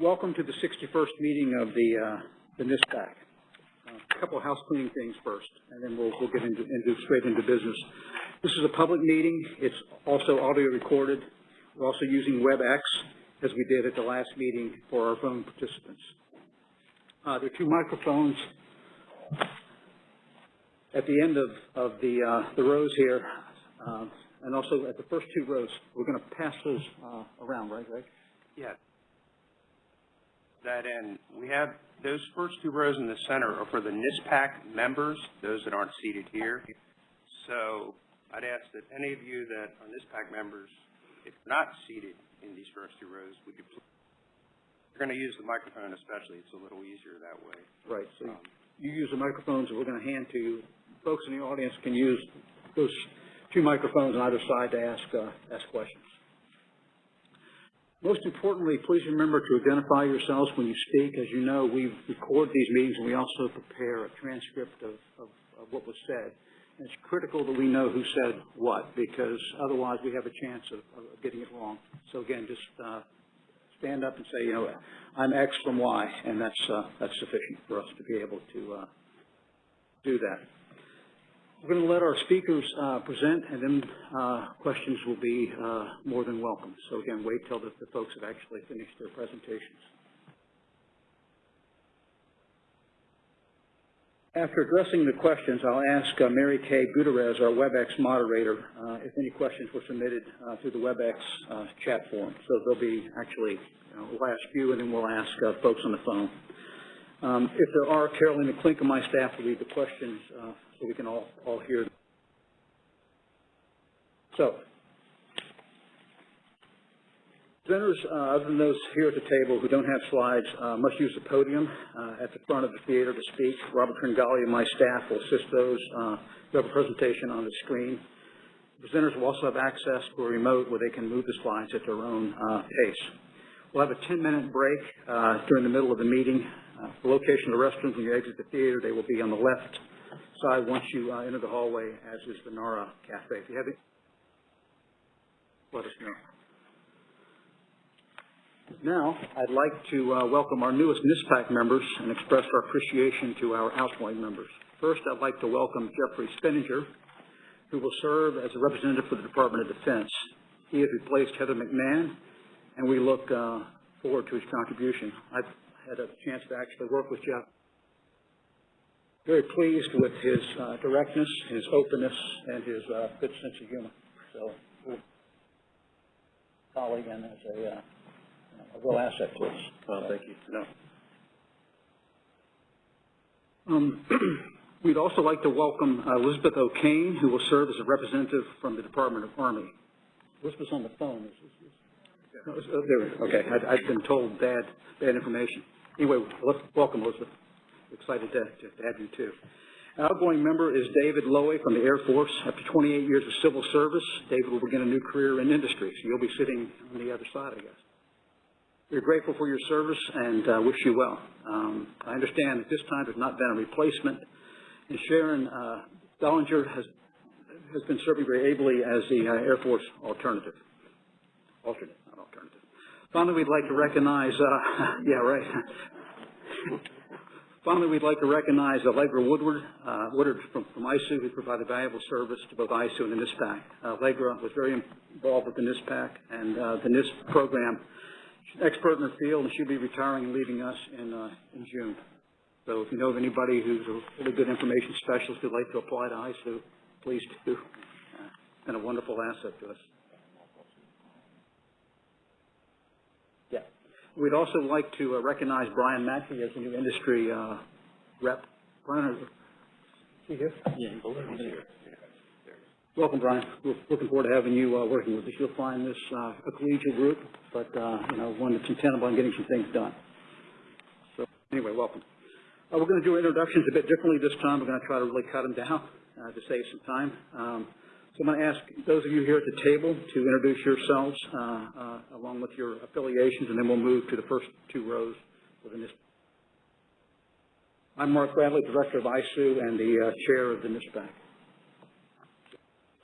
Welcome to the 61st meeting of the, uh, the NISPPAC. Uh, A couple of house cleaning things first, and then we'll, we'll get into, into, straight into business. This is a public meeting. It's also audio recorded. We're also using WebEx, as we did at the last meeting for our phone participants. Uh, there are two microphones at the end of, of the, uh, the rows here, uh, and also at the first two rows. We're going to pass those, uh, around, right, Greg? Yeah. That in. we have, those first two rows in the center are for the NISPPAC members, those that aren't seated here. So I'd ask that any of you that are NISPPAC members, if not seated in these first two rows, would you, pl- you're going to use the microphone especially, it's a little easier that way. Right, so Um, you use the microphones that we're going to hand to you. Folks in the audience can use those two microphones on either side to ask, uh, ask questions. Most importantly, please remember to identify yourselves when you speak. As you know, we record these meetings and we also prepare a transcript of, of, of what was said. And it's critical that we know who said what, because otherwise we have a chance of, of getting it wrong. So again, just, uh, stand up and say, you know, I'm X from Y, and that's, uh, that's sufficient for us to be able to, uh, do that. We're going to let our speakers, uh, present, and then, uh, questions will be, uh, more than welcome. So again, wait till the, the folks have actually finished their presentations. After addressing the questions, I'll ask uh, Mary Kay Gutierrez, our WebEx moderator, uh, if any questions were submitted uh, through the WebEx uh, chat forum. So there'll be actually, you know, we'll ask you and then we'll ask uh, folks on the phone. Um, if there are, Carolyn McClink and my staff will read the questions uh, so we can all, all hear. So, Presenters, uh, other than those here at the table who don't have slides, uh, must use the podium uh, at the front of the theater to speak. Robert Tringali and my staff will assist those uh, who have a presentation on the screen. Presenters will also have access to a remote where they can move the slides at their own uh, pace. We'll have a 10-minute break uh, during the middle of the meeting. The location of the restrooms when you exit the theater, they will be on the left side once you uh, enter the hallway, as is the NARA Cafe. If you have it, let us know. Now, I'd like to uh, welcome our newest NISPPAC members and express our appreciation to our outgoing members. First, I'd like to welcome Jeffrey Spinnanger, who will serve as a representative for the Department of Defense. He has replaced Heather McMahon, and we look uh, forward to his contribution. I've had a chance to actually work with Jeff. Very pleased with his uh, directness, his openness, and his uh, good sense of humor. So, colleague and as a uh, a real asset to us. Well, thank you. No. Um, we'd also like to welcome uh, Elizabeth O'Kane, who will serve as a representative from the Department of Army. Elizabeth's on the phone. Is- is- is- no, is- oh, there, we go. okay, I'd, I've been told bad, bad information. Anyway, let's, welcome Elizabeth. Excited to, to have you too. Our outgoing member is David Lowy from the Air Force. After 28 years of civil service, David will begin a new career in industry, so you'll be sitting on the other side, I guess. We're grateful for your service and uh, wish you well. Um, I understand at this time there's not been a replacement, and Sharon uh, Bellinger has has been serving very ably as the uh, Air Force alternative. Alternate, not alternative. Finally, we'd like to recognize, uh, yeah, right. Finally, we'd like to recognize Allegra Woodward, uh, from, from ISOO, who provided valuable service to both ISOO and the NISPPAC. Uh, Allegra was very involved with the NISPPAC and uh, the NISP program She's an expert in her field, and she'll be retiring and leaving us in, uh, in June. So if you know of anybody who's a really good information specialist who'd like to apply to ISOO, please do. Uh, been a wonderful asset to us. Yeah. We'd also like to uh, recognize Brian Mackey as the new industry uh, rep. Brian, is he here? Yeah, he's here. Welcome, Brian. We're looking forward to having you uh, working with us. You'll find this uh, a collegial group, but, uh, you know, one that's intent on getting some things done. So, anyway, welcome. Uh, We're going to do introductions a bit differently this time. We're going to try to really cut them down uh, to save some time. Um, So I'm going to ask those of you here at the table to introduce yourselves uh, uh, along with your affiliations, and then we'll move to the first two rows within this. I'm Mark Bradley, Director of ISOO and the uh, Chair of the NISPPAC.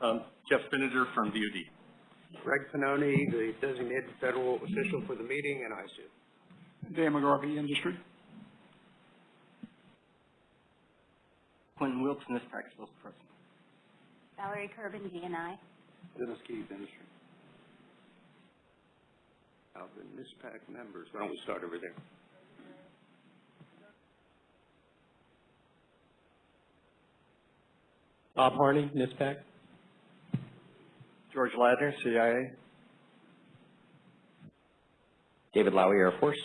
Um, Jeff Spinnanger from DOD. Greg Pannoni, the designated federal official for the meeting, and ISOO. Dan McGarvey, Industry. Quentin Wilkes, NISPPAC spokesperson. Valerie Kerben, DNI. Dennis Keith, Industry. Of the NISPPAC members, why don't we start over there? Bob Harney, NISPPAC. George Ladner, CIA. David Lowy, Air Force.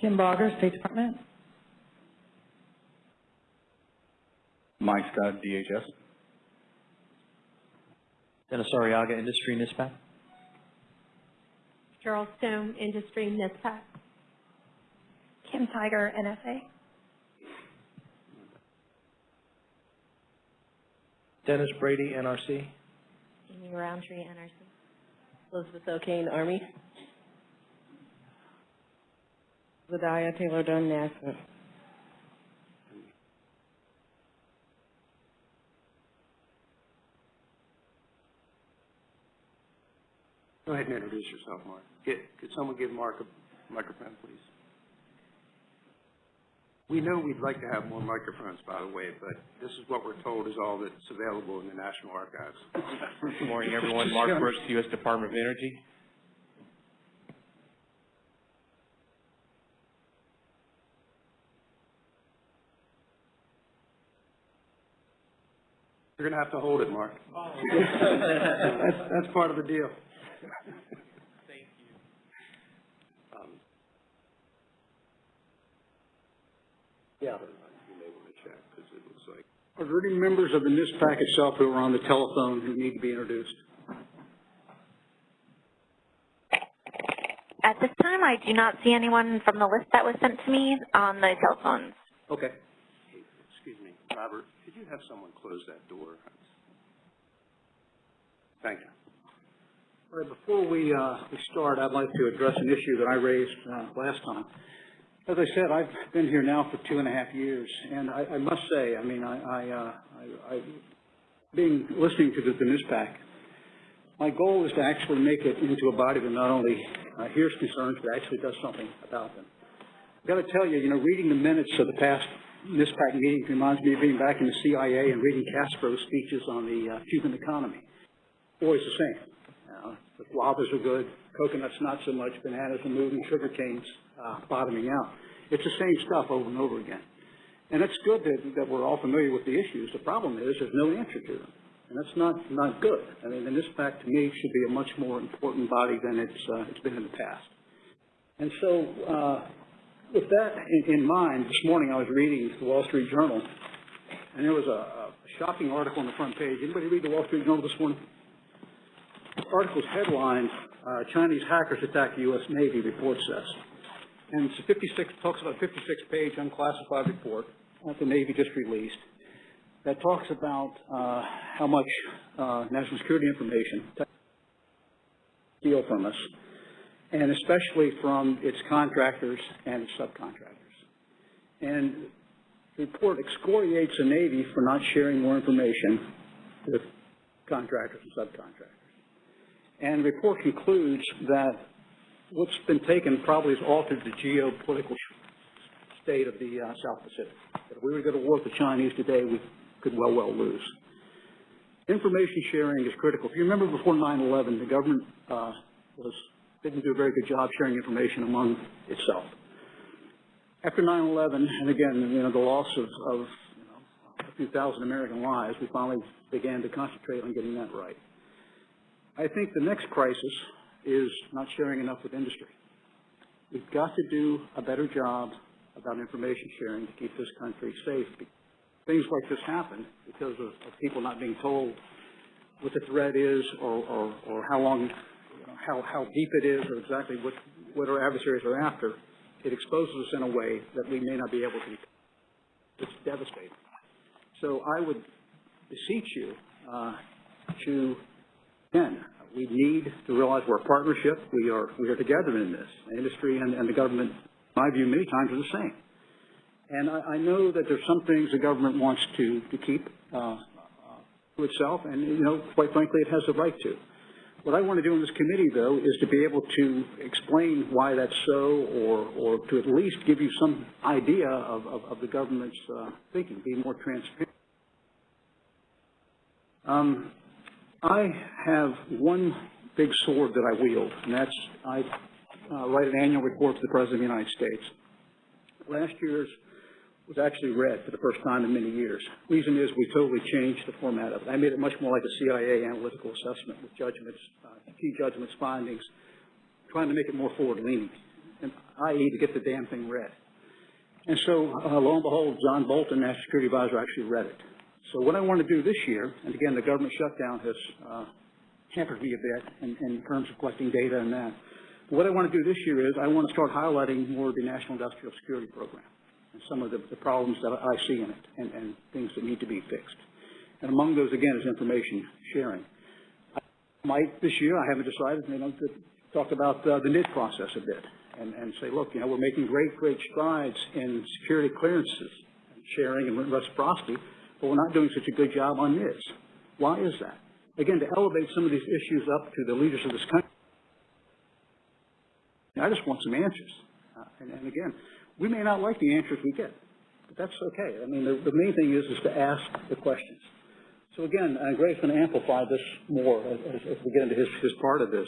Kim Baugher, State Department. Mike Scott, DHS. Dennis Arriaga, Industry, NISPPAC. Gerald Stone, Industry, NISPPAC. Kim Tiger, NSA. Dennis Brady, NRC. Amy Roundtree, NRC. Elizabeth O'Kane, Army. Zudayyah Taylor Dunn, NASA. Go ahead and introduce yourself, Mark. Get, could someone give Mark a microphone, please? We know we'd like to have more microphones, by the way, but this is what we're told is all that's available in the National Archives. Good morning, everyone. Mark Brooks, U.S. Department of Energy. You're gonna have to hold it, Mark. Oh. That's, that's part of the deal. Thank you. Um, yeah, you may wanna check, because it looks like Are there any members of the NISPPAC itself who are on the telephone who need to be introduced? At this time, I do not see anyone from the list that was sent to me on the telephones. Okay. Excuse me, Robert, could you have someone close that door? Thank you. Before we, uh, we start, I'd like to address an issue that I raised, uh, last time. As I said, I've been here now for two and a half years, and I, I must say, I mean, I, I, uh, I, I, being, listening to the, the NISPPAC, my goal is to actually make it into a body that not only, uh, hears concerns, but actually does something about them. I've got to tell you, you know, reading the minutes of the past NISPPAC meetings reminds me of being back in the CIA and reading Castro's speeches on the, uh, Cuban economy. Always the same. Guavas are good, coconuts not so much, bananas are moving, sugar canes uh, bottoming out. It's the same stuff over and over again. And it's good that, that we're all familiar with the issues. The problem is there's no answer to them. And that's not, not good. I mean, and this fact to me should be a much more important body than it's, uh, it's been in the past. And so, uh, with that in, in mind, this morning I was reading the Wall Street Journal, and there was a, a shocking article on the front page. Anybody read the Wall Street Journal this morning? The article's headline, uh, Chinese hackers attack U.S. Navy, report says. And it's a 56, talks about a 56-page unclassified report that the Navy just released that talks about uh, how much uh, national security information steal from us, and especially from its contractors and its subcontractors. And the report excoriates the Navy for not sharing more information with contractors and subcontractors. And the report concludes that what's been taken probably has altered the geopolitical state of the uh, South Pacific. If we were to go to war with the Chinese today, we could well, well lose. Information sharing is critical. If you remember before 9/11, the government uh, was didn't do a very good job sharing information among itself. After 9/11, and again, you know, the loss of, of you know, a few thousand American lives, we finally began to concentrate on getting that right. I think the next crisis is not sharing enough with industry. We've got to do a better job about information sharing to keep this country safe. Things like this happen because of, of people not being told what the threat is or, or, or how long, how, how deep it is or exactly what, what our adversaries are after. It exposes us in a way that we may not be able to. It's devastating. So I would beseech you uh, to Again, we need to realize we're a partnership. We are, we are together in this. The industry and, and the government, in my view, many times are the same. And I, I know that there's some things the government wants to, to keep uh, to itself, and, you know, quite frankly, it has the right to. What I want to do in this committee, though, is to be able to explain why that's so, or, or to at least give you some idea of, of, of the government's uh, thinking, be more transparent. Um, I have one big sword that I wield, and that's I uh, write an annual report to the President of the United States. Last year's was actually read for the first time in many years. Reason is we totally changed the format of it. I made it much more like a CIA analytical assessment with judgments, uh, key judgments, findings, trying to make it more forward-leaning, and i.e. to get the damn thing read. And so, uh, lo and behold, John Bolton, National Security Advisor, actually read it. So what I want to do this year, and again, the government shutdown has uh, hampered me a bit in, in terms of collecting data and that. But what I want to do this year is I want to start highlighting more of the National Industrial Security Program and some of the, the problems that I see in it and, and things that need to be fixed. And among those, again, is information sharing. I might, this year, I haven't decided, you know, to talk about uh, the NID process a bit and, and say, look, you know, we're making great, great strides in security clearances, and sharing and reciprocity, but we're not doing such a good job on this. Why is that? Again, to elevate some of these issues up to the leaders of this country. I just want some answers. Uh, and, and again, we may not like the answers we get, but that's okay. I mean, the, the main thing is, is to ask the questions. So again, uh, Gray's going to amplify this more as, as, we get into his, his part of this.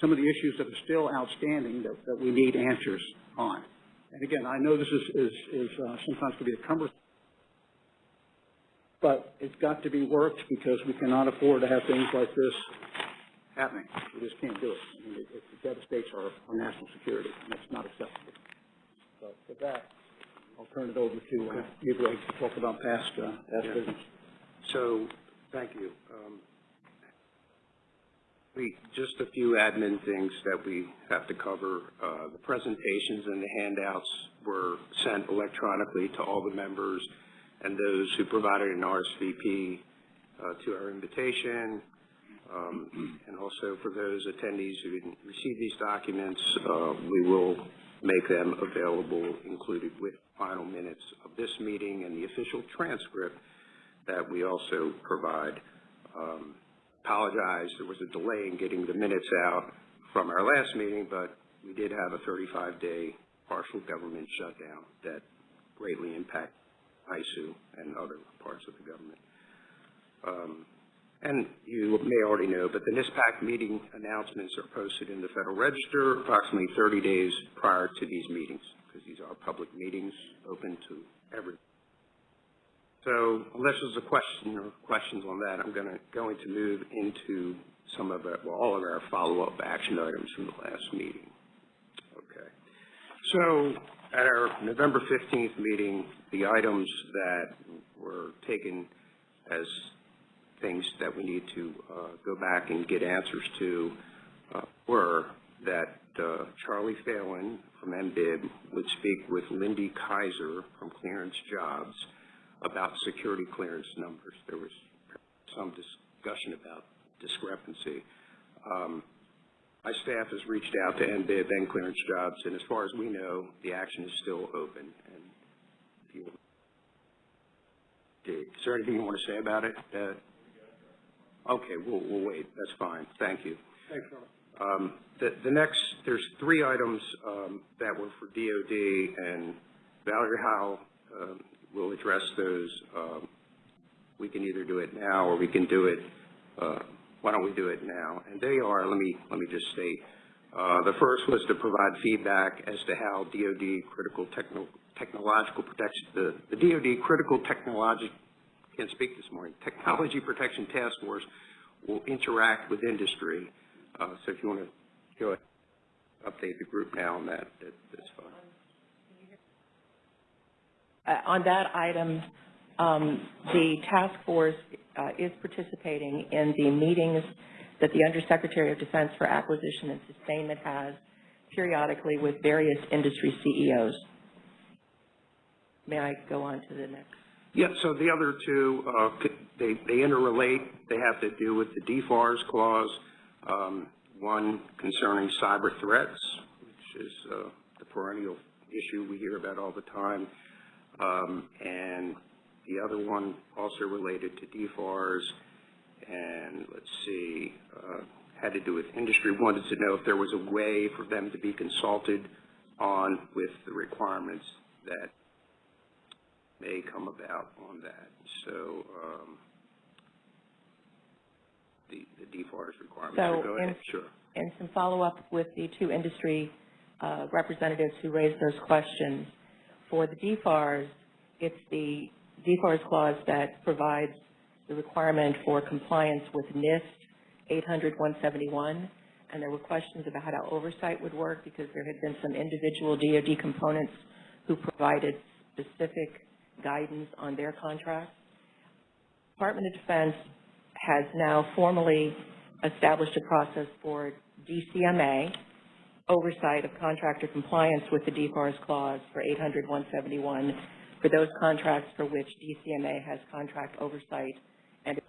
Some of the issues that are still outstanding that, that we need answers on. And again, I know this is, is, is uh, sometimes can be a cumbersome, but it's got to be worked because we cannot afford to have things like this happening. We just can't do it. I mean, it, it devastates our, our national security, and it's not acceptable. So with that, I'll turn it over to uh, you, Greg, to talk about past, uh, past Yeah. business. So, thank you. Um, We, just a few admin things that we have to cover. Uh, The presentations and the handouts were sent electronically to all the members and those who provided an RSVP uh, to our invitation. Um, And also for those attendees who didn't receive these documents, uh, we will make them available, included with final minutes of this meeting and the official transcript that we also provide. Um, Apologize, there was a delay in getting the minutes out from our last meeting, but we did have a 35-day partial government shutdown that greatly impacted ISOO and other parts of the government. Um, And you may already know, but the NISPPAC meeting announcements are posted in the Federal Register approximately 30 days prior to these meetings, because these are public meetings open to everyone. So unless there's a question or questions on that, I'm gonna, going to move into some of well, all of our follow-up action items from the last meeting. Okay. So at our November 15th meeting, the items that were taken as things that we need to uh, go back and get answers to uh, were that uh, Charlie Phalen from NBIB would speak with Lindy Kyzer from Clearance Jobs about security clearance numbers. There was some discussion about discrepancy. Um, My staff has reached out to NBIB and Clearance Jobs, and as far as we know, the action is still open. And you- Is there anything you want to say about it? Uh, Okay, we'll, we'll wait. That's fine. Thank you. Thanks, Um, The, the next, there's three items um, that were for DOD, and Valerie Howe um, will address those. Um, We can either do it now, or we can do it, uh, why don't we do it now? And they are, let me, let me just state, uh, the first was to provide feedback as to how DOD critical techno, technological protection, the, the DOD critical technology, can't speak this morning, Technology Protection Task Force will interact with industry. Uh, So if you want to go ahead, update the group now on that, that- that's fine. Uh, On that item, um, the task force uh, is participating in the meetings that the Undersecretary of Defense for Acquisition and Sustainment has periodically with various industry CEOs. May I go on to the next? Yeah, so the other two, uh, they, they interrelate. They have to do with the DFARS clause, um, one concerning cyber threats, which is uh, the perennial issue we hear about all the time, um, and the other one also related to DFARS, and let's see, uh, had to do with industry, wanted to know if there was a way for them to be consulted on with the requirements that may come about on that. So, um, the, the DFARS requirements, So go in- ahead, sure. and some follow-up with the two industry uh, representatives who raised those questions. For the DFARS, it's the DFARS clause that provides the requirement for compliance with NIST 800-171, and there were questions about how oversight would work because there had been some individual DoD components who provided specific guidance on their contracts. Department of Defense has now formally established a process for DCMA, oversight of contractor compliance with the DFARS clause for 800-171 for those contracts for which DCMA has contract oversight. And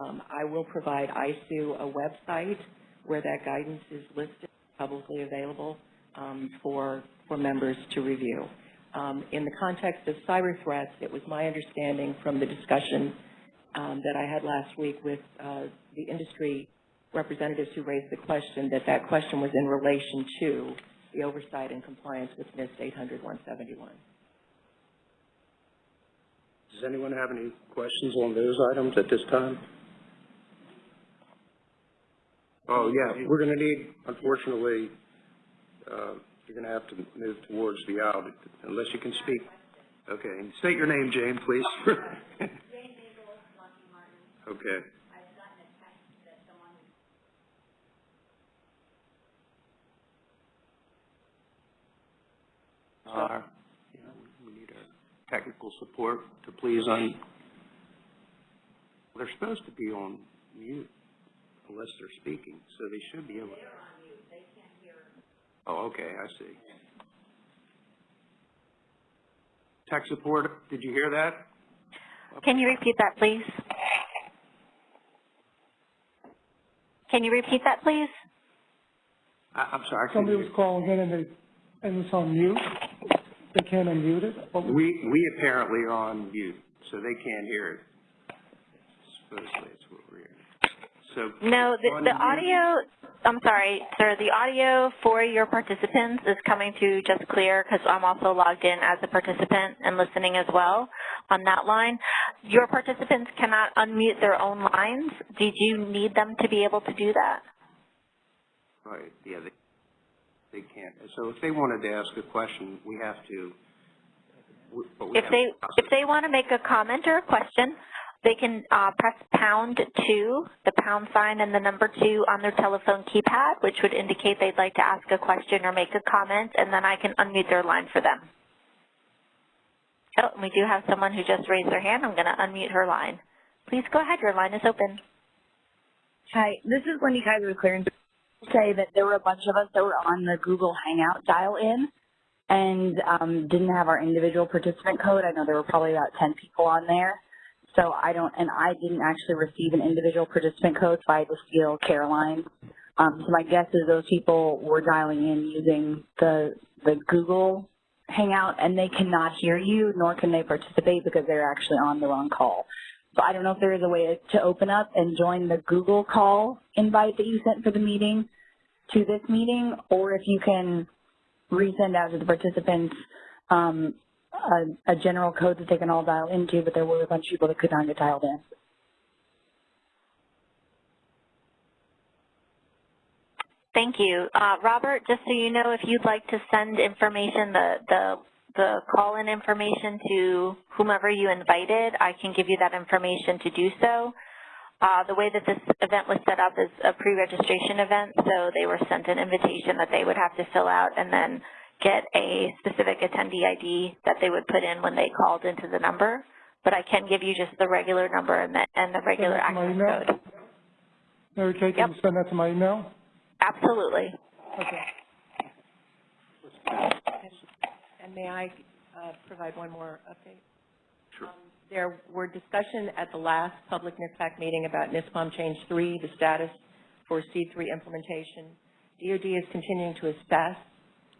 um, I will provide ISOO a website where that guidance is listed, publicly available um, for, for members to review. Um, in the context of cyber threats, it was my understanding from the discussion um, that I had last week with uh, the industry representatives who raised the question, that that question was in relation to the oversight and compliance with NIST 800-171. Does anyone have any questions on those items at this time? Oh, yeah, we're gonna need, unfortunately, uh, you're gonna have to move towards the aisle unless you can speak. Okay, and state your name, Jane, please. Okay. Uh, you know, we need our technical support to please un, they're supposed to be on mute unless they're speaking, so they should be able to. They're on mute, they can't hear. Oh, okay, I see. Tech support, did you hear that? Can you repeat that, please? Can you repeat that, please? I, I'm sorry, Somebody was calling in and they, and it's on mute. They can't unmute it. What We, we apparently are on mute, so they can't hear it. Supposedly it's what we're hearing. So. No, the, the audio, I'm sorry, sir, the audio for your participants is coming through just clear because I'm also logged in as a participant and listening as well on that line. Your participants cannot unmute their own lines. Did you need them to be able to do that? Right, yeah, they, they can't. So if they wanted to ask a question, we have to, we- but we If they, to if they want to make a comment or a question, they can uh, press pound two, the pound sign and the number two on their telephone keypad, which would indicate they'd like to ask a question or make a comment, and then I can unmute their line for them. Oh, and we do have someone who just raised their hand. I'm going to unmute her line. Please go ahead. Your line is open. Hi, this is Wendy Kyzer with Clearance. Say that there were a bunch of us that were on the Google Hangout dial-in and um, didn't have our individual participant code. I know there were probably about 10 people on there. So I don't, and I didn't actually receive an individual participant code, so I had to steal Caroline. Um, so my guess is those people were dialing in using the the Google Hangout, and they cannot hear you, nor can they participate because they're actually on the wrong call. So I don't know if there is a way to open up and join the Google call invite that you sent for the meeting to this meeting, or if you can resend out to the participants um, a, a general code that they can all dial into, but there were a bunch of people that could not get dialed in. Thank you. Uh, Robert, just so you know, if you'd like to send information, the, the, the call-in information to whomever you invited, I can give you that information to do so. Uh, the way that this event was set up is a pre-registration event, so they were sent an invitation that they would have to fill out and then get a specific attendee ID that they would put in when they called into the number. But I can give you just the regular number and the, and the regular Send that to my access email? code. Mary Kay, can you send that to my email? Absolutely. Okay. And may I uh, provide one more update? Sure. Um, There were discussion at the last public NISPPAC meeting about NISPOM Change 3, the status for C3 implementation. DOD is continuing to assess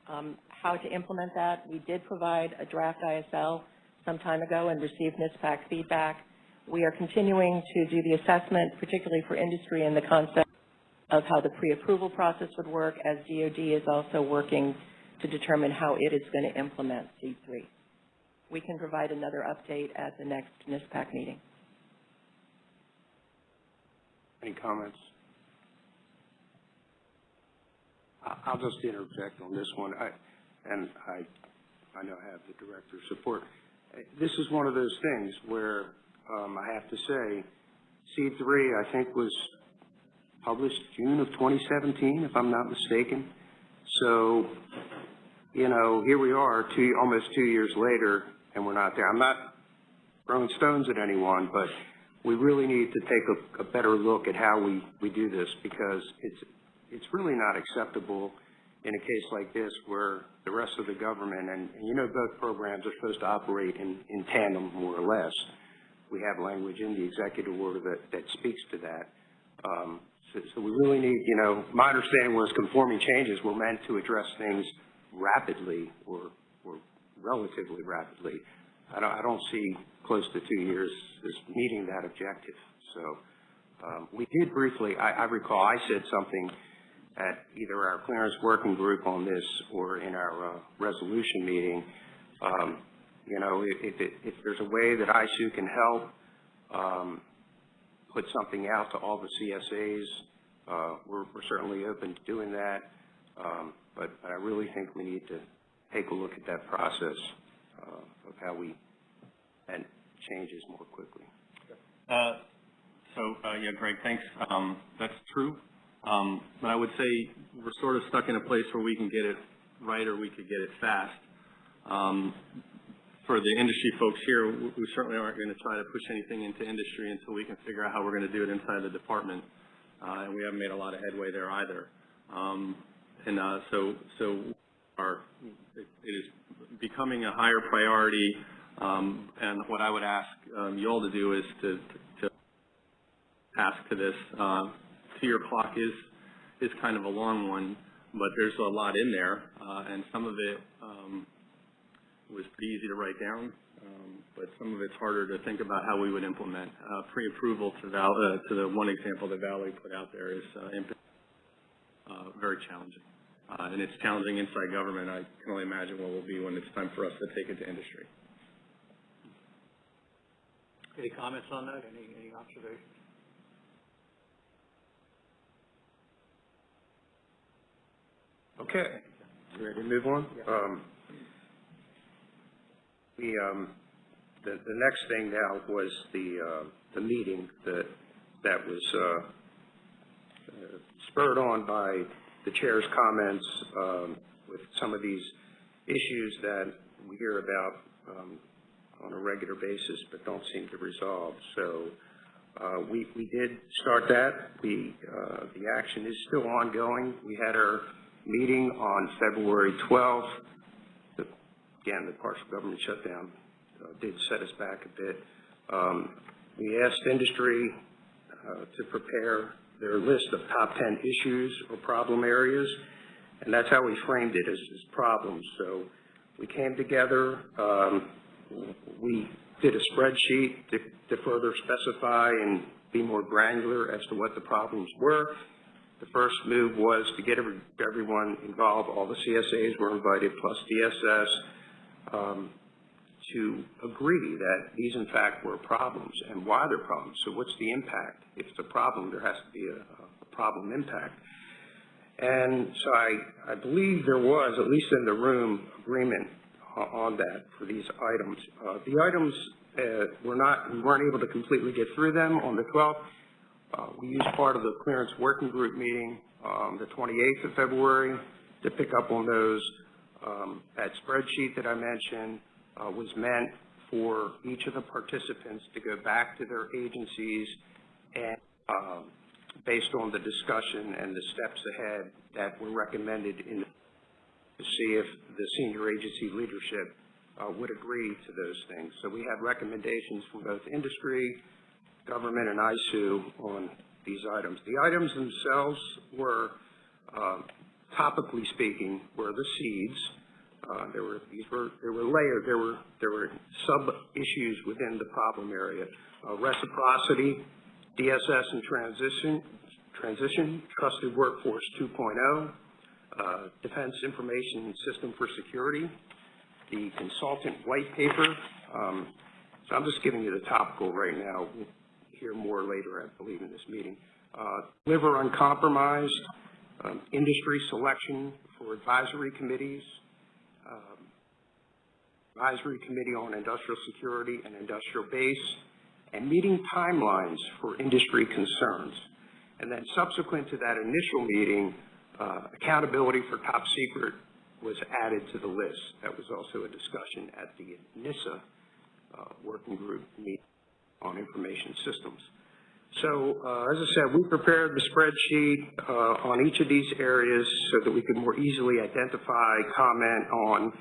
um, how to implement that. We did provide a draft ISL some time ago and received NISPPAC feedback. We are continuing to do the assessment, particularly for industry and the concept of how the pre-approval process would work, as DOD is also working to determine how it is going to implement C3. We can provide another update at the next NISPPAC meeting. Any comments? I'll just interject on this one, I, and I, I know I have the director's support. This is one of those things where, um, I have to say, C three, I think, was published June of twenty seventeen, if I'm not mistaken. So, you know, here we are, two, almost two years later, and we're not there. I'm not throwing stones at anyone, but we really need to take a, a better look at how we, we do this because it's, it's really not acceptable in a case like this where the rest of the government, and, and you know both programs are supposed to operate in, in tandem more or less. We have language in the executive order that, that speaks to that. Um, so, so we really need, you know, my understanding was conforming changes were meant to address things rapidly or, or relatively rapidly. I don't, I don't see close to two years as meeting that objective. So, um, we did briefly, I, I recall I said something at either our clearance working group on this or in our, uh, resolution meeting. Um, you know, if, if, if there's a way that ISOO can help, um, put something out to all the CSAs, uh, we're, we're certainly open to doing that. Um, but I really think we need to take a look at that process, uh, of how we, and changes more quickly. Uh, So, uh, yeah, Greg, thanks. Um, That's true. Um, But I would say we're sort of stuck in a place where we can get it right or we could get it fast. For the industry folks here, we certainly aren't going to try to push anything into industry until we can figure out how we're going to do it inside the department. Uh, And we haven't made a lot of headway there either. Um, And uh, so, so our, it is becoming a higher priority. Um, And what I would ask um, you all to do is to, to ask to this. Uh, Two-year clock is, is kind of a long one, but there's a lot in there, uh, and some of it um, was pretty easy to write down, um, but some of it's harder to think about how we would implement. Uh, Pre-approval to Val, uh, to the one example that Valerie put out there is uh, uh, very challenging. Uh, And it's challenging inside government. I can only imagine what it will be when it's time for us to take it to industry. Any comments on that? Any, any observations? Okay, you ready to move on? Um, the, um, the, the next thing now was the, uh, the meeting that, that was, uh, uh, spurred on by the chair's comments, um, with some of these issues that we hear about, um, on a regular basis, but don't seem to resolve. So, uh, we, we did start that. We, uh, the action is still ongoing. We had our meeting on February 12th. Again, the partial government shutdown uh, did set us back a bit. Um, We asked industry uh, to prepare their list of top 10 issues or problem areas, and that's how we framed it, as, as problems. So we came together, um, we did a spreadsheet to, to further specify and be more granular as to what the problems were. The first move was to get every, everyone involved, all the CSAs were invited, plus DSS, um, to agree that these in fact were problems and why they're problems. So what's the impact? If it's a problem, there has to be a, a problem impact. And so I, I believe there was, at least in the room, agreement on that for these items. Uh, the items, uh, were not, we weren't able to completely get through them on the 12th. Uh, we used part of the clearance working group meeting, um, the 28th of February to pick up on those. Um, that spreadsheet that I mentioned, uh, was meant for each of the participants to go back to their agencies and, um, based on the discussion and the steps ahead that were recommended in, to see if the senior agency leadership, uh, would agree to those things. So we had recommendations from both industry, government, and ISOO on these items. The items themselves were, um, topically speaking, were the seeds. Uh, there were, these were, there were layered, there were, there were sub-issues within the problem area. Uh, reciprocity, DSS and transition, Transition, Trusted Workforce 2.0, uh, Defense Information System for Security, the consultant white paper. Um, so I'm just giving you the topical right now. We'll hear more later, I believe, in this meeting. Uh, Liver Uncompromised, um, industry selection for advisory committees, um, advisory committee on industrial security and industrial base, and meeting timelines for industry concerns. And then subsequent to that initial meeting, uh, accountability for top secret was added to the list. That was also a discussion at the NISA uh, working group meeting on information systems. So, uh, as I said, we prepared the spreadsheet uh, on each of these areas so that we could more easily identify, comment on,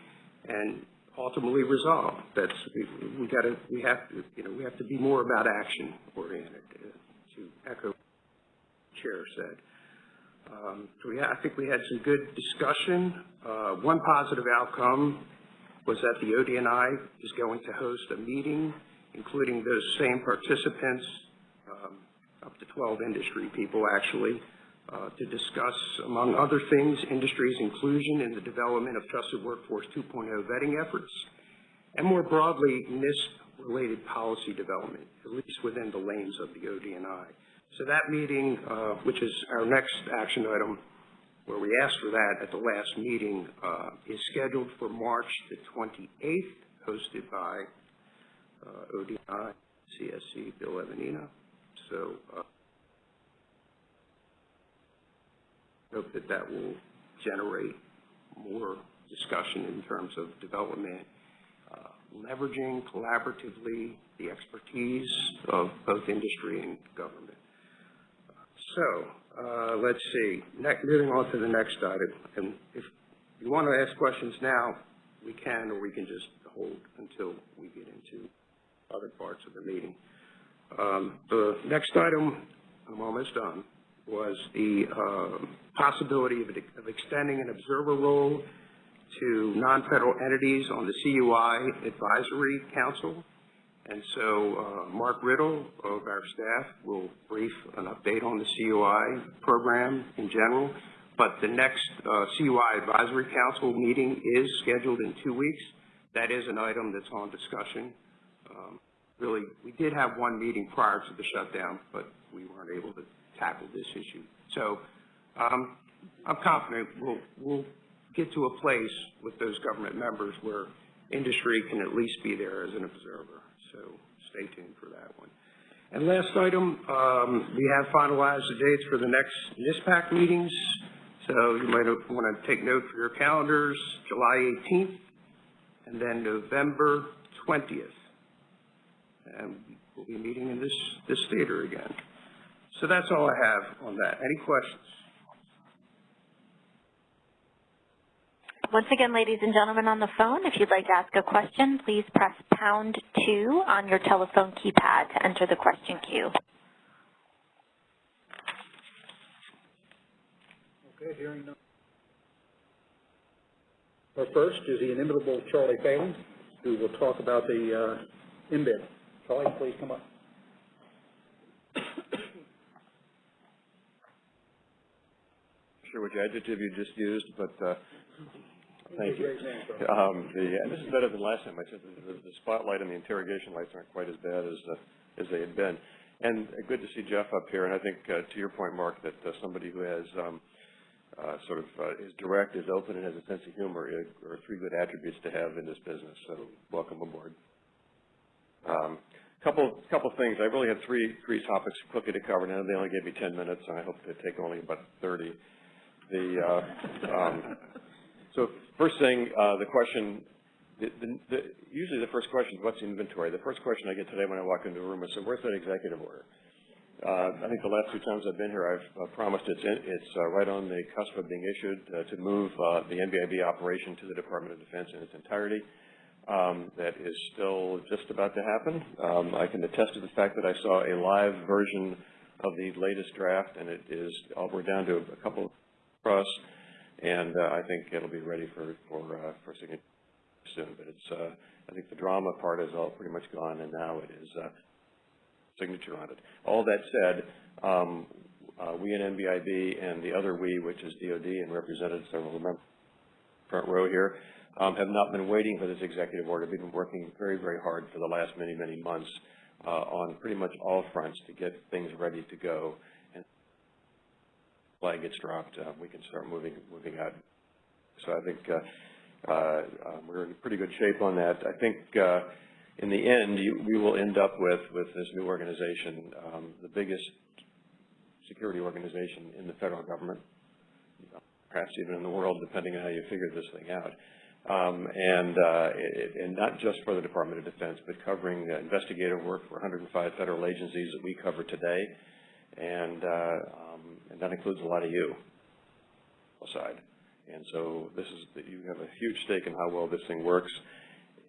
and ultimately resolve. That's, we, we gotta, we have to, you know, we have to be more about action oriented, uh, to echo Chair said. Um, so we, I think we had some good discussion. Uh, one positive outcome was that the ODNI is going to host a meeting, including those same participants, um, up to 12 industry people actually, uh, to discuss, among other things, industry's inclusion in the development of Trusted Workforce 2.0 vetting efforts, and more broadly, NISP-related policy development, at least within the lanes of the ODNI. So that meeting, uh, which is our next action item, where we asked for that at the last meeting, uh, is scheduled for March the 28th, hosted by uh, ODNI, CSC, Bill Evanina. So uh, hope that that will generate more discussion in terms of development, uh, leveraging collaboratively the expertise of both industry and government. So, uh, let's see, next, moving on to the next item, and if you want to ask questions now, we can, or we can just hold until we get into other parts of the meeting. Um, the next item, I'm almost done, was the, uh, possibility of, of extending an observer role to non-federal entities on the CUI Advisory Council. And so uh, Mark Riddle of our staff will brief an update on the CUI program in general. But the next uh, CUI Advisory Council meeting is scheduled in two weeks. That is an item that's on discussion. Really, we did have one meeting prior to the shutdown, but we weren't able to tackle this issue. So um, I'm confident we'll, we'll get to a place with those government members where industry can at least be there as an observer. So stay tuned for that one. And last item, um, we have finalized the dates for the next NISPPAC meetings. So you might want to take note for your calendars, July 18th and then November 20th. And we'll be meeting in this, this theater again. So that's all I have on that. Any questions? Once again, ladies and gentlemen on the phone, if you'd like to ask a question, please press pound two on your telephone keypad to enter the question queue. Okay, hearing none. Our first is the inimitable Charlie Phalen, who will talk about the uh, NBIB. Charlie, please come up. sure which adjective you just used, but, uh, thank you. Great name, Charlie. Um, the, and this is better than last time. I said the, the spotlight and the interrogation lights aren't quite as bad as, uh, as they had been. And uh, good to see Jeff up here. And I think, uh, to your point, Mark, that uh, somebody who has, um, uh, sort of, uh, is direct, is open, and has a sense of humor uh, are three good attributes to have in this business. So welcome aboard. Um, couple, couple things. I really had three, three topics quickly to cover. Now they only gave me 10 minutes, and I hope they take only about 30. The, uh, um, so first thing, uh, the question, the, the, the, usually the first question is what's the inventory? The first question I get today when I walk into a room is, so where's that executive order? Uh, I think the last two times I've been here, I've uh, promised it's in, it's uh, right on the cusp of being issued uh, to move the NBIB operation to the Department of Defense in its entirety. Um, that is still just about to happen. Um, I can attest to the fact that I saw a live version of the latest draft, and it is uh, we're down to a couple us, and uh, I think it'll be ready for for uh, for signature soon. But it's uh, I think the drama part is all pretty much gone, and now it is uh, signature on it. All that said, um, Uh, we and NBIB and the other we, which is DOD and represented several members front row here, um, have not been waiting for this executive order. We've been working very, very hard for the last many, many months uh, on pretty much all fronts to get things ready to go. And flag gets dropped, uh, we can start moving, moving out. So I think uh, uh, um, we're in pretty good shape on that. I think uh, in the end, you, we will end up with, with this new organization, um, the biggest security organization in the federal government, perhaps even in the world, depending on how you figure this thing out. Um, and, uh, it, and not just for the Department of Defense, but covering uh, investigative work for 105 federal agencies that we cover today. And, uh, um, and that includes a lot of you, aside. And so this is, that you have a huge stake in how well this thing works.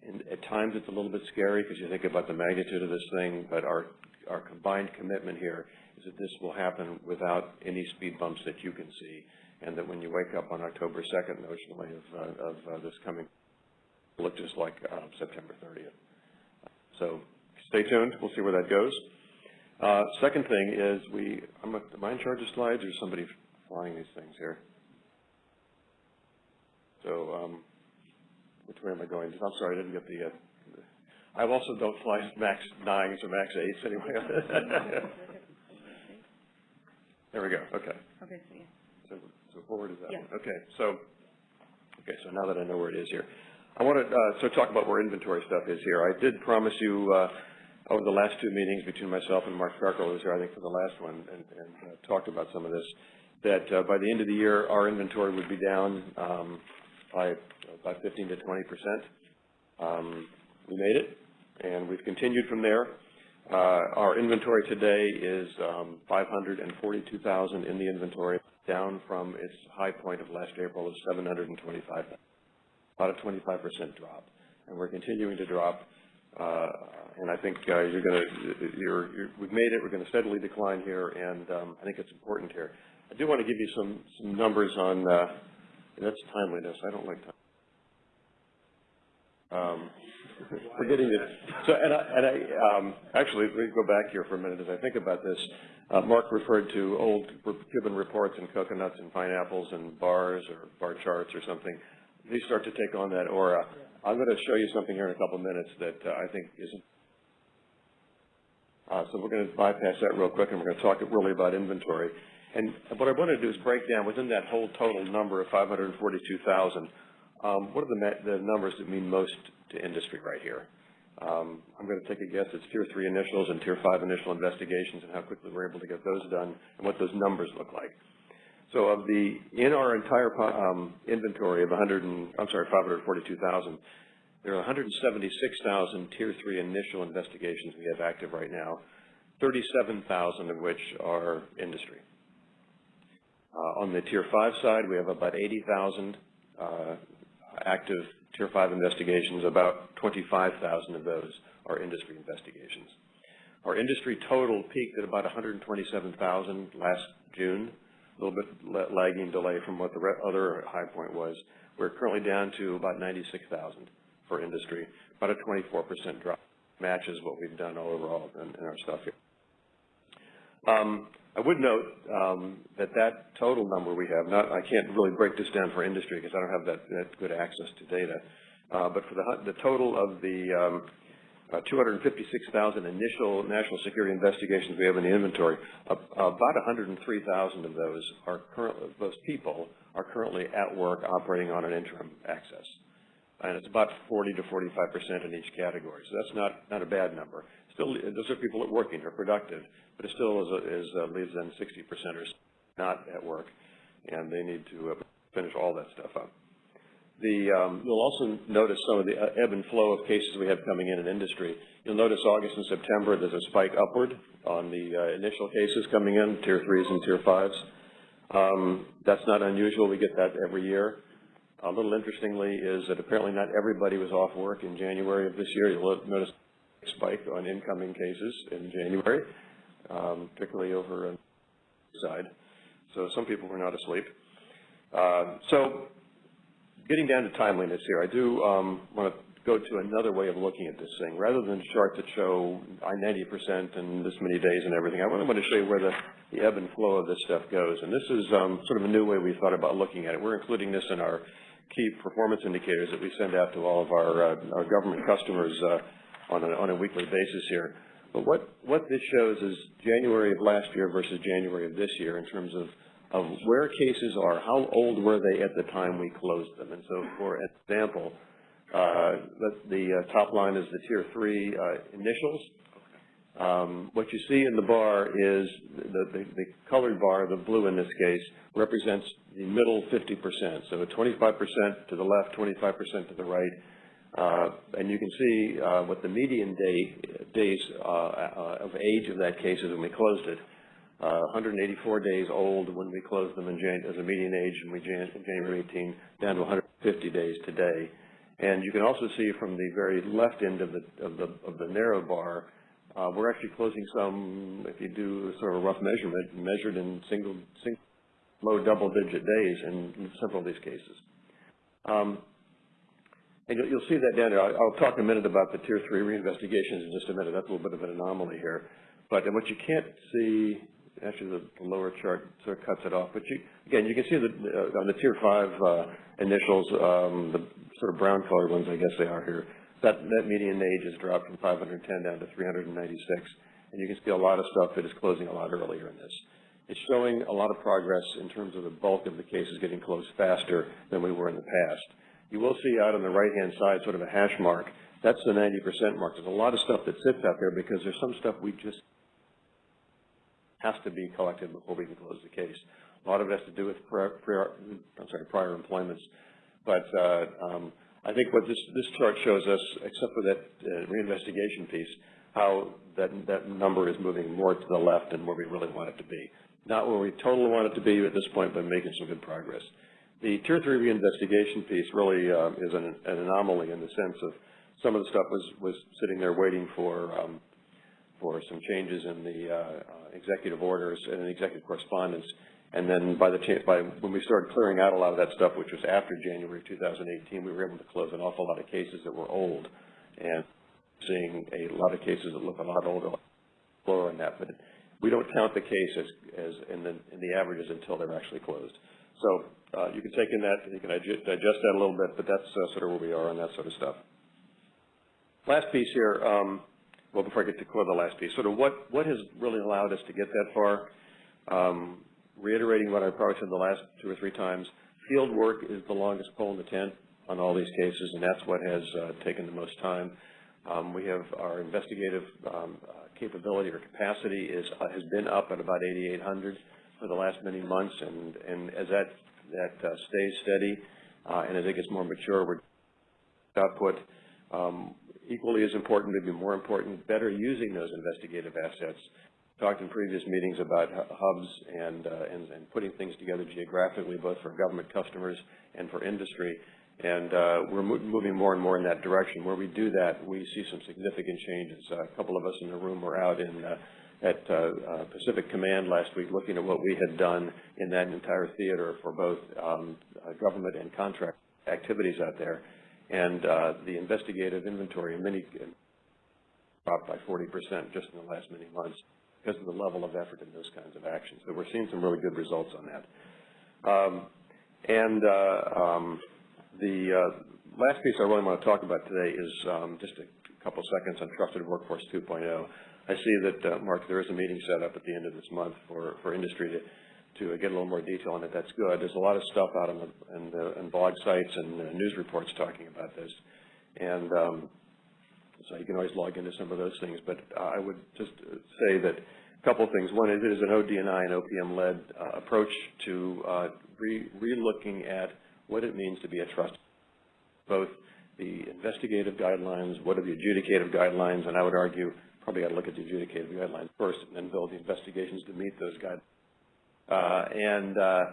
And at times it's a little bit scary because you think about the magnitude of this thing, but our, our combined commitment here is that this will happen without any speed bumps that you can see and that when you wake up on October 2nd, notionally of, uh, of uh, this coming, look just like uh, September 30th. So stay tuned. We'll see where that goes. Uh, second thing is we, I'm am I in charge of slides or somebody flying these things here? So um, which way am I going? I'm sorry, I didn't get the, uh, I also don't fly MAX 9s or MAX 8s anyway. there we go. Okay. Okay, so yeah. So, forward is that Yeah. one? Okay, so, okay, so now that I know where it is here. I want to, uh, so talk about where inventory stuff is here. I did promise you, uh, over the last two meetings between myself and Mark who was here, I think, for the last one, and, and uh, talked about some of this, that uh, by the end of the year, our inventory would be down um, by about 15 to 20 percent. Um, we made it, and we've continued from there. Uh, our inventory today is um, 542,000 in the inventory, down from its high point of last April of 725, about a 25% drop. And we're continuing to drop, uh, and I think uh, you're going to, you're, you're, we've made it, we're going to steadily decline here, and um, I think it's important here. I do want to give you some, some numbers on, uh, that's timeliness, I don't like time. Um, we're getting it. So, and I, and I um, actually, let me go back here for a minute as I think about this. Uh, Mark referred to old Cuban reports and coconuts and pineapples and bars or bar charts or something. These start to take on that aura. I'm going to show you something here in a couple of minutes that uh, I think isn't. Uh, so we're going to bypass that real quick, and we're going to talk really about inventory. And what I want to do is break down within that whole total number of 542,000. Um, what are the, the numbers that mean most to industry right here? Um, I'm going to take a guess. It's tier three initials and tier five initial investigations and how quickly we're able to get those done and what those numbers look like. So of the, in our entire um, inventory of 100 and, I'm sorry, 542,000, there are 176,000 tier three initial investigations we have active right now, 37,000 of which are industry. Uh, on the tier five side, we have about 80,000 uh, active Tier 5 investigations, about 25,000 of those are industry investigations. Our industry total peaked at about 127,000 last June, a little bit lagging delay from what the other high point was. We're currently down to about 96,000 for industry, about a 24% drop. Matches what we've done all overall in, in our stuff here. Um, I would note um, that that total number we have, not, I can't really break this down for industry because I don't have that, that good access to data, uh, but for the, the total of the um, uh, 256,000 initial national security investigations we have in the inventory, uh, about 103,000 of those are currently, those people are currently at work operating on an interim access. And it's about 40 to 45 percent in each category. So that's not, not a bad number. Still, those are people that are working, they're productive, but it still is, is uh, leaves then 60 percenters not at work, and they need to uh, finish all that stuff up. The, um, you'll also notice some of the ebb and flow of cases we have coming in in industry. You'll notice August and September, there's a spike upward on the uh, initial cases coming in, tier threes and tier fives. Um, that's not unusual. We get that every year. A little interestingly is that apparently not everybody was off work in January of this year. You'll notice spike on incoming cases in January, um, particularly over on the side. So some people were not asleep. Uh, so getting down to timeliness here, I do um, want to go to another way of looking at this thing. Rather than chart that show 90% and this many days and everything, I want to show you where the the ebb and flow of this stuff goes. And this is um, sort of a new way we thought about looking at it. We're including this in our key performance indicators that we send out to all of our, uh, our government customers uh, on, a, on a weekly basis here. But what, what this shows is January of last year versus January of this year in terms of, of where cases are, how old were they at the time we closed them. And so for example, uh, the, uh, top line is the tier three uh, initials. Um, what you see in the bar is the, the, the colored bar, the blue in this case, represents the middle 50%. So 25% to the left, 25% to the right. Uh, and you can see uh, what the median day, days uh, uh, of age of that case is when we closed it. Uh, 184 days old when we closed them in Jan as a median age in, we Jan January 18, down to 150 days today. And you can also see from the very left end of the, of the, of the narrow bar, uh, we're actually closing some, if you do sort of a rough measurement, measured in single, single low double-digit days in several of these cases. Um, and you'll, see that down there. I'll, talk a minute about the Tier 3 reinvestigations in just a minute. That's a little bit of an anomaly here. But what you can't see, actually the, lower chart sort of cuts it off, but you, again, you can see that uh, on the Tier 5 uh, initials, um, the sort of brown colored ones, I guess they are here, that, that median age has dropped from 510 down to 396. And you can see a lot of stuff that is closing a lot earlier in this. It's showing a lot of progress in terms of the bulk of the cases getting closed faster than we were in the past. You will see out on the right-hand side sort of a hash mark. That's the 90% mark. There's a lot of stuff that sits out there because there's some stuff we just has to be collected before we can close the case. A lot of it has to do with prior, prior I'm sorry, prior employments. But uh, um, I think what this, this chart shows us, except for that uh, reinvestigation piece, how that, that number is moving more to the left than where we really want it to be. Not where we totally want it to be at this point, but making some good progress. The Tier 3 reinvestigation piece really uh, is an, an, anomaly in the sense of some of the stuff was, was sitting there waiting for, um, for some changes in the uh, uh, executive orders and executive correspondence. And then by the by when we started clearing out a lot of that stuff, which was after January 2018, we were able to close an awful lot of cases that were old, and seeing a lot of cases that look a lot older, lower in that. But we don't count the case as, as in the in the averages until they're actually closed. So uh, you can take in that, you can digest that a little bit, but that's uh, sort of where we are on that sort of stuff. Last piece here. Um, well, before I get to the last piece, sort of what what has really allowed us to get that far. Um, reiterating what I probably said the last two or three times, field work is the longest pole in the tent on all these cases, and that's what has uh, taken the most time. Um, we have our investigative um, uh, capability or capacity is uh, has been up at about 8,800 for the last many months, and and as that that uh, stays steady uh, and as it gets more mature, we're output um, equally as important, maybe more important, better using those investigative assets talked in previous meetings about hubs and, uh, and, and, putting things together geographically, both for government customers and for industry. And uh, we're mo moving more and more in that direction. Where we do that, we see some significant changes. Uh, a couple of us in the room were out in uh, at uh, uh, Pacific Command last week looking at what we had done in that entire theater for both um, government and contract activities out there. And the investigative inventory in many dropped by 40% just in the last many months because of the level of effort in those kinds of actions. So we're seeing some really good results on that. Um, and uh, um, the uh, last piece I really want to talk about today is um, just a couple seconds on Trusted Workforce 2.0. I see that, uh, Mark, there is a meeting set up at the end of this month for, for industry to, to get a little more detail on it. That's good. There's a lot of stuff out on the, in the in blog sites and uh, news reports talking about this. And um, so you can always log into some of those things. But uh, I would just say that a couple of things. One is it is an ODNI OPM-led uh, approach to uh, re- re-looking at what it means to be a trust, both the investigative guidelines, what are the adjudicative guidelines, and I would argue probably got to look at the adjudicative guidelines first and then build the investigations to meet those guidelines. Uh, and uh,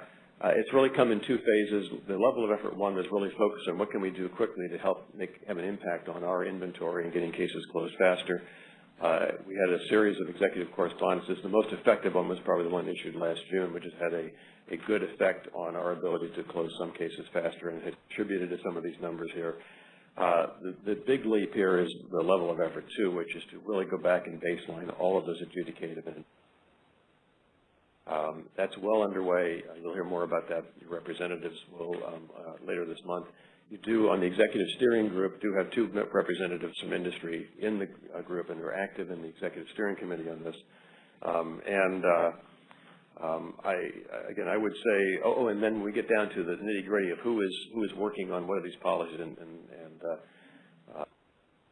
it's really come in two phases. The level of effort one is really focused on what can we do quickly to help make have an impact on our inventory and getting cases closed faster. Uh, we had a series of executive correspondences. The most effective one was probably the one issued last June, which has had a, a good effect on our ability to close some cases faster and has contributed to some of these numbers here. Uh, the, the, big leap here is the level of effort, too, which is to really go back and baseline all of those adjudicated Um, that's well underway. Uh, You'll hear more about that. Your representatives will um, uh, later this month. You do, on the executive steering group, do have two representatives from industry in the uh, group, and they're active in the executive steering committee on this. Um, and uh, um, I, again, I would say, oh, oh, and then we get down to the nitty-gritty of who is who is working on what are these policies and, and, and uh, uh,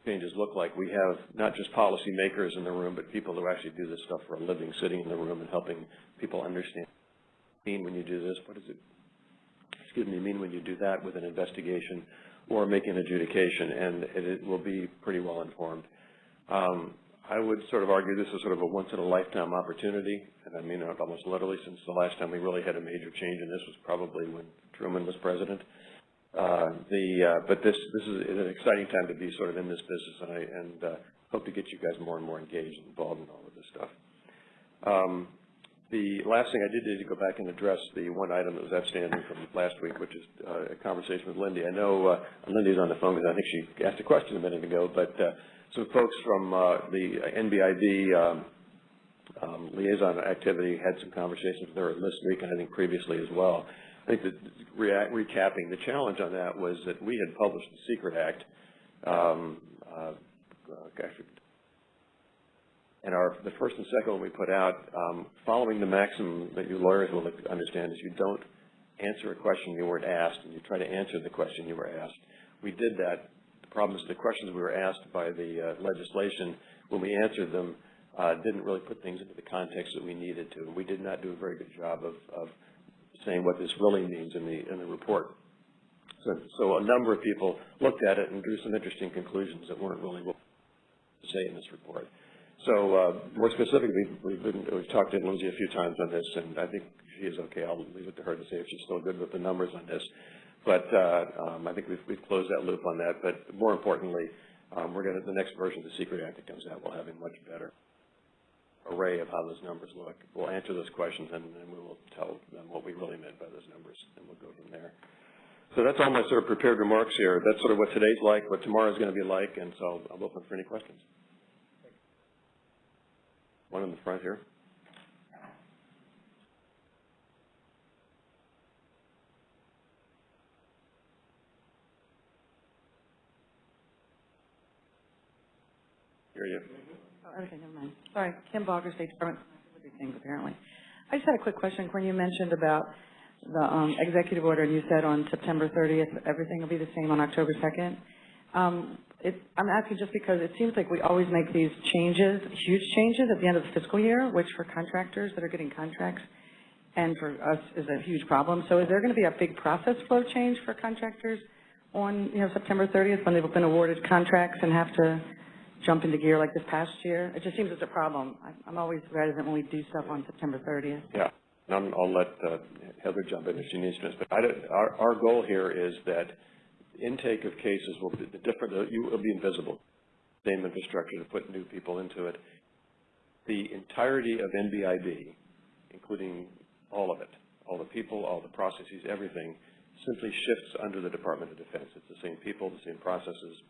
changes look like. We have not just policymakers in the room, but people who actually do this stuff for a living, sitting in the room and helping people understand. Mean when you do this, what does it? Excuse me, mean when you do that with an investigation or make an adjudication, and it, it will be pretty well informed. Um, I would sort of argue this is sort of a once-in-a-lifetime opportunity, and I mean it almost literally, since the last time we really had a major change, and this was probably when Truman was president. Uh, the uh, but this this is an exciting time to be sort of in this business, and I and uh, hope to get you guys more and more engaged and involved in all of this stuff. Um, the last thing I did is to go back and address the one item that was outstanding from last week, which is uh, a conversation with Lindy. I know uh, Lindy's on the phone because I think she asked a question a minute ago, but uh, some folks from uh, the NBIB um, um, liaison activity had some conversations with her this week and I think previously as well. I think that recapping, the challenge on that was that we had published the Secret Act, um, uh, and our the first and second one we put out, um, following the maxim that you lawyers will understand is you don't answer a question you weren't asked, and you try to answer the question you were asked. We did that. The questions we were asked by the uh, legislation, when we answered them, uh, didn't really put things into the context that we needed to. We did not do a very good job of, of saying what this really means in the in the report. So, so a number of people looked at it and drew some interesting conclusions that weren't really what to say in this report. So uh, more specifically, we've, been, we've talked to Lindsay a few times on this, and I think she is okay. I'll leave it to her to say if she's still good with the numbers on this. But uh, um, I think we've, we've closed that loop on that. But more importantly, um, we're going to the next version of the Secret Act that comes out will have a much better array of how those numbers look. We'll answer those questions, and then we will tell them what we really meant by those numbers, and we'll go from there. So that's all my sort of prepared remarks here. That's sort of what today's like, what tomorrow's going to be like, and so I'm open for any questions. One in the front here. Hear you. Oh, okay, never mind. Sorry, Kim Baugher, State Department, things apparently. I just had a quick question. When you mentioned about the um, executive order, and you said on September 30th, everything will be the same on October 2nd. Um, it, I'm asking just because it seems like we always make these changes, huge changes at the end of the fiscal year, which for contractors that are getting contracts and for us is a huge problem. So is there going to be a big process flow change for contractors on, you know, September 30th when they've been awarded contracts and have to jump into gear like this past year? It just seems it's a problem. I- I'm always reticent when we do stuff on September 30th. Yeah, and I'm- I'll let uh, Heather jump in if she needs to. But I our our goal here is that intake of cases will be different, you will be invisible. Same infrastructure to put new people into it. The entirety of NBIB, including all of it, all the people, all the processes, everything, simply shifts under the Department of Defense. It's the same people, the same processes,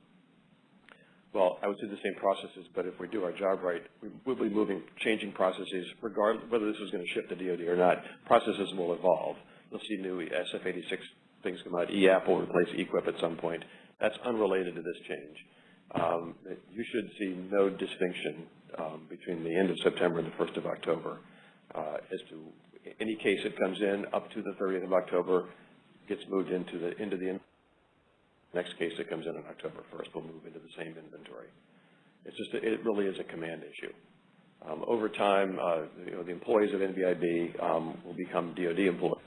well, I would say the same processes, but if we do our job right, we will be moving, changing processes, regardless whether this is going to shift the DoD or not. Processes will evolve. You'll see new SF-86 things come out. eApp will replace e-QIP at some point. That's unrelated to this change. Um, you should see no distinction um, between the end of September and the 1st of October uh, as to any case that comes in up to the 30th of October gets moved into the into the Next case that comes in on October 1st will move into the same inventory. It's just, it really is a command issue. Um, over time, uh, you know, the employees of NBIB um, will become DoD employees,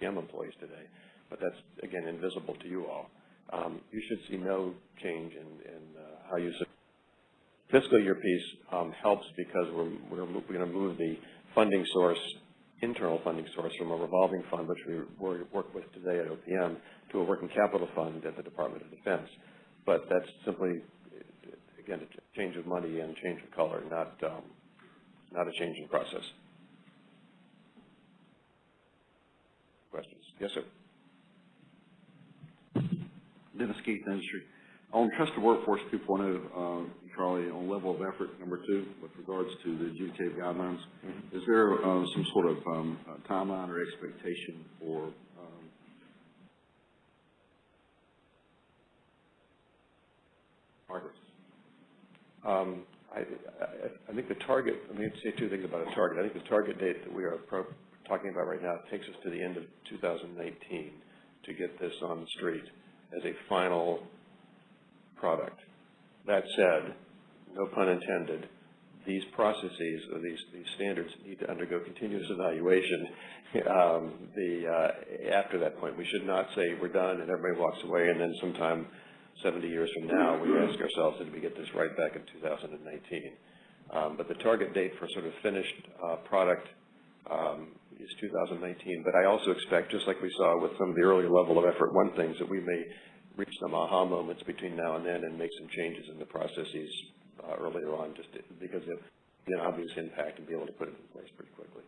PM employees today, but that's, again, invisible to you all. Um, you should see no change in, in uh, how you fiscal year piece um, helps because we're, we're, we're going to move the funding source internal funding source from a revolving fund, which we work with today at OPM, to a working capital fund at the Department of Defense. But that's simply, again, a change of money and change of color, not, um, not a change in process. Questions? Yes, sir. Dennis Keith, Industry. On trusted workforce 2.0, uh, Charlie, on level of effort number two, with regards to the adjudicative guidelines, is there uh, some sort of um, timeline or expectation for um, progress? Um, I, I, I think the target, I mean, say two things about a target. I think the target date that we are pro- talking about right now takes us to the end of 2019 to get this on the street as a final product. That said, no pun intended, these processes or these, these standards need to undergo continuous evaluation. Um, the, uh, after that point, we should not say we're done and everybody walks away and then sometime 70 years from now, we ask ourselves, did we get this right back in 2019? Um, but the target date for sort of finished uh, product um, is 2019. But I also expect, just like we saw with some of the earlier level of effort one things, that we may reach some aha moments between now and then and make some changes in the processes uh, earlier on, just to- because of the obvious impact and be able to put it in place pretty quickly.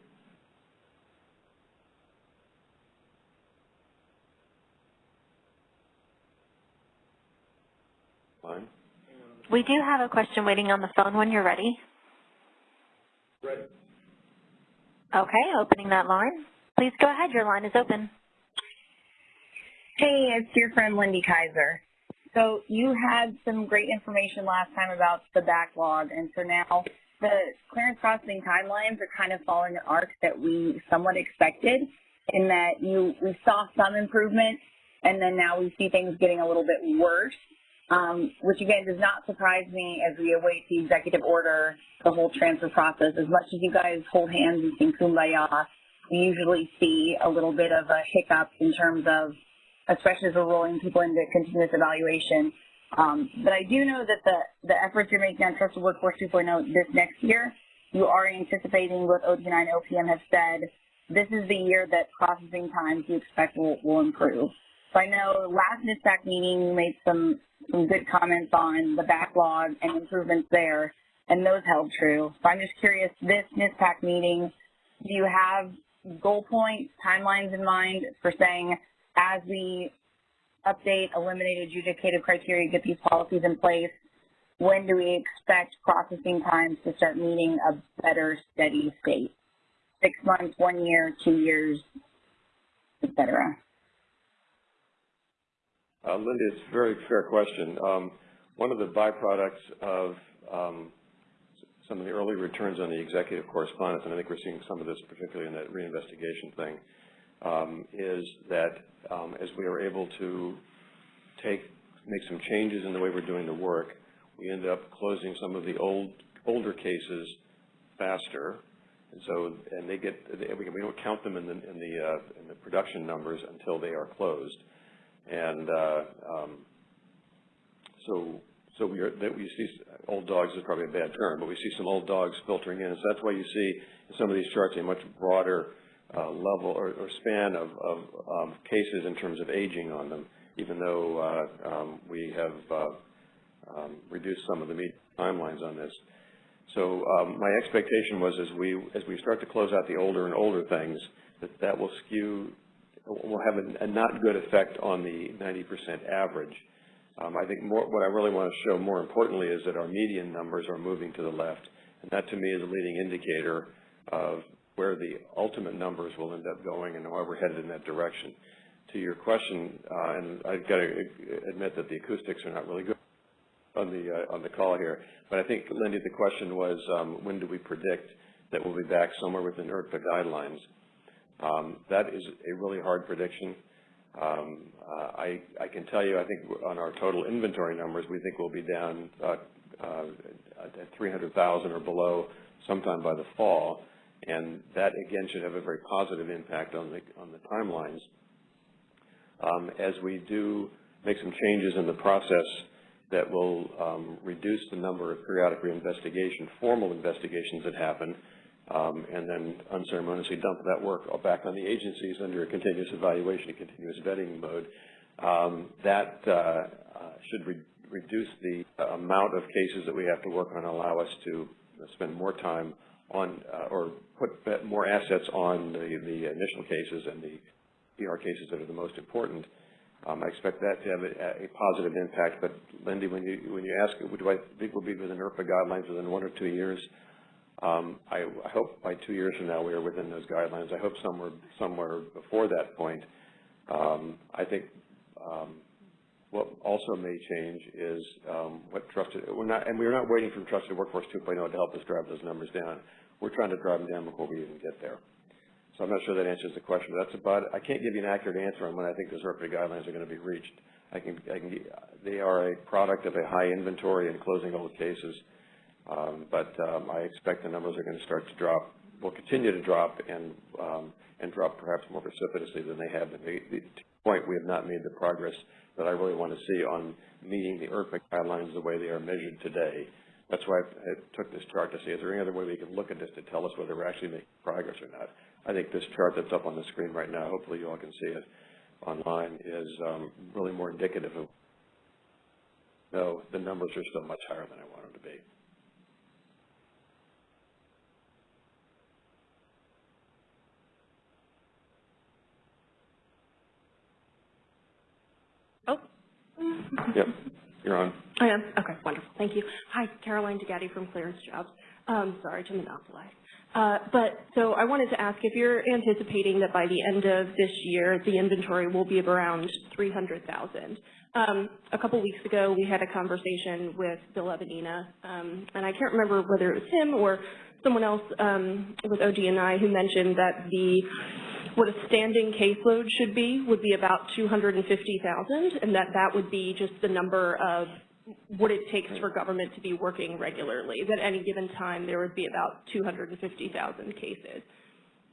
Fine? We do have a question waiting on the phone when you're ready. Ready. Okay, opening that line. Please go ahead, your line is open. Hey, it's your friend Lindy Kyzer. So you had some great information last time about the backlog, and so now the clearance processing timelines are kind of following an arc that we somewhat expected in that you we saw some improvement, and then now we see things getting a little bit worse, um, which again does not surprise me as we await the executive order, the whole transfer process. As much as you guys hold hands and sing kumbaya, we usually see a little bit of a hiccup in terms of especially as we're rolling people into continuous evaluation. Um, but I do know that the, the efforts you're making on Trusted Workforce 2.0 this next year, you are anticipating what ODNI and OPM have said, this is the year that processing times you expect will, will improve. So I know last NISPPAC meeting you made some, some good comments on the backlog and improvements there, and those held true. So I'm just curious, this NISPPAC meeting, do you have goal points, timelines in mind for saying as we update, eliminate adjudicative criteria, get these policies in place, when do we expect processing times to start meeting a better steady state? Six months, one year, two years, et cetera? Uh, Linda, it's a very fair question. Um, one of the byproducts of um, some of the early returns on the executive correspondence, and I think we're seeing some of this particularly in that reinvestigation thing, um, is that um, as we are able to take, make some changes in the way we're doing the work, we end up closing some of the old, older cases faster. And so, and they get, we, don't count them in the, in the, uh, in the production numbers until they are closed. And, uh, um, so, so we are, that we see, old dogs is probably a bad term, but we see some old dogs filtering in. So that's why you see in some of these charts a much broader uh, level or, or span of, of um, cases in terms of aging on them, even though uh, um, we have uh, um, reduced some of the timelines on this. So um, my expectation was as we as we start to close out the older and older things, that that will skew, will have a, a not good effect on the 90% average. Um, I think more, what I really want to show more importantly is that our median numbers are moving to the left, and that to me is a leading indicator of where the ultimate numbers will end up going and why we're headed in that direction. To your question, uh, and I've got to admit that the acoustics are not really good on the uh, on the call here, but I think, Lindy, the question was um, when do we predict that we'll be back somewhere within IRTPA guidelines? Um, that is a really hard prediction. Um, uh, I, I can tell you, I think on our total inventory numbers, we think we'll be down uh, uh, at 300,000 or below sometime by the fall and that again should have a very positive impact on the on the timelines. Um, as we do make some changes in the process that will um, reduce the number of periodic reinvestigation, formal investigations that happen, um, and then unceremoniously dump that work back on the agencies under a continuous evaluation, a continuous vetting mode, um, that uh, uh, should re reduce the amount of cases that we have to work on and allow us to spend more time on uh, or put more assets on the, the initial cases and the PR cases that are the most important. Um, I expect that to have a, a positive impact, but Lindy, when you, when you ask, do I think we'll be within IRTPA guidelines within one or two years? Um, I, I hope by two years from now, we are within those guidelines. I hope somewhere, somewhere before that point. Um, I think, um, what also may change is, um, what trusted, we're not, and we're not waiting for Trusted Workforce 2.0 to help us drive those numbers down. We're trying to drive them down before we even get there. So I'm not sure that answers the question, but that's about, I can't give you an accurate answer on when I think those IRTPA guidelines are going to be reached. I can, I can, they are a product of a high inventory and closing old cases. Um, but, um, I expect the numbers are going to start to drop, will continue to drop and, um, and drop perhaps more precipitously than they have been. The, the to the point, we have not made the progress that I really want to see on meeting the IRTPA guidelines the way they are measured today. That's why I, took this chart to see, is there any other way we can look at this to tell us whether we're actually making progress or not? I think this chart that's up on the screen right now, hopefully you all can see it online, is um, really more indicative of, no, the numbers are still much higher than I want them to be. Oh. Yep, you're on. I am, okay, wonderful, thank you. Hi, Caroline DeGatti from Clearance Jobs. Um, sorry to monopolize. Uh, but, so I wanted to ask if you're anticipating that by the end of this year, the inventory will be around 300,000. Um, a couple weeks ago, we had a conversation with Bill Evanina, um, and I can't remember whether it was him or someone else um, with ODNI who mentioned that the what a standing caseload should be would be about 250,000, and that that would be just the number of what it takes for government to be working regularly. That at any given time there would be about 250,000 cases.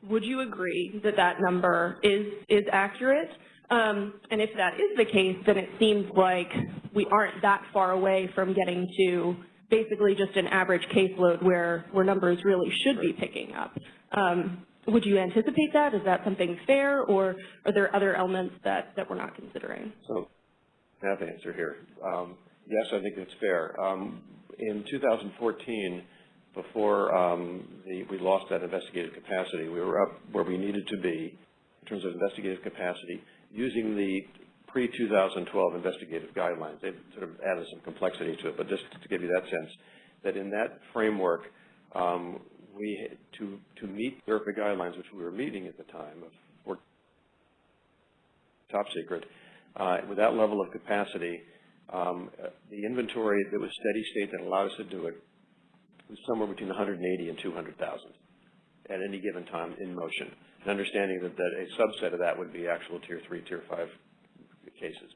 Would you agree that that number is is accurate? Um, and if that is the case, then it seems like we aren't that far away from getting to basically just an average caseload where where numbers really should be picking up. Um, would you anticipate that? Is that something fair, or are there other elements that, that we're not considering? So, I have the answer here. Um, yes, I think it's fair. Um, in 2014, before um, the, we lost that investigative capacity, we were up where we needed to be in terms of investigative capacity using the pre-2012 investigative guidelines. They've sort of added some complexity to it, but just to give you that sense, that in that framework, um, we to to meet the IRTPA guidelines, which we were meeting at the time of top secret, uh, with that level of capacity, um, the inventory that was steady state that allowed us to do it was somewhere between 180 and 200,000 at any given time in motion. And understanding that, that a subset of that would be actual tier three, tier five cases.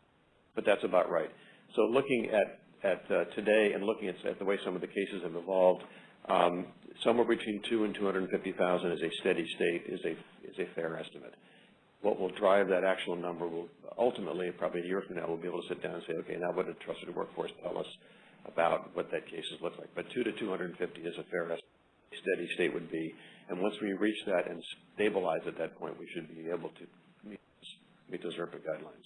But that's about right. So looking at at uh, today and looking at, at the way some of the cases have evolved, um, somewhere between two and 250,000 is a steady state, is a, is a fair estimate. What will drive that actual number will ultimately, probably a year from now, we'll be able to sit down and say, okay, now what did a trusted workforce tell us about what that cases look like? But two to 250 is a fair estimate. Steady state would be, and once we reach that and stabilize at that point, we should be able to meet, meet those IRTPA guidelines.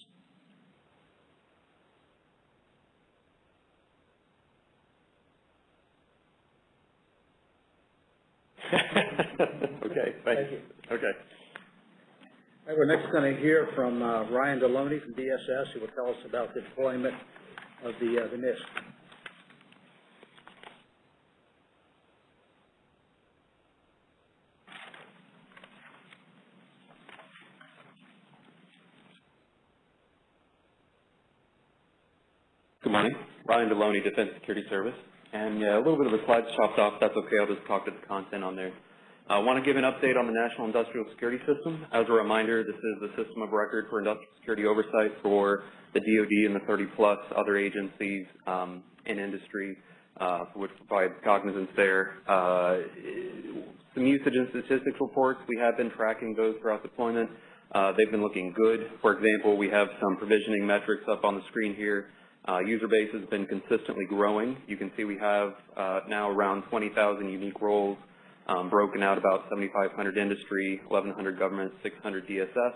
Okay, thank you. Okay. Right, we're next going to hear from uh, Ryan Deloney from DSS, who will tell us about the deployment of the uh, the NISS. Good morning. Ryan Deloney, Defense Security Service. And yeah, a little bit of the slides chopped off. That's okay. I'll just talk to the content on there. I want to give an update on the National Industrial Security System. As a reminder, this is the system of record for industrial security oversight for the DoD and the 30-plus other agencies um, in industry, uh, which provides cognizance there. Uh, some usage and statistics reports, we have been tracking those throughout deployment. Uh, they've been looking good. For example, we have some provisioning metrics up on the screen here. Uh, user base has been consistently growing. You can see we have uh, now around 20,000 unique roles um, broken out about 7,500 industry, 1,100 government, 600 DSS.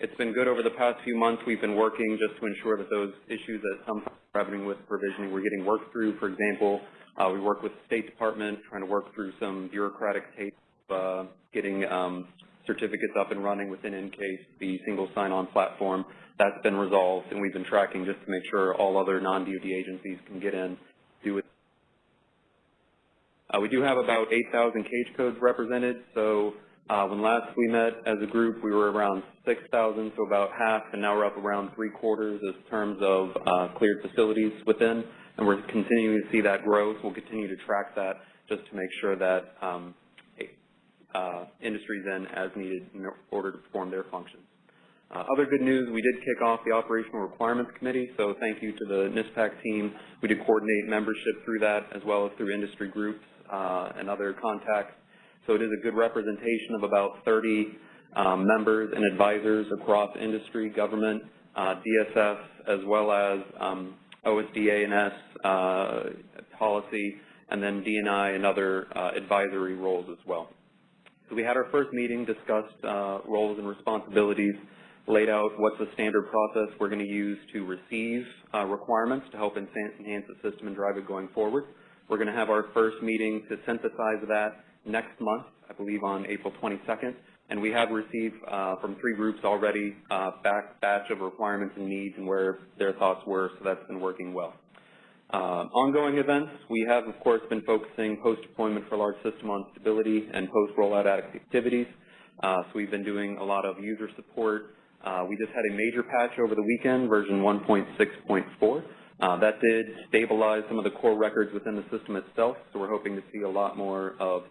It's been good over the past few months. We've been working just to ensure that those issues that sometimes are happening with provisioning we're getting worked through. For example, uh, we work with the State Department trying to work through some bureaucratic tape, uh, getting um, certificates up and running within NCAISS, the single sign-on platform. That's been resolved, and we've been tracking just to make sure all other non-DoD agencies can get in, we do have about 8,000 cage codes represented, so uh, when last we met as a group, we were around 6,000, so about half, and now we're up around three quarters in terms of uh, cleared facilities within, and we're continuing to see that growth. We'll continue to track that just to make sure that um, uh, industries in as needed in order to perform their functions. Uh, other good news, we did kick off the Operational Requirements Committee, so thank you to the NISPPAC team. We did coordinate membership through that as well as through industry groups uh, and other contacts. So it is a good representation of about 30 um, members and advisors across industry, government, uh, DSS, as well as um, OSDA and S uh, policy, and then DNI and other uh, advisory roles as well. So we had our first meeting, discussed uh, roles and responsibilities, laid out what's the standard process we're going to use to receive uh, requirements to help enhance the system and drive it going forward. We're going to have our first meeting to synthesize that next month, I believe on April 22nd, and we have received uh, from three groups already uh, back batch of requirements and needs and where their thoughts were, so that's been working well. Uh, ongoing events, we have, of course, been focusing post-deployment for large system on stability and post-rollout activities. Uh, so we've been doing a lot of user support. Uh, we just had a major patch over the weekend, version 1.6.4. Uh, that did stabilize some of the core records within the system itself, so we're hoping to see a lot more of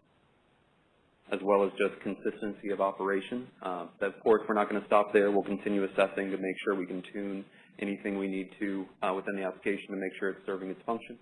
as well as just consistency of operation. Uh, of course, we're not going to stop there. We'll continue assessing to make sure we can tune anything we need to uh, within the application to make sure it's serving its function.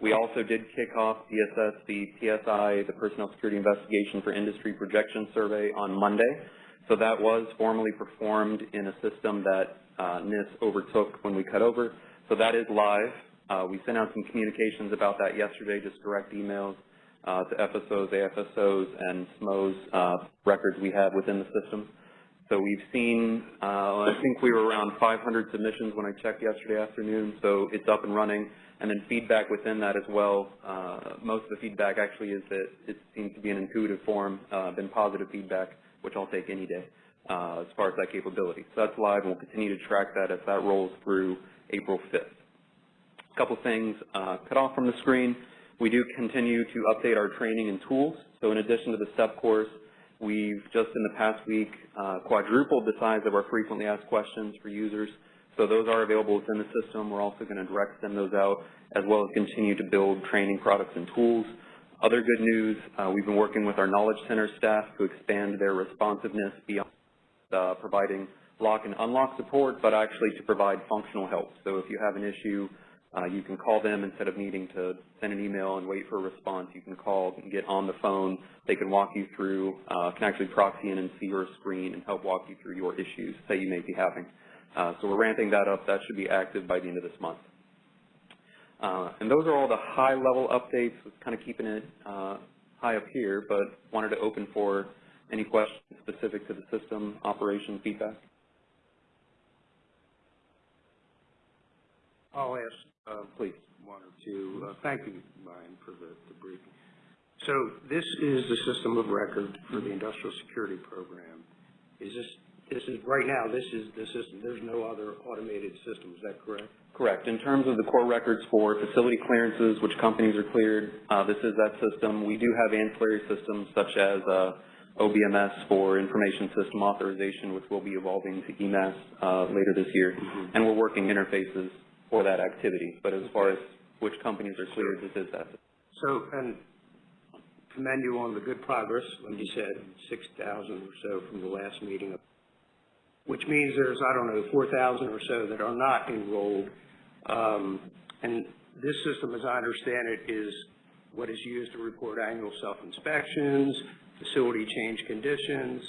We also did kick off DSS, the PSI, the Personnel Security Investigation for Industry Projection Survey on Monday. So that was formally performed in a system that uh, NISS overtook when we cut over. So that is live. Uh, we sent out some communications about that yesterday, just direct emails uh, to FSOs, AFSOs, and SMOs uh, records we have within the system. So we've seen, uh, I think we were around 500 submissions when I checked yesterday afternoon, so it's up and running. And then feedback within that as well. Uh, most of the feedback actually is that it seems to be an intuitive form, uh, been positive feedback, which I'll take any day as far as that capability. So that's live, and we'll continue to track that as that rolls through April 5th. A couple things uh, cut off from the screen. We do continue to update our training and tools. So in addition to the STEPP course, We've just in the past week uh, quadrupled the size of our frequently asked questions for users. So those are available within the system. We're also going to direct send those out as well as continue to build training products and tools. Other good news, uh, we've been working with our Knowledge Center staff to expand their responsiveness beyond uh, providing lock and unlock support, but actually to provide functional help. So if you have an issue uh, you can call them instead of needing to send an email and wait for a response. You can call and get on the phone. They can walk you through, uh, can actually proxy in and see your screen and help walk you through your issues that you may be having. Uh, so we're ramping that up. That should be active by the end of this month. Uh, and those are all the high-level updates, kind of keeping it uh, high up here, but wanted to open for any questions specific to the system operation feedback. I'll ask uh, please, one or two. Uh, Thank you, Brian, for the the briefing. So this is the system of record for the industrial security program. Is this, this is, right now, this is the system, there's no other automated system, is that correct? Correct. In terms of the core records for facility clearances, which companies are cleared, uh, this is that system. We do have ancillary systems such as uh, OBMS for information system authorization, which will be evolving to eMASS uh, later this year. Mhm. And we're working interfaces for that activity. But as far as which companies are cleared, this is that. So, and commend you on the good progress, like you said, 6,000 or so from the last meeting, which means there's, I don't know, 4,000 or so that are not enrolled. Um, and this system, as I understand it, is what is used to report annual self-inspections, facility change conditions,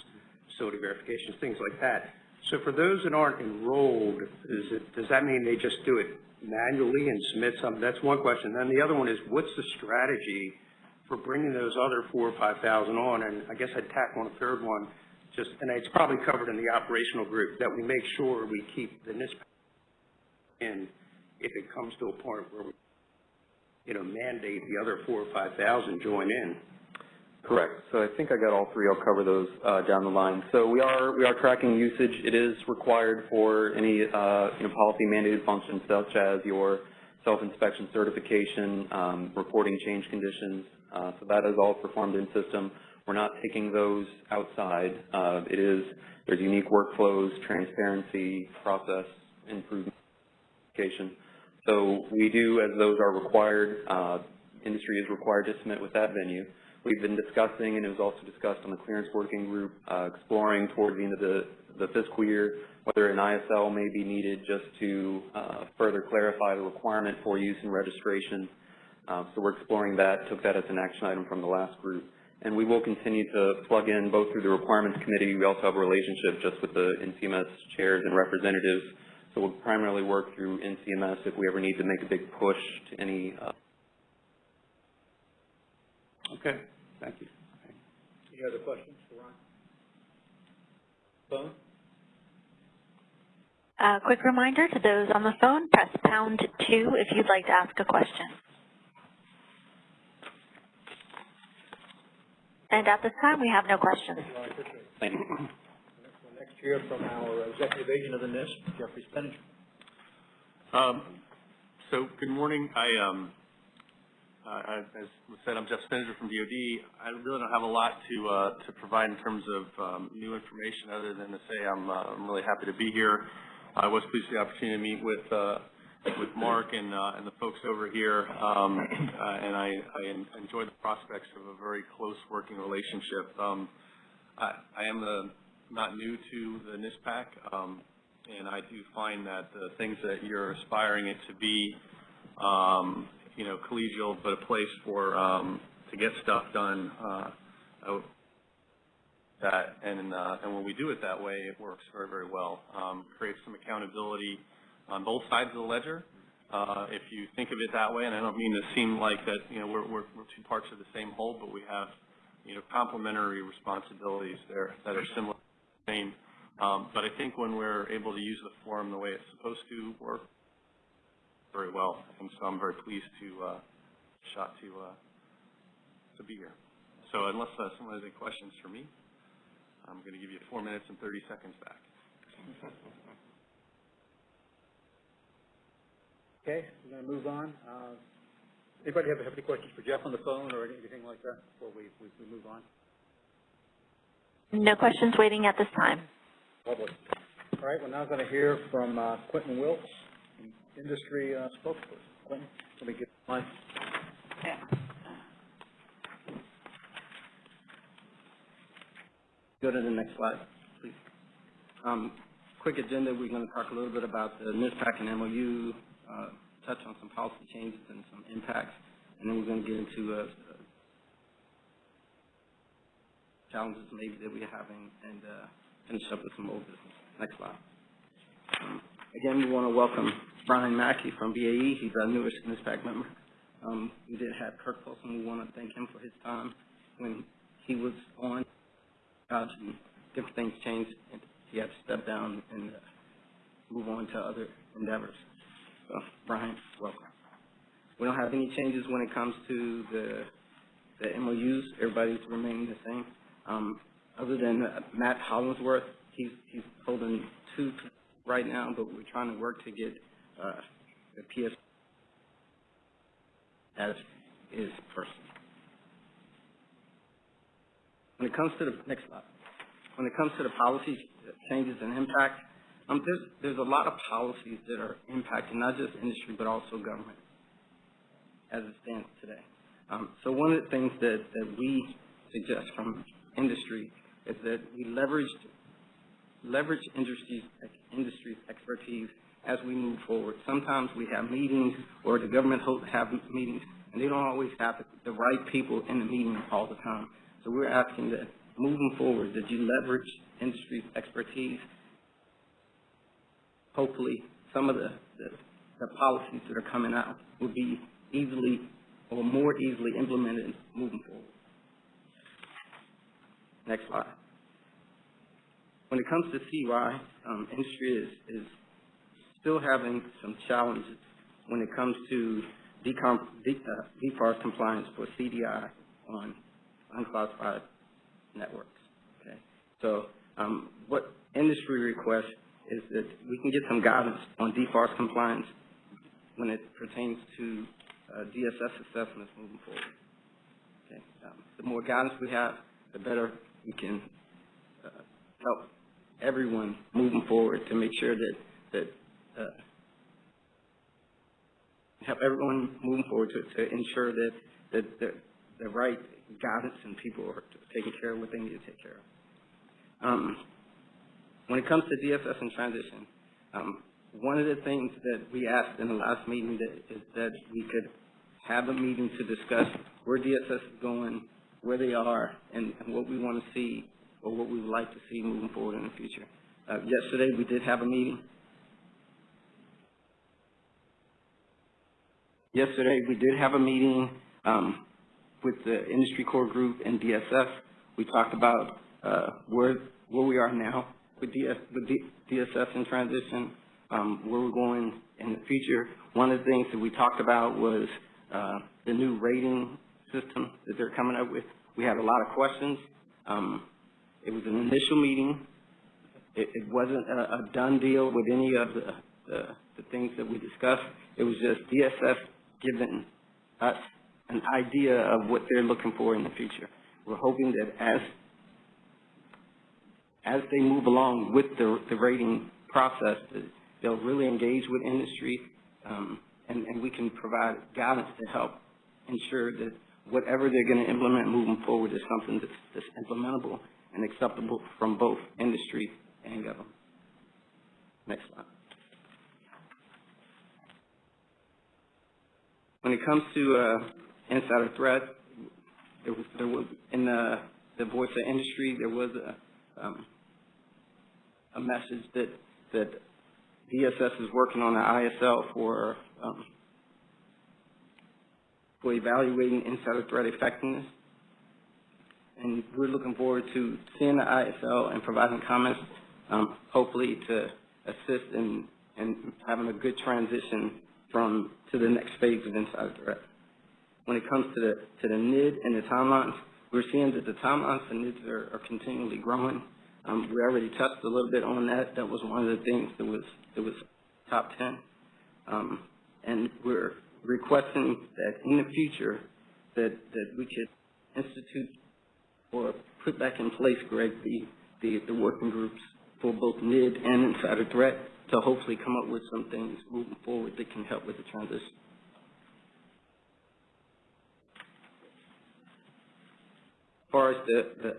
facility verifications, things like that. So for those that aren't enrolled, is it, does that mean they just do it manually and submit some? That's one question. Then the other one is, what's the strategy for bringing those other four or 5,000 on? And I guess I'd tack on a third one, just, and it's probably covered in the operational group, that we make sure we keep the NISP in if it comes to a point where we, you know, mandate the other four or 5,000 join in. Correct. So I think I got all three. I'll cover those uh, down the line. So we are we are tracking usage. It is required for any uh, you know policy mandated functions such as your self-inspection certification, um, reporting change conditions. Uh, so that is all performed in system. We're not taking those outside. It is there's unique workflows, transparency, process improvement. So we do, as those are required, uh, industry is required to submit with that venue. We've been discussing, and it was also discussed on the clearance working group, uh, exploring towards the end of the, the fiscal year whether an ISL may be needed just to uh, further clarify the requirement for use and registration. Uh, so we're exploring that, took that as an action item from the last group. And we will continue to plug in both through the requirements committee. We also have a relationship just with the NCMS chairs and representatives. So we'll primarily work through NCMS if we ever need to make a big push to any uh, Okay, thank you. Any other questions for Ron? Phone? A quick reminder to those on the phone, press pound two if you'd like to ask a question. And at this time, we have no questions. Well, I appreciate it. Thank you. We'll next hear from our executive agent of the NISP, Jeffrey Spinnanger. Um, so, good morning. I, um, uh, As was said, I'm Jeff Spinnanger from DOD. I really don't have a lot to, uh, to provide in terms of, um, new information other than to say I'm, uh, I'm really happy to be here. I was pleased with the opportunity to meet with, uh, with Mark and, uh, and the folks over here. Um, uh, and I, I en- enjoy the prospects of a very close working relationship. Um, I, I am the, not new to the NISPPAC. Um, and I do find that the things that you're aspiring it to be, um, you know, collegial, but a place for um, to get stuff done. Uh, that and uh, and when we do it that way, it works very very well. Um, creates some accountability on both sides of the ledger. Uh, if you think of it that way, and I don't mean to seem like that, you know, we're, we're, we're two parts of the same whole, but we have, you know, complementary responsibilities there that are similar, same. Um, but I think when we're able to use the forum the way it's supposed to work very well, and so I'm very pleased to uh, shot to uh, to be here. So unless uh, someone has any questions for me, I'm going to give you four minutes and 30 seconds back. Okay, we're going to move on. Uh, Anybody have, have any questions for Jeff on the phone or anything like that before we, we, we move on? No questions waiting at this time. Lovely. All right, we're now going to hear from uh, Quentin Wilkes, industry uh, spokesperson. Quentin, let me get my, Yeah. Go to the next slide, please. Um, quick agenda, we're going to talk a little bit about the NISPPAC and MOU, uh, touch on some policy changes and some impacts, and then we're going to get into uh, challenges maybe that we're having and uh, finish up with some old business. Next slide. Um, again, we want to welcome Brian Mackey from BAE. He's our newest NISPPAC member. Um, we did have Kirk Folsom. We want to thank him for his time when he was on and different things changed, and he had to step down and uh, move on to other endeavors. So, Brian, welcome. We don't have any changes when it comes to the, the MOUs. Everybody's remaining the same. Um, other than uh, Matt Hollingsworth, he's, he's holding two right now, but we're trying to work to get uh, the PS as is person. When it comes to the, next slide. When it comes to the policy changes and impact, um, there's, there's a lot of policies that are impacting not just industry, but also government as it stands today. Um, so one of the things that, that we suggest from industry is that we leverage, leverage industry's, expertise as we move forward. Sometimes we have meetings or the government have meetings, and they don't always have the right people in the meeting all the time. So we're asking that moving forward, that you leverage industry's expertise. Hopefully, some of the, the, the policies that are coming out will be easily or more easily implemented moving forward. Next slide. When it comes to CUI, um, industry is, is still having some challenges when it comes to decom, de, uh, DFARS compliance for CDI on unclassified networks, okay? So, um, what industry requests is that we can get some guidance on DFARS compliance when it pertains to uh, DSS assessments moving forward. Okay, um, the more guidance we have, the better we can uh, help everyone moving forward to make sure that that uh, help everyone moving forward to, to ensure that that the, the right guidance and people are taking care of what they need to take care of. Um, when it comes to DSS and transition, um, one of the things that we asked in the last meeting that is that we could have a meeting to discuss where DSS is going, where they are, and, and what we want to see or what we would like to see moving forward in the future. Uh, yesterday, we did have a meeting. Yesterday, we did have a meeting um, with the industry core group and DSS. We talked about uh, where where we are now with, DS, with in transition, um, where we're going in the future. One of the things that we talked about was uh, the new rating system that they're coming up with. We had a lot of questions. Um, it was an initial meeting. It, it wasn't a, a done deal with any of the, the, the things that we discussed. It was just DSS giving us an idea of what they're looking for in the future. We're hoping that as as they move along with the, the rating process, they'll really engage with industry, um, and, and we can provide guidance to help ensure that whatever they're going to implement moving forward is something that's, that's implementable and acceptable from both industry and government. Next slide. When it comes to uh, insider threat, there was, there was in the, the voice of industry, there was a, um, a message that, that DSS is working on an ISL for, um, for evaluating insider threat effectiveness. And we're looking forward to seeing the ISL and providing comments, um, hopefully to assist in, in having a good transition from, to the next phase of insider threat. When it comes to the, to the NID and the timelines, we're seeing that the timelines for NIDs are, are continually growing. Um, we already touched a little bit on that. That was one of the things that was, that was top 10. Um, and we're requesting that in the future that, that we could institute or put back in place, Greg, the, the, the working groups for both NID and insider threat to hopefully come up with some things moving forward that can help with the transition. As far as the, the,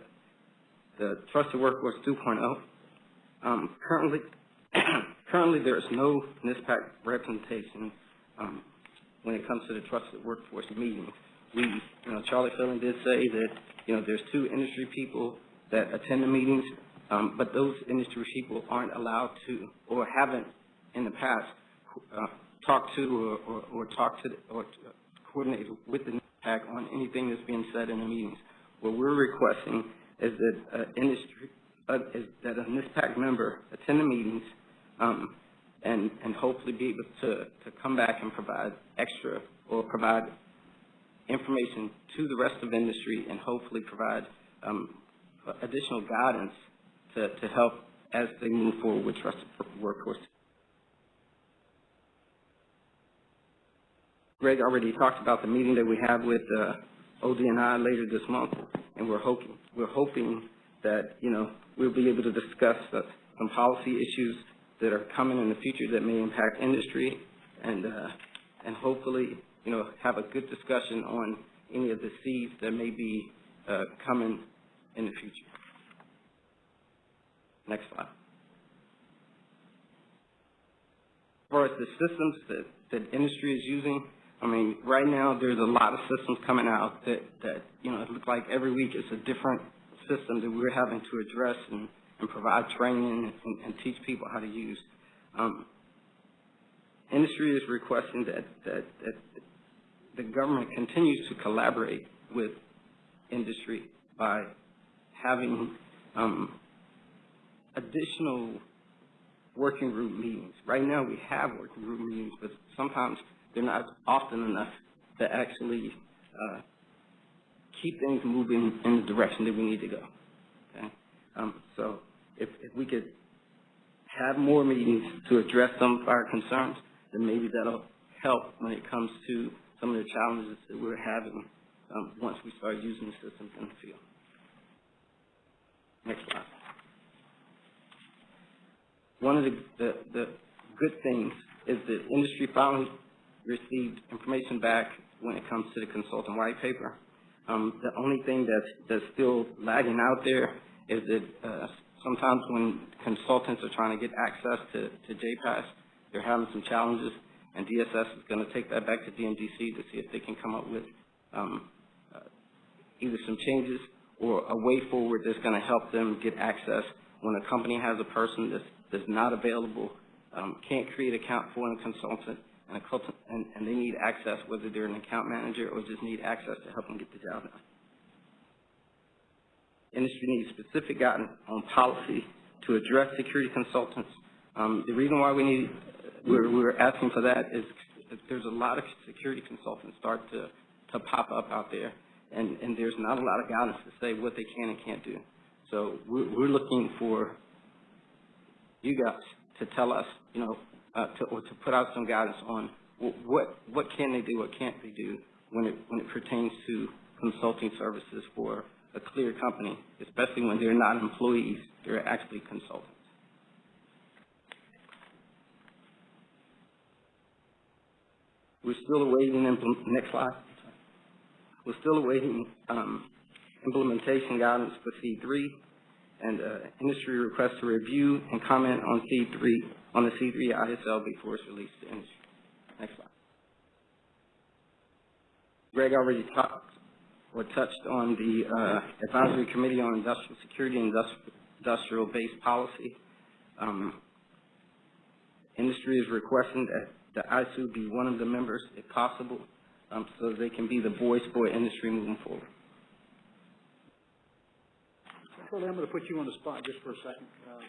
the Trusted Workforce 2.0, um, currently, currently there's no NISPPAC representation um, when it comes to the Trusted Workforce meetings. We, you know, Charlie Phalen did say that, you know, there's two industry people that attend the meetings, um, but those industry people aren't allowed to or haven't in the past uh, talked to or, or, or talked to or coordinated with the NISPPAC on anything that's being said in the meetings. What we're requesting is that uh, industry, uh, is that a NISPPAC member attend the meetings um, and, and hopefully be able to, to come back and provide extra or provide information to the rest of industry and hopefully provide um, additional guidance to, to help as they move forward with trusted workforce. Greg already talked about the meeting that we have with uh, ODNI later this month, and we're hoping we're hoping that you know we'll be able to discuss uh, some policy issues that are coming in the future that may impact industry, and uh, and hopefully you know have a good discussion on any of the seeds that may be uh, coming in the future. Next slide. As far as the systems that, that industry is using, I mean, right now there's a lot of systems coming out that, that you know, it looks like every week it's a different system that we're having to address and, and provide training and, and teach people how to use. Um, industry is requesting that, that, that the government continues to collaborate with industry by having um, additional working group meetings. Right now we have working group meetings, but sometimes they're not often enough to actually uh, keep things moving in the direction that we need to go, okay? Um, so if, if we could have more meetings to address some of our concerns, then maybe that'll help when it comes to some of the challenges that we're having, um, once we start using the systems in the field. Next slide. One of the, the, the good things is that industry finally received information back when it comes to the consultant white paper. Um, the only thing that's, that's still lagging out there is that, uh, sometimes when consultants are trying to get access to, to JPAS, they're having some challenges, and DSS is gonna take that back to DMDC to see if they can come up with, um, uh, either some changes or a way forward that's gonna help them get access when a company has a person that's, that's not available, um, can't create an account for a consultant, and a consultant, and, and they need access, whether they're an account manager or just need access to help them get the job done. Industry needs specific guidance on policy to address security consultants. Um, the reason why we need, we're, we're asking for that is there's a lot of security consultants start to, to pop up out there, and, and there's not a lot of guidance to say what they can and can't do. So we're, we're looking for you guys to tell us, you know, uh, to, or to put out some guidance on what, what can they do, what can't they do when it, when it pertains to consulting services for a clear company, especially when they're not employees, they're actually consultants. We're still awaiting, next slide. We're still awaiting, um, implementation guidance for SEAD three and, uh, industry request to review and comment on SEAD three, on the SEAD three ISL before it's released to industry. Next slide. Greg already talked or touched on the, uh, advisory committee on industrial security and industrial-based policy. Um, industry is requesting that the ISOO be one of the members if possible, um, so they can be the voice for industry moving forward. Charlie, I'm going to put you on the spot just for a second. Uh,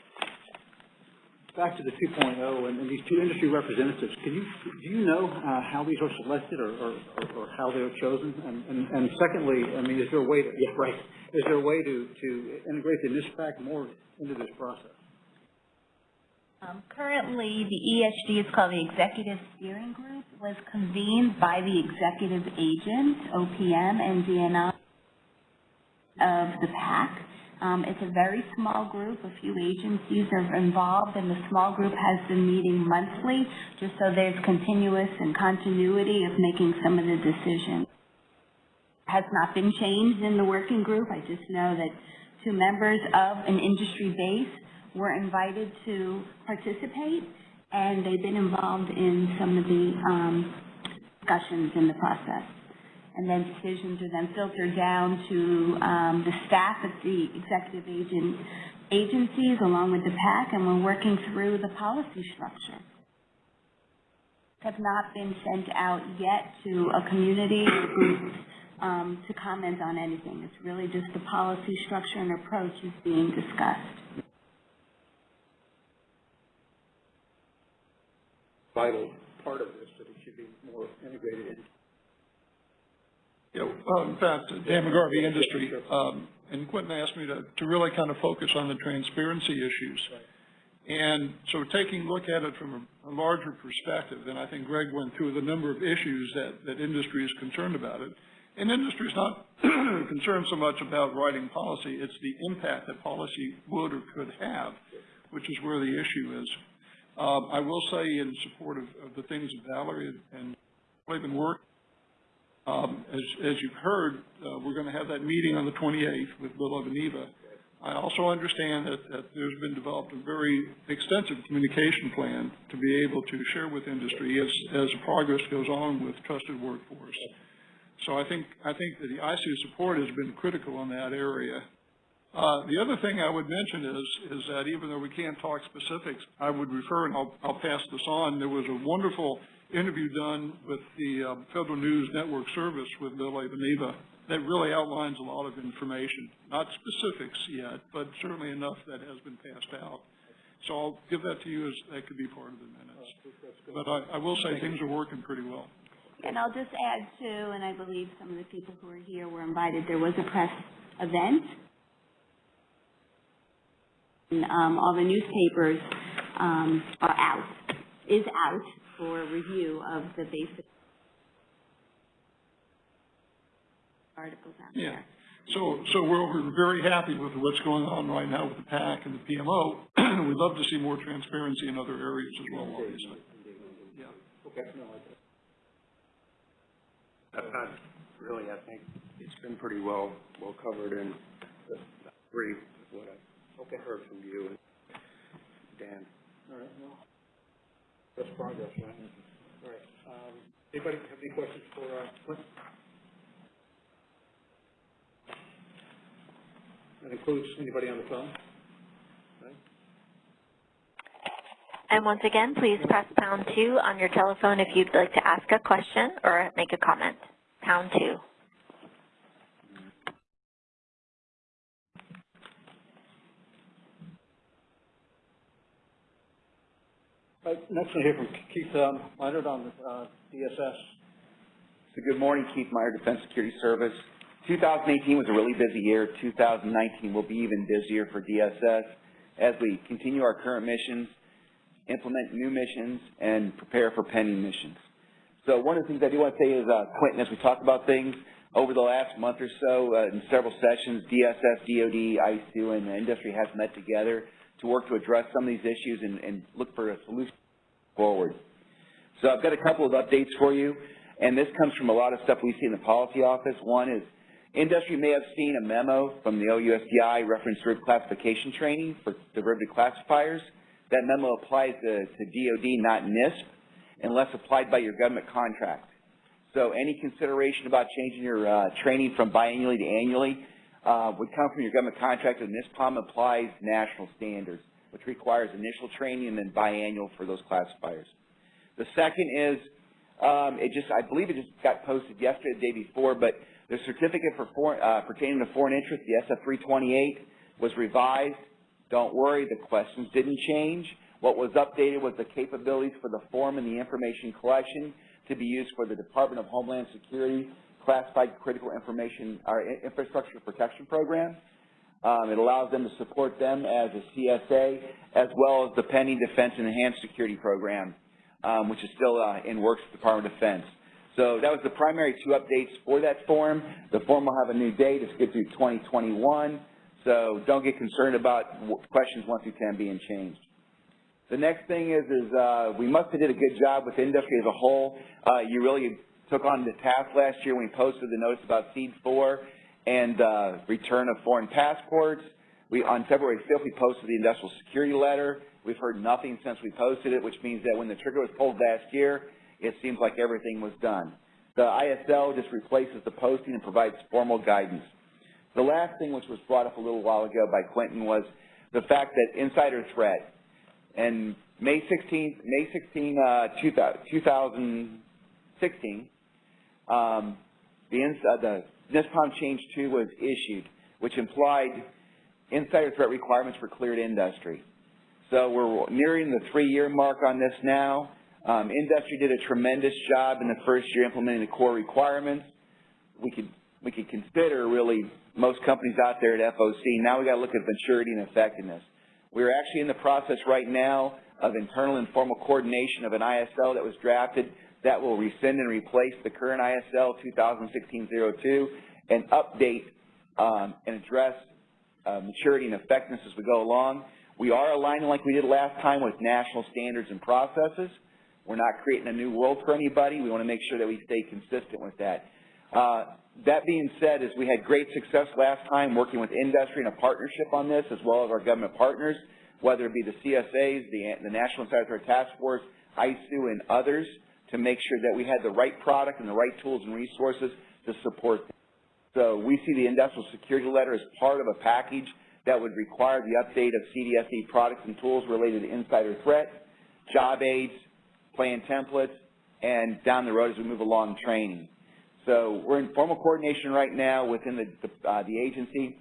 Back to the 2.0 and and these two industry representatives, can you, do you know uh, how these are selected or, or, or- or how they're chosen? And, and and secondly, I mean, is there a way to, yeah, right, is there a way to, to integrate the NISPPAC more into this process? Um, currently, the ESG is called the Executive Steering Group, was convened by the executive agent, OPM and DNI of the PAC. Um, it's a very small group, a few agencies are involved, and the small group has been meeting monthly, just so there's continuous and continuity of making some of the decisions. Has not been changed in the working group, I just know that two members of an industry base were invited to participate, and they've been involved in some of the um, discussions in the process. And then decisions are then filtered down to um, the staff at the executive agent agencies along with the PAC, and we're working through the policy structure. Have not been sent out yet to a community group um, to comment on anything. It's really just the policy structure and approach is being discussed. Vital part of this, that it should be more integrated in. Yeah, well, in fact, Dan McGarvey Industry, um, and Quentin asked me to, to really kind of focus on the transparency issues. And so taking a look at it from a, a larger perspective, and I think Greg went through the number of issues that, that industry is concerned about it. And industry is not concerned so much about writing policy, it's the impact that policy would or could have, which is where the issue is. Um, I will say in support of, of the things that Valerie and been working um, as, as you've heard, uh, we're going to have that meeting on the 28th with Bill Evanina. I also understand that, that there's been developed a very extensive communication plan to be able to share with industry as, as progress goes on with trusted workforce. So I think, I think that the ISOO support has been critical in that area. Uh, the other thing I would mention is, is that even though we can't talk specifics, I would refer, and I'll, I'll pass this on, there was a wonderful interview done with the uh, Federal News Network Service with Bill Evanina that really outlines a lot of information. Not specifics yet, but certainly enough that has been passed out. So I'll give that to you as that could be part of the minutes. But I, I will say things are working pretty well. And I'll just add too, and I believe some of the people who are here were invited, there was a press event. And, um, all the newspapers, um, are out, is out for review of the basic articles out Yeah. there. So, so we're, we're very happy with what's going on right now with the PAC and the PMO. We'd love to see more transparency in other areas as well, obviously. Yeah. Okay. Really, I think it's been pretty well, well covered and agree with what I've heard from you and Dan. All right, well, that's progress, right? All right, um, anybody have any questions for, uh, Clint? That includes anybody on the phone? And once again, please press pound two on your telephone if you'd like to ask a question or make a comment. Pound two. Next we'll hear from Keith, um, Minard on, uh, DSS. So good morning, Keith Meyer, Defense Security Service. 2018 was a really busy year. 2019 will be even busier for DSS as we continue our current missions, implement new missions, and prepare for pending missions. So one of the things I do want to say is, uh, Quentin, as we talk about things, over the last month or so, uh, in several sessions, DSS, DOD, ISOO, and the industry has met together to work to address some of these issues and, and look for a solution forward. So I've got a couple of updates for you, and this comes from a lot of stuff we see in the policy office. One is industry may have seen a memo from the OUSDI reference derivative classification training for derivative classifiers. That memo applies to, to DOD, not NISP, unless applied by your government contract. So any consideration about changing your uh, training from biannually to annually uh, would come from your government contract, and NISPOM applies national standards, which requires initial training and then biannual for those classifiers. The second is, um, it just, I believe it just got posted yesterday, the day before, but the certificate for foreign, uh, pertaining to foreign interest, the SF-328, was revised. Don't worry, the questions didn't change. What was updated was the capabilities for the form and the information collection to be used for the Department of Homeland Security Classified Critical Information, or Infrastructure Protection Program. Um, it allows them to support them as a CSA, as well as the pending Defense and Enhanced Security Program, um, which is still uh, in works with the Department of Defense. So that was the primary two updates for that form. The form will have a new date. It's good through 2021. So don't get concerned about questions 1 through 10 being changed. The next thing is, is uh, we must have did a good job with industry as a whole. Uh, you really took on the task last year when we posted the notice about SEAD 4 and uh, return of foreign passports. We, on February 5th, we posted the industrial security letter. We've heard nothing since we posted it, which means that when the trigger was pulled last year, it seems like everything was done. The ISL just replaces the posting and provides formal guidance. The last thing which was brought up a little while ago by Quentin was the fact that insider threat. And May 16, May 16, uh, 2016, um, the, uh, the NISPOM Change 2 was issued, which implied insider threat requirements for cleared industry. So we're nearing the three-year mark on this now. Um, industry did a tremendous job in the first year implementing the core requirements. We could we could consider really most companies out there at FOC. Now we got to look at maturity and effectiveness. We're actually in the process right now of internal and formal coordination of an ISL that was drafted that will rescind and replace the current ISL 2016-02 and update um, and address uh, maturity and effectiveness as we go along. We are aligning like we did last time with national standards and processes. We're not creating a new world for anybody. We want to make sure that we stay consistent with that. Uh, that being said, is we had great success last time working with industry in a partnership on this, as well as our government partners, whether it be the CSAs, the, the National Insider Task Force, ISOO, and others, to make sure that we had the right product and the right tools and resources to support them. So we see the industrial security letter as part of a package that would require the update of CDSE products and tools related to insider threat, job aids, plan templates, and down the road as we move along training. So we're in formal coordination right now within the, the, uh, the agency.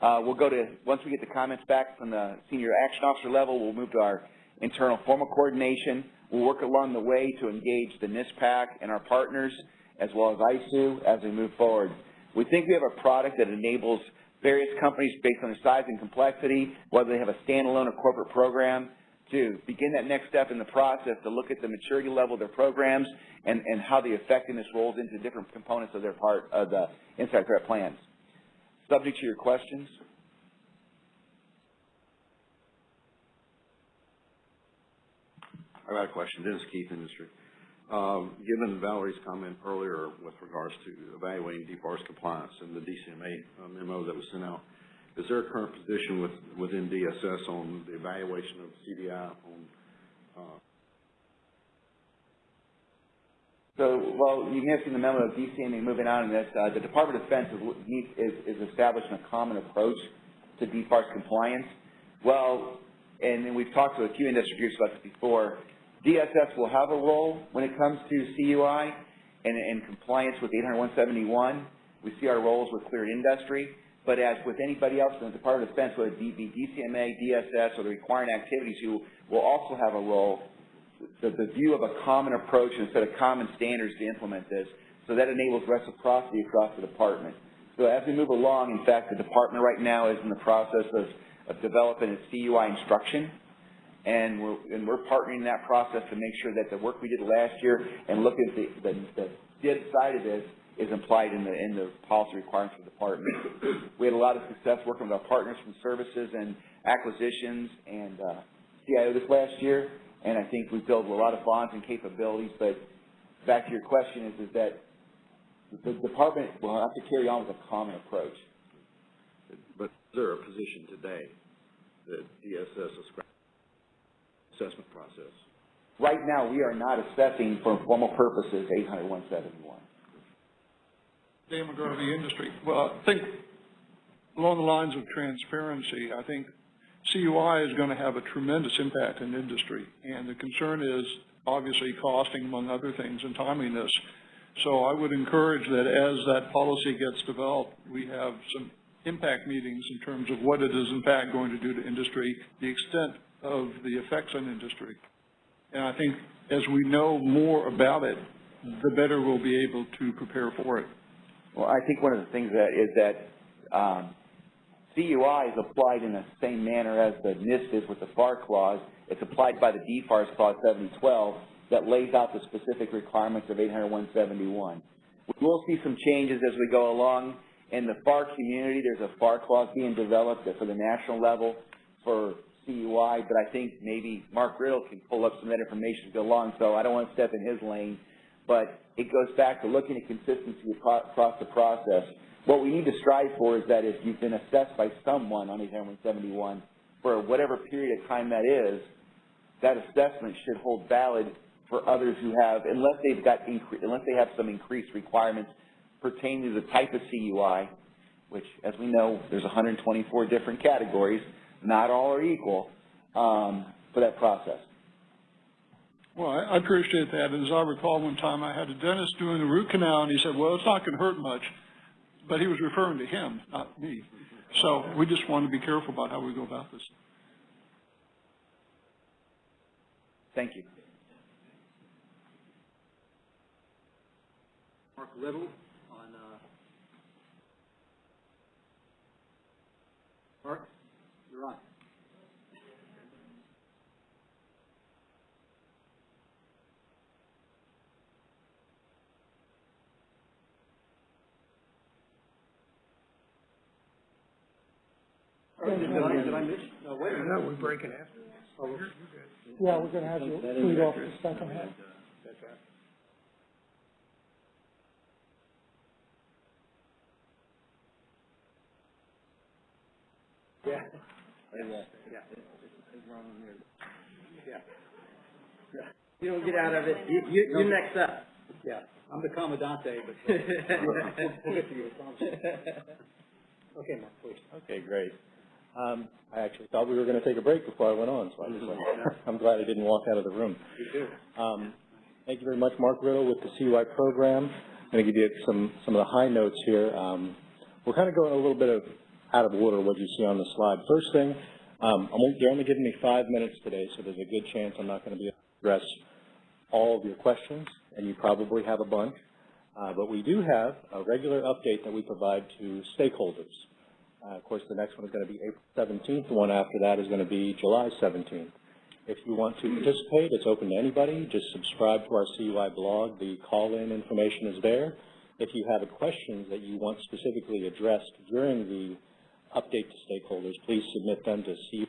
Uh, we'll go to, once we get the comments back from the senior action officer level, we'll move to our internal formal coordination. We'll work along the way to engage the NISPPAC and our partners, as well as ISOO, as we move forward. We think we have a product that enables various companies based on their size and complexity, whether they have a standalone or corporate program, to begin that next step in the process to look at the maturity level of their programs and, and how the effectiveness rolls into different components of their part of the inside threat plans. Subject to your questions. I got a question. This is Keith Industry. Um, given Valerie's comment earlier with regards to evaluating DFARS compliance and the DCMA memo that was sent out, is there a current position with, within DSS on the evaluation of CDI on, uh, So, well, you may have seen the memo of DCMA moving on in this. Uh, the Department of Defense is, is, is establishing a common approach to DFARS compliance. Well, and, and we've talked to a few industry groups about this before, DSS will have a role when it comes to CUI and, and compliance with 80171. We see our roles with cleared industry. But as with anybody else in the Department of Defense, whether it be DCMA, DSS, or the requiring activities, you will also have a role the, the view of a common approach and set of common standards to implement this. So that enables reciprocity across the department. So as we move along, in fact, the department right now is in the process of, of developing a CUI instruction. And we're, and we're partnering in that process to make sure that the work we did last year and look at the, the, the did side of this is implied in the, in the policy requirements of the department. We had a lot of success working with our partners from services and acquisitions and uh, CIO this last year and I think we've built a lot of bonds and capabilities, but back to your question is, is that the department will have to carry on with a common approach. but is there a position today that DSS is assessment process? Right now, we are not assessing for formal purposes 80171. Dan McGarvey Industry. Well, I think along the lines of transparency, I think CUI is going to have a tremendous impact in industry, and the concern is obviously costing, among other things, and timeliness. So I would encourage that as that policy gets developed, we have some impact meetings in terms of what it is in fact going to do to industry, the extent of the effects on industry. And I think as we know more about it, the better we'll be able to prepare for it. Well, I think one of the things that is that um, CUI is applied in the same manner as the NIST is with the FAR clause. It's applied by the DFARS clause 7012 that lays out the specific requirements of 80171. We will see some changes as we go along. In the FAR community, there's a FAR clause being developed for the national level for CUI, but I think maybe Mark Riddle can pull up some of that information to go along, so I don't want to step in his lane. But it goes back to looking at consistency across the process. What we need to strive for is that if you've been assessed by someone on 871 for whatever period of time that is, that assessment should hold valid for others who have, unless they've got, unless they have some increased requirements pertaining to the type of CUI, which, as we know, there's 124 different categories, not all are equal, um, for that process. Well, I I appreciate that. And as I recall, one time I had a dentist doing a root canal, and he said, well, it's not going to hurt much but he was referring to him, not me. So we just want to be careful about how we go about this. Thank you. Mark Riddle on, uh, Mark, you're on. Did I, did I miss? No, wait a minute. No, we're breaking after. Oh, you're, you're good. Yeah, we're gonna have you lead off the second half. That's right. Yeah. Yeah. Yeah. Yeah. Yeah. You don't get out of it, you, you, you're next up. Yeah, I'm the commandante, but. We'll get to you, I promise. Okay, Mark, please. Okay, great. Um, I actually thought we were going to take a break before I went on, so I just, I'm glad I didn't walk out of the room. You too. Um, thank you very much, Mark Riddle with the CUI program. I'm going to give you some, some of the high notes here. Um, we're kind of going a little bit of out of order what you see on the slide. First thing, um, you're only giving me five minutes today, so there's a good chance I'm not going to be able to address all of your questions, and you probably have a bunch. Uh, but we do have a regular update that we provide to stakeholders. Uh, of course, the next one is going to be April 17th. The one after that is going to be July 17th. If you want to participate, it's open to anybody. Just subscribe to our CUI blog. The call-in information is there. If you have a questions that you want specifically addressed during the update to stakeholders, please submit them to CUI.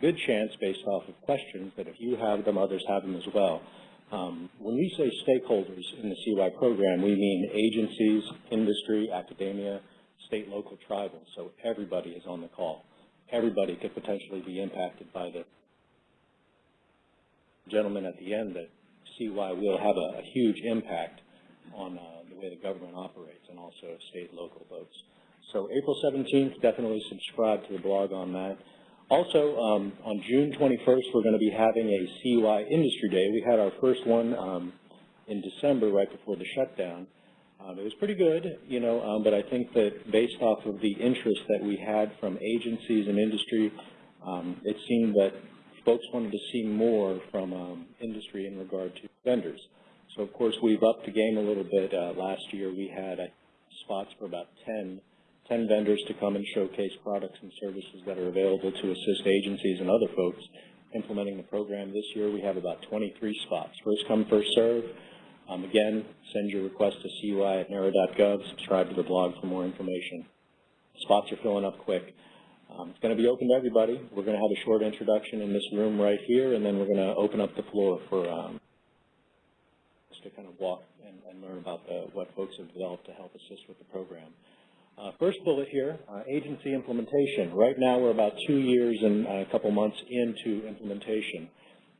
Good chance based off of questions that if you have them, others have them as well. Um, when we say stakeholders in the CUI program, we mean agencies, industry, academia, state, local, tribal. So everybody is on the call. Everybody could potentially be impacted by the gentleman at the end that CUI will have a, a huge impact on uh, the way the government operates and also state local votes. So April 17th, definitely subscribe to the blog on that. Also, um, on June 21st, we're going to be having a CUI Industry Day. We had our first one um, in December, right before the shutdown. Um, it was pretty good, you know, um, but I think that based off of the interest that we had from agencies and industry, um, it seemed that folks wanted to see more from um, industry in regard to vendors. So, of course, we've upped the game a little bit. Uh, last year, we had uh, spots for about 10 10 vendors to come and showcase products and services that are available to assist agencies and other folks implementing the program. This year we have about 23 spots. First come, first serve. Um, again, send your request to CUI at NARA.gov. Subscribe to the blog for more information. Spots are filling up quick. Um, it's going to be open to everybody. We're going to have a short introduction in this room right here, and then we're going to open up the floor for um, to kind of walk and, and learn about the, what folks have developed to help assist with the program. Uh, first bullet here, uh, agency implementation. Right now we're about two years and a couple months into implementation,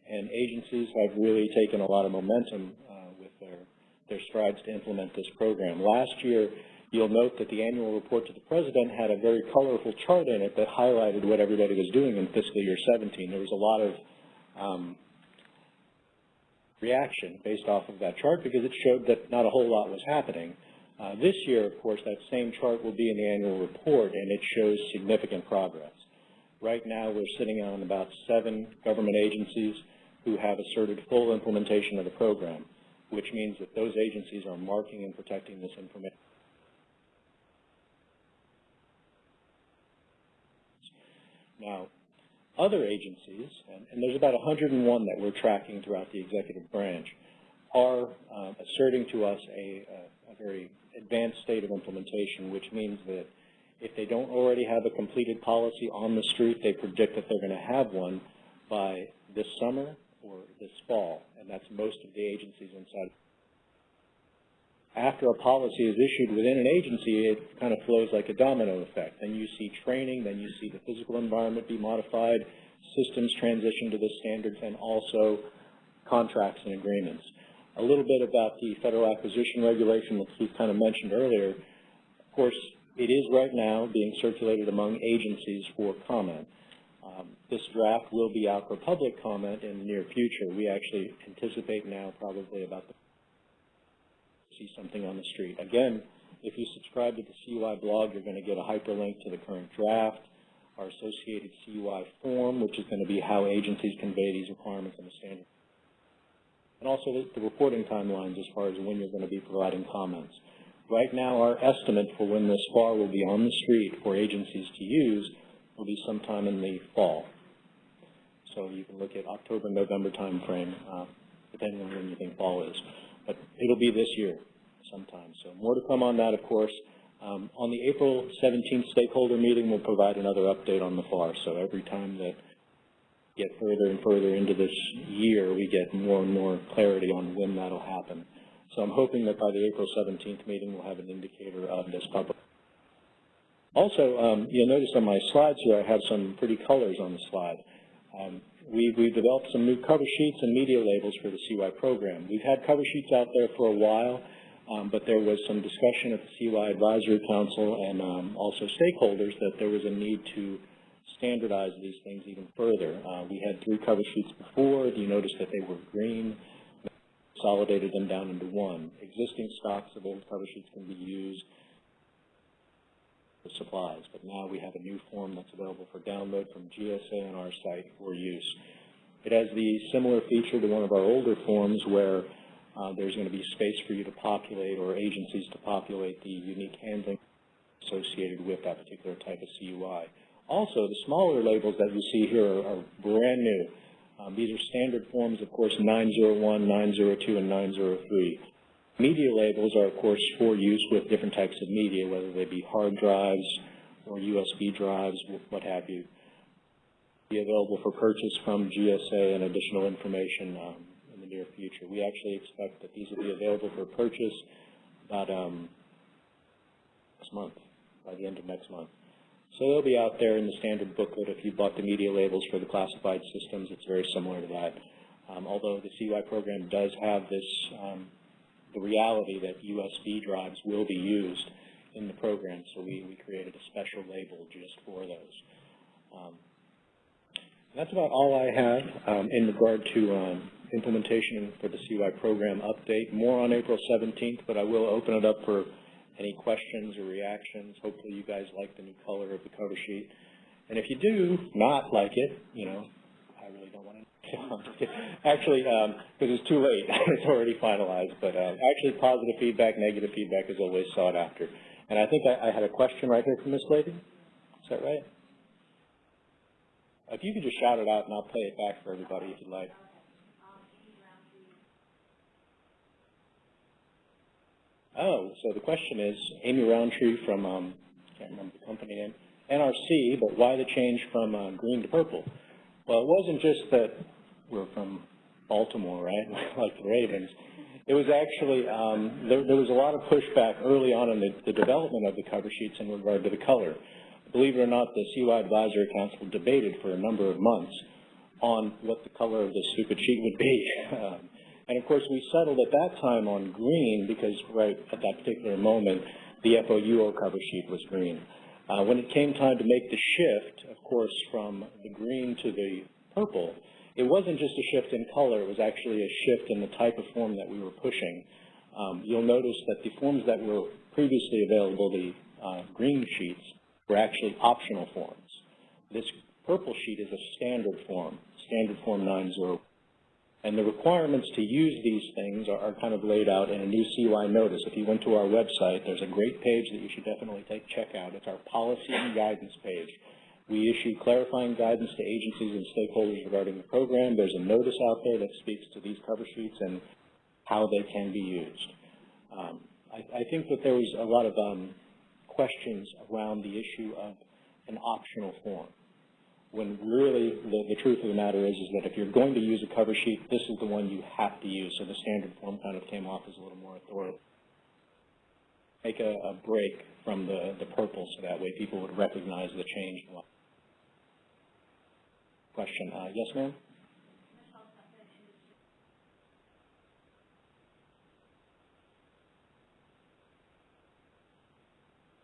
and agencies have really taken a lot of momentum uh, with their, their strides to implement this program. Last year, you'll note that the annual report to the President had a very colorful chart in it that highlighted what everybody was doing in fiscal year 17. There was a lot of um, reaction based off of that chart because it showed that not a whole lot was happening. Uh, this year, of course, that same chart will be in the annual report, and it shows significant progress. Right now, we're sitting on about seven government agencies who have asserted full implementation of the program, which means that those agencies are marking and protecting this information. Now, other agencies, and, and there's about 101 that we're tracking throughout the executive branch, are uh, asserting to us a, very advanced state of implementation, which means that if they don't already have a completed policy on the street, they predict that they're going to have one by this summer or this fall, and that's most of the agencies inside. After a policy is issued within an agency, it kind of flows like a domino effect. Then you see training, then you see the physical environment be modified, systems transition to the standards, and also contracts and agreements a little bit about the federal acquisition regulation that Keith kind of mentioned earlier. Of course, it is right now being circulated among agencies for comment. Um, this draft will be out for public comment in the near future. We actually anticipate now probably about the see something on the street. Again, if you subscribe to the CUI blog, you're going to get a hyperlink to the current draft, our associated CUI form, which is going to be how agencies convey these requirements in the standard and also the, reporting timelines as far as when you're going to be providing comments. Right now, our estimate for when this FAR will be on the street for agencies to use will be sometime in the fall. So you can look at October, November timeframe, uh, depending on when you think fall is. But it'll be this year sometime. So more to come on that, of course. Um, on the April 17th stakeholder meeting, we'll provide another update on the FAR. So every time that get further and further into this year, we get more and more clarity on when that'll happen. So I'm hoping that by the April 17th meeting, we'll have an indicator of this public. Also, um, you'll notice on my slides here, I have some pretty colors on the slide. Um, we, we've developed some new cover sheets and media labels for the CUI program. We've had cover sheets out there for a while, um, but there was some discussion at the CUI Advisory Council and um, also stakeholders that there was a need to standardize these things even further. Uh, we had three cover sheets before. You notice that they were green. Consolidated them down into one. Existing stocks of old cover sheets can be used. for supplies. But now we have a new form that's available for download from GSA on our site for use. It has the similar feature to one of our older forms where uh, there's going to be space for you to populate or agencies to populate the unique handling associated with that particular type of CUI. Also, the smaller labels that you see here are, are brand new. Um, these are standard forms, of course, 901, 902, and 903. Media labels are, of course, for use with different types of media, whether they be hard drives or USB drives, what have you. Be available for purchase from GSA and additional information um, in the near future. We actually expect that these will be available for purchase about um, month, by the end of next month. So they'll be out there in the standard booklet. If you bought the media labels for the classified systems, it's very similar to that. Um, although the CUI program does have this, um, the reality that USB drives will be used in the program, so we, we created a special label just for those. Um, that's about all I have um, in regard to um, implementation for the CUI program update. More on April 17th, but I will open it up for any questions or reactions. Hopefully you guys like the new color of the cover sheet. And if you do not like it, you know, I really don't want to. actually, because it's too late. it's already finalized. But uh, actually, positive feedback, negative feedback is always sought after. And I think I, I had a question right here from this lady. Is that right? If you could just shout it out, and I'll play it back for everybody if you'd like. Oh, so the question is, Amy Roundtree from, um, can't remember the company name, NRC, but why the change from uh, green to purple? Well, it wasn't just that we're from Baltimore, right, like the Ravens. It was actually, um, there, there was a lot of pushback early on in the, the development of the cover sheets in regard to the color. Believe it or not, the CUI Advisory Council debated for a number of months on what the color of the stupid sheet would be. And of course, we settled at that time on green because right at that particular moment, the FOUO cover sheet was green. Uh, when it came time to make the shift, of course, from the green to the purple, it wasn't just a shift in color, it was actually a shift in the type of form that we were pushing. Um, you'll notice that the forms that were previously available, the uh, green sheets, were actually optional forms. This purple sheet is a standard form, standard form 90. And the requirements to use these things are, are, kind of laid out in a new CUI notice. If you went to our website, there's a great page that you should definitely take check out. It's our policy and guidance page. We issue clarifying guidance to agencies and stakeholders regarding the program. There's a notice out there that speaks to these cover sheets and how they can be used. Um, I, I, think that there was a lot of um, questions around the issue of an optional form when really the, the truth of the matter is, is that if you're going to use a cover sheet, this is the one you have to use. So the standard form kind of came off as a little more authoritative. Make a, a break from the, the purple so that way people would recognize the change. Question. Uh, yes, ma'am?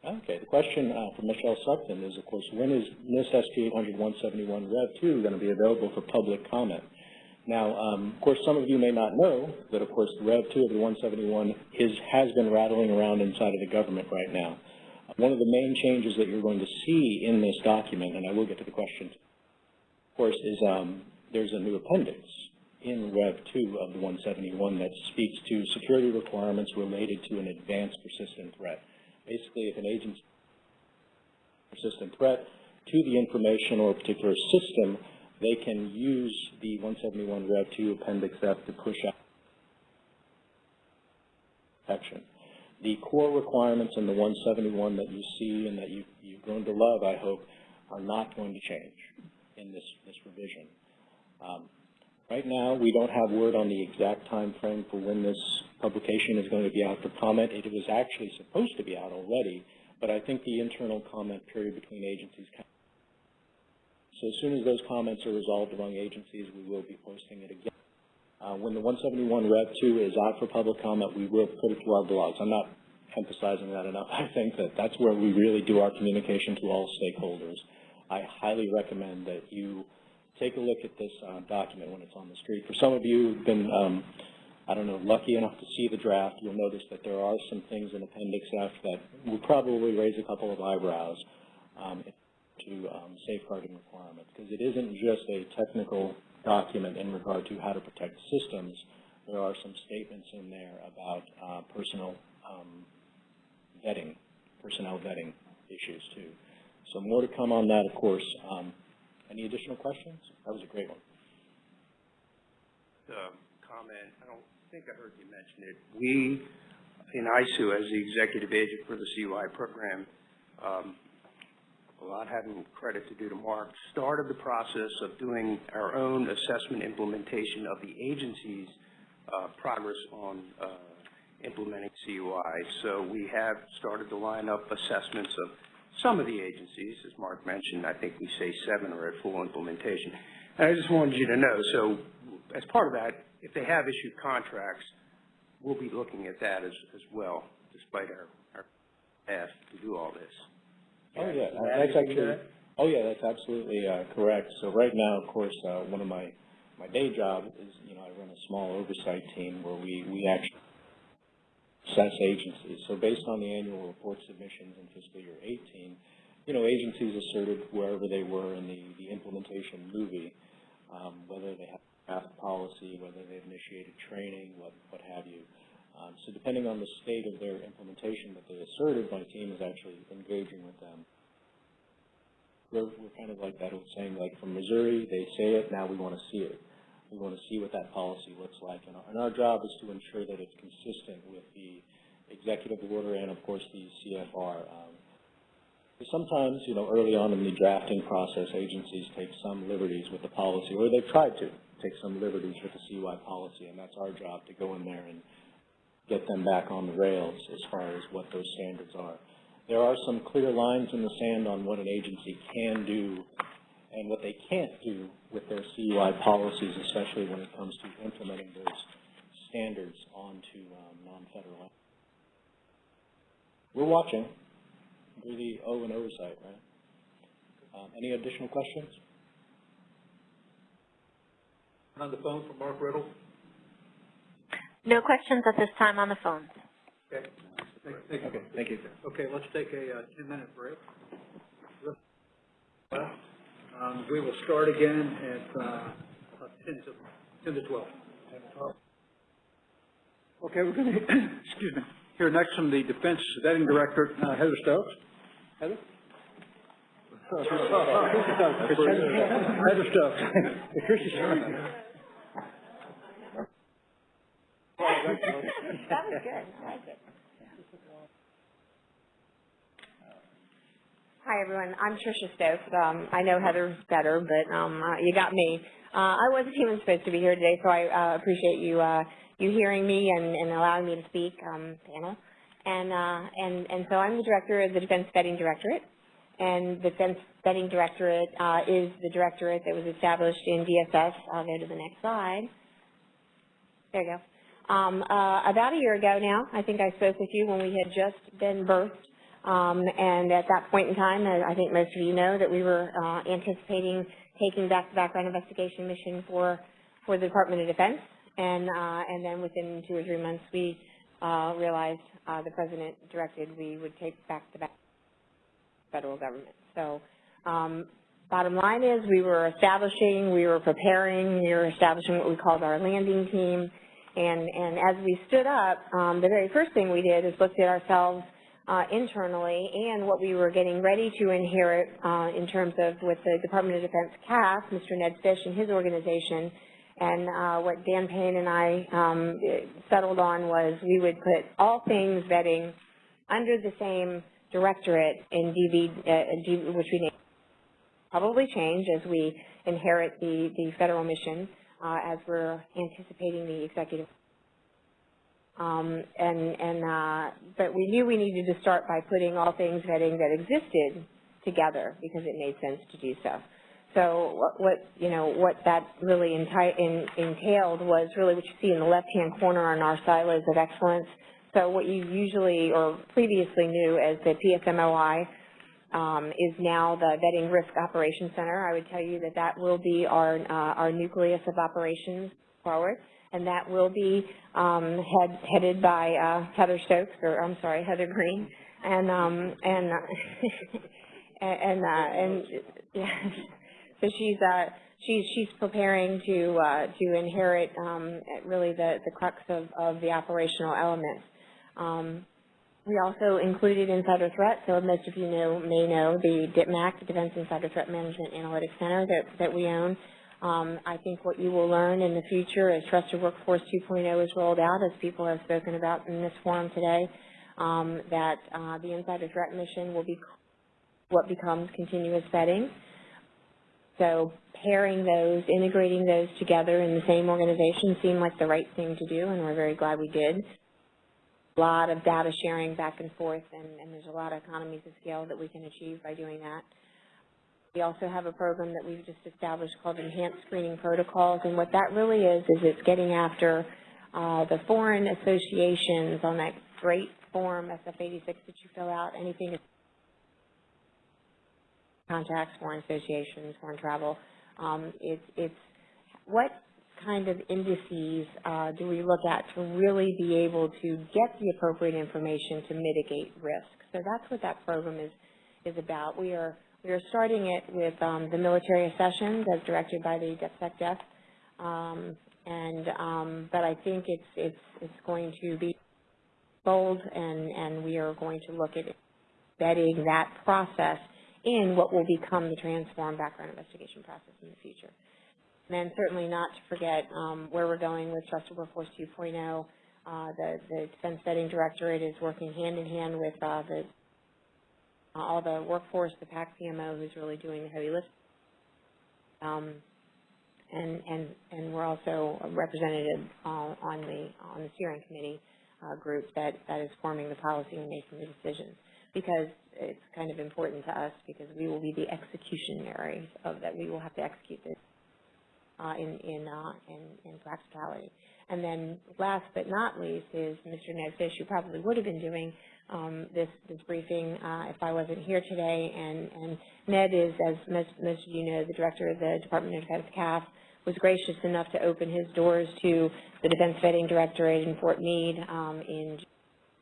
Okay, the question uh, from Michelle Sutton is, of course, when is NIST SP 800-171 Rev 2 going to be available for public comment? Now, um, of course, some of you may not know that, of course, Rev 2 of the 171 is, has been rattling around inside of the government right now. One of the main changes that you're going to see in this document, and I will get to the question, of course, is um, there's a new appendix in Rev 2 of the 171 that speaks to security requirements related to an advanced persistent threat. Basically, if an agent's persistent threat to the information or a particular system, they can use the 171 Rev 2 Appendix F to push out protection. The core requirements in the 171 that you see and that you, you've grown to love, I hope, are not going to change in this, this revision. Um, right now, we don't have word on the exact time frame for when this publication is going to be out for comment. It was actually supposed to be out already, but I think the internal comment period between agencies. So as soon as those comments are resolved among agencies, we will be posting it again. Uh, when the 171 Rev 2 is out for public comment, we will put it to our blogs. I'm not emphasizing that enough. I think that that's where we really do our communication to all stakeholders. I highly recommend that you take a look at this uh, document when it's on the street. For some of you who've been um, I don't know, lucky enough to see the draft, you'll notice that there are some things in Appendix F that will probably raise a couple of eyebrows um, to um, safeguarding requirements, because it isn't just a technical document in regard to how to protect systems. There are some statements in there about uh, personal um, vetting, personnel vetting issues too. So more to come on that, of course. Um, any additional questions? That was a great one. comment, I don't think I heard you mention it. We, in ISOO, as the executive agent for the CUI program, um, without having credit to do to Mark, started the process of doing our own assessment implementation of the agency's uh, progress on uh, implementing CUI. So we have started to line up assessments of some of the agencies, as Mark mentioned, I think we say seven are at full implementation. And I just wanted you to know, so as part of that, if they have issued contracts, we'll be looking at that as, as well, despite our, our ask to do all this. Oh, yeah, that's actually, oh, yeah, that's absolutely uh, correct. So right now, of course, uh, one of my, my day job is, you know, I run a small oversight team where we, we actually assess agencies. So based on the annual report submissions in fiscal year 18, you know, agencies asserted wherever they were in the, the implementation movie, um, whether they have draft policy, whether they've initiated training, what, what have you. Um, so depending on the state of their implementation that they asserted, my team is actually engaging with them. We're, we're kind of like that old saying, like from Missouri, they say it, now we want to see it. We want to see what that policy looks like. And our, and our job is to ensure that it's consistent with the executive order and, of course, the CFR. Um, sometimes, you know, early on in the drafting process, agencies take some liberties with the policy, or they've tried to take some liberties with the CUI policy, and that's our job to go in there and get them back on the rails as far as what those standards are. There are some clear lines in the sand on what an agency can do and what they can't do with their CUI policies, especially when it comes to implementing those standards onto um, non-federal. We're watching. Do the O and oversight, right? Um, any additional questions? On the phone from Mark Riddle. No questions at this time on the phone. Okay. Thank, thank you. Okay, thank you. Okay, let's take a uh, ten-minute break. Um, we will start again at, uh, ten to, ten to twelve. Okay, we're gonna, excuse me, hear next from the Defense Vetting Director, uh, Heather Stokes. Heather? Heather Stokes. Patricia Sherman. That was good, I like it. Hi, everyone. I'm Tricia Stokes. Um, I know Heather better, but um, uh, you got me. Uh, I wasn't even supposed to be here today, so I uh, appreciate you uh, you hearing me and, and allowing me to speak, um, panel. And, uh, and, and so I'm the director of the Defense Vetting Directorate. And the Defense Vetting Directorate uh, is the directorate that was established in DSS. I'll go to the next slide. There you go. Um, uh, about a year ago now, I think I spoke with you when we had just been birthed. Um, and at that point in time, uh, I think most of you know that we were uh, anticipating taking back the background investigation mission for, for the Department of Defense. And, uh, and then within two or three months, we uh, realized the President directed we would take back the back federal government. So um, bottom line is we were establishing, we were preparing, we were establishing what we called our landing team. And, and as we stood up, um, the very first thing we did is looked at ourselves uh, internally and what we were getting ready to inherit uh, in terms of with the Department of Defense CAF, Mr. Ned Fish and his organization. And uh, what Dan Payne and I um, settled on was we would put all things vetting under the same directorate in DV, uh, which we named probably change as we inherit the, the federal mission uh, as we're anticipating the executive um, and, and, uh, but we knew we needed to start by putting all things vetting that existed together because it made sense to do so. So what, what you know, what that really in, entailed was really what you see in the left-hand corner on our silos of excellence. So what you usually or previously knew as the PSMOI um, is now the Vetting Risk Operations Center. I would tell you that that will be our, uh, our nucleus of operations forward and that will be um, head, headed by uh, Heather Stokes, or I'm sorry, Heather Green, and um, and uh, and uh, and yeah, so she's uh, she's she's preparing to uh, to inherit um, really the the crux of of the operational elements. Um, we also included Insider Threat, so most of you know, may know the DITMAC, Defense Insider Threat Management Analytics Center that, that we own. Um, I think what you will learn in the future as Trusted Workforce 2.0 is rolled out, as people have spoken about in this forum today, um, that uh, the Insider Threat mission will be what becomes continuous vetting. So pairing those, integrating those together in the same organization seemed like the right thing to do, and we're very glad we did a lot of data sharing back and forth, and, and there's a lot of economies of scale that we can achieve by doing that. We also have a program that we've just established called Enhanced Screening Protocols, and what that really is, is it's getting after uh, the foreign associations on that great form, SF86 that you fill out, anything contacts, foreign associations, foreign travel. Um, it's, it's what kind of indices uh, do we look at to really be able to get the appropriate information to mitigate risk? So that's what that program is, is about. We are, we are starting it with um, the military accessions as directed by the DepSecDef. Um, and, um, but I think it's, it's, it's going to be bold and, and we are going to look at embedding that process in what will become the transformed background investigation process in the future. And then certainly not to forget um, where we're going with Trusted Workforce 2.0. Uh, the, the Defense Vetting Directorate is working hand in hand with uh, the, all the workforce, the PAC PMO, who's really doing the heavy lifting. Um, and, and, and we're also represented uh, on the on the steering committee uh, group that, that is forming the policy and making the decisions because it's kind of important to us because we will be the executionaries of that. We will have to execute this uh, in in, uh, in in practicality. And then last but not least is Mr. Ned Fish, who probably would have been doing um, this this briefing uh, if I wasn't here today. And, and Ned is, as most, most of you know, the director of the Department of Defense CAF, was gracious enough to open his doors to the Defense Vetting Directorate in Fort Meade um, in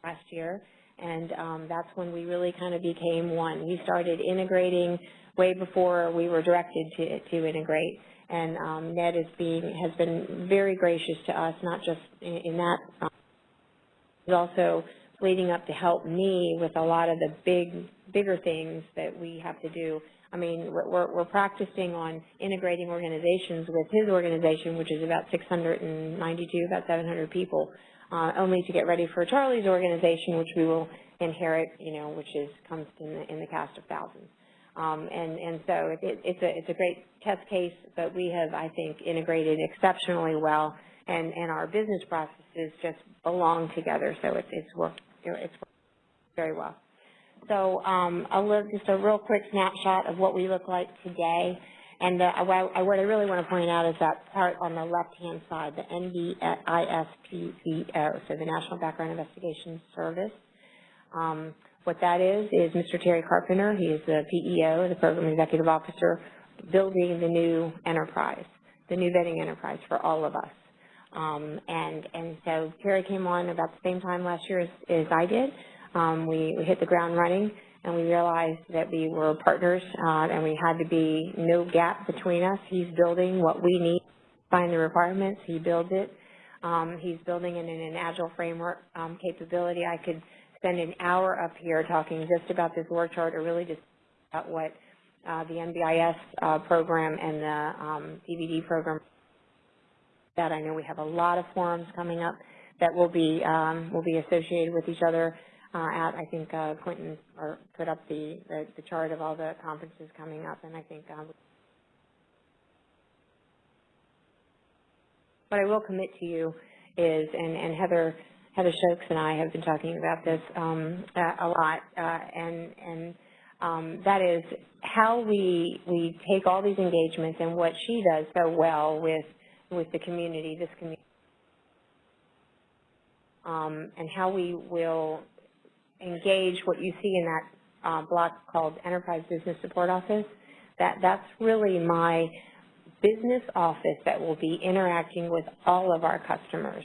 last year. And um, that's when we really kind of became one. We started integrating way before we were directed to, to integrate and um, Ned is being has been very gracious to us, not just in, in that, um, but also leading up to help me with a lot of the big, bigger things that we have to do. I mean, we're, we're practicing on integrating organizations with his organization, which is about 692, about 700 people, uh, only to get ready for Charlie's organization, which we will inherit, you know, which is comes in the, in the cast of thousands. Um, and, and so it, it, it's, a, it's a great test case, but we have, I think, integrated exceptionally well, and, and our business processes just belong together, so it's, it's worked, it's worked very well. So um, a little, just a real quick snapshot of what we look like today. And uh, what I really want to point out is that part on the left-hand side, the NBISPVO, so the National Background Investigation Service. Um, what that is, is Mr. Terry Carpenter. He is the PEO, the Program Executive Officer, building the new enterprise, the new vetting enterprise for all of us. Um, and, and so Terry came on about the same time last year as, as I did. Um, we, we hit the ground running and we realized that we were partners uh, and we had to be no gap between us. He's building what we need, find the requirements, he builds it. Um, he's building it in an agile framework um, capability. I could spend an hour up here talking just about this org chart or really just about what uh, the NBIS uh, program and the um, DVD program that. I know we have a lot of forums coming up that will be um, will be associated with each other uh, at I think uh, Quinton or put up the, the, the chart of all the conferences coming up and I think um, what I will commit to you is and, and Heather Heather Stokes and I have been talking about this um, a lot, uh, and, and um, that is how we we take all these engagements and what she does so well with with the community, this community, um, and how we will engage what you see in that uh, block called Enterprise Business Support Office. That that's really my business office that will be interacting with all of our customers,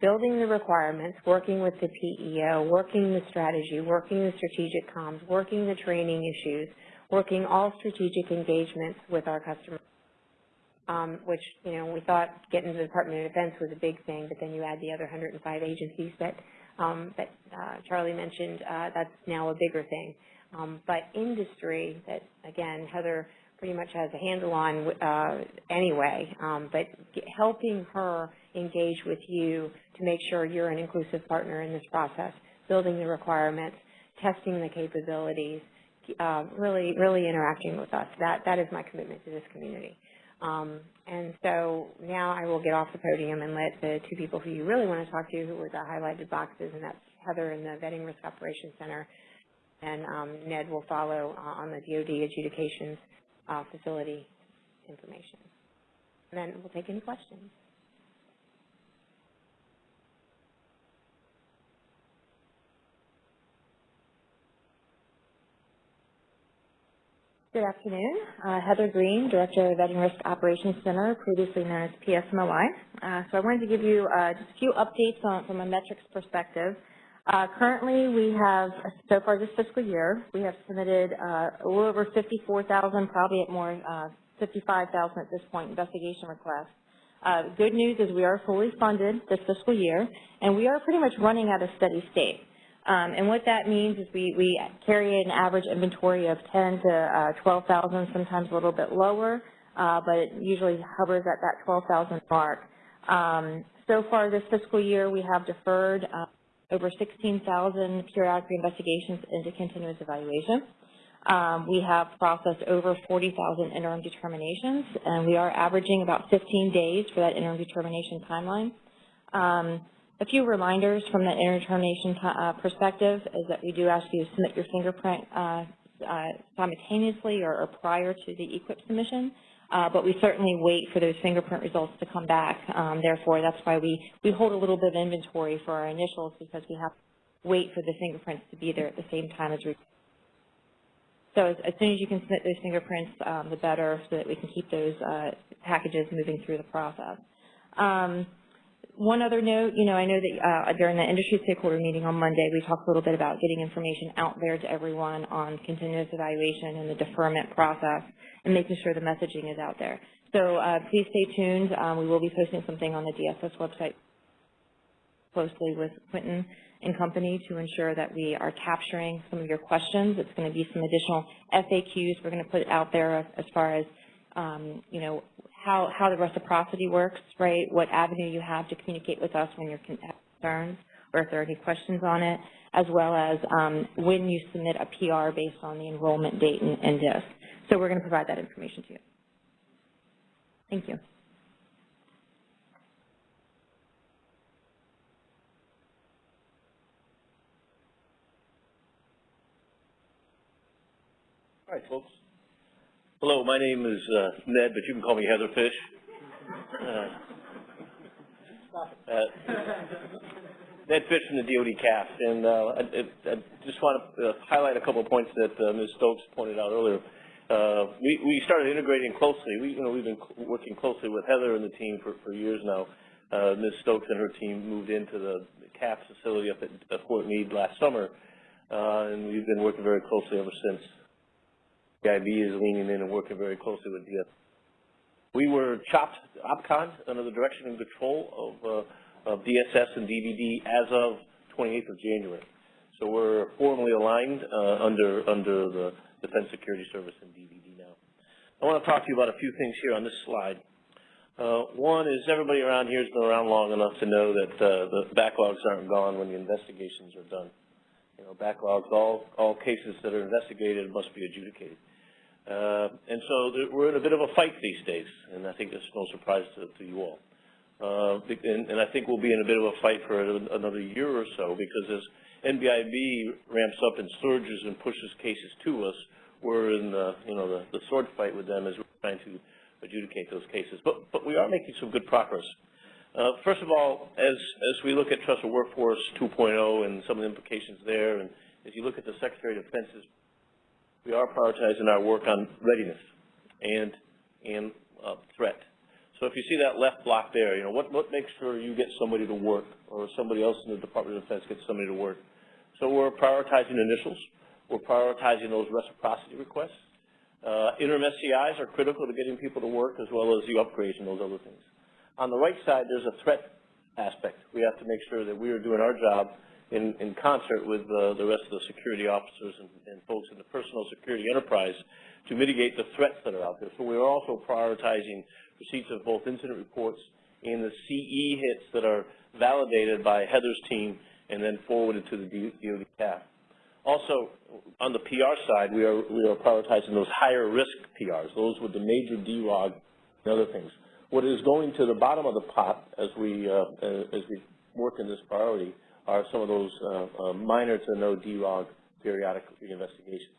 building the requirements, working with the PEO, working the strategy, working the strategic comms, working the training issues, working all strategic engagements with our customers, um, which, you know, we thought getting to the Department of Defense was a big thing, but then you add the other 105 agencies that, um, that uh, Charlie mentioned, uh, that's now a bigger thing. Um, but industry that, again, Heather pretty much has a handle on uh, anyway, um, but helping her engage with you to make sure you're an inclusive partner in this process, building the requirements, testing the capabilities, uh, really, really interacting with us. That, that is my commitment to this community. Um, and so now I will get off the podium and let the two people who you really want to talk to, who were the highlighted boxes, and that's Heather in the Vetting Risk Operations Center, and um, Ned will follow uh, on the DoD adjudications uh, facility information. And then we'll take any questions. Good afternoon. Uh, Heather Green, Director of Vetting Risk Operations Center, previously known as PSMOI. Uh, so I wanted to give you uh, just a few updates on, from a metrics perspective. Uh, currently, we have, so far this fiscal year, we have submitted uh, a little over 54,000, probably at more, uh, 55,000 at this point, investigation requests. Good news is we are fully funded this fiscal year, and we are pretty much running at a steady state. Um, and what that means is we, we carry an average inventory of 10 to uh, 12,000, sometimes a little bit lower, uh, but it usually hovers at that 12,000 mark. Um, so far this fiscal year, we have deferred uh, over 16,000 periodic investigations into continuous evaluation. Um, we have processed over 40,000 interim determinations, and we are averaging about 15 days for that interim determination timeline. Um, a few reminders from the interdetermination uh, perspective is that we do ask you to submit your fingerprint uh, uh, simultaneously or, or, prior to the e-QIP submission, uh, but we certainly wait for those fingerprint results to come back. Um, therefore, that's why we, we hold a little bit of inventory for our initials because we have to wait for the fingerprints to be there at the same time as we so as, as, soon as you can submit those fingerprints, um, the better, so that we can keep those uh, packages moving through the process. Um, one other note, you know, I know that uh, during the industry stakeholder meeting on Monday, we talked a little bit about getting information out there to everyone on continuous evaluation and the deferment process and making sure the messaging is out there. So uh, please stay tuned. Um, we will be posting something on the DSS website closely with Quinton and company to ensure that we are capturing some of your questions. It's going to be some additional FAQs we're going to put out there as, as far as, um, you know, how, how the reciprocity works, right, what avenue you have to communicate with us when you're concerned or if there are any questions on it, as well as um, when you submit a PR based on the enrollment date and, and DISS. So we're going to provide that information to you. Thank you. All right, folks. Hello, my name is uh, Ned, but you can call me Heatherfish. Uh, uh, Ned Fish from the DoD CAF, and uh, I, I, just want to uh, highlight a couple of points that uh, Ms. Stokes pointed out earlier. We, we started integrating closely. We, you know, we've been working closely with Heather and the team for, for years now. Ms. Stokes and her team moved into the CAF facility up at Fort Meade last summer, and we've been working very closely ever since. The IB is leaning in and working very closely with DSS. We were chopped OPCON under the direction and control of, uh, of DSS and DVD as of 28th of January. So we're formally aligned uh, under under the Defense Security Service and DVD now. I want to talk to you about a few things here on this slide. Uh, one is everybody around here has been around long enough to know that uh, the backlogs aren't gone when the investigations are done. You know, backlogs, all, all cases that are investigated must be adjudicated. Uh, and so we're in a bit of a fight these days, and I think that's no surprise to, to you all. Uh, and, and, I think we'll be in a bit of a fight for another year or so because as NBIB ramps up and surges and pushes cases to us, we're in the, you know, the, the sword fight with them as we're trying to adjudicate those cases. But, but we are making some good progress. Uh, first of all, as, as we look at Trusted Workforce 2.0 and some of the implications there, and as you look at the Secretary of Defense's we are prioritizing our work on readiness. And, and uh, threat. So if you see that left block there, you know, what, what makes sure you get somebody to work or somebody else in the Department of Defense gets somebody to work? So we're prioritizing initials. We're prioritizing those reciprocity requests. Uh, interim SCIs are critical to getting people to work as well as the upgrades and those other things. On the right side, there's a threat aspect. We have to make sure that we are doing our job in, in concert with uh, the rest of the security officers and, and folks in the personal security enterprise to mitigate the threats that are out there. So we are also prioritizing receipts of both incident reports and the CE hits that are validated by Heather's team and then forwarded to the DoD staff. Also, on the PR side, we are, we are prioritizing those higher risk PRs, those with the major derog and other things. What is going to the bottom of the pot as we, uh, as we work in this priority are some of those uh, uh, minor to no derog periodic investigations.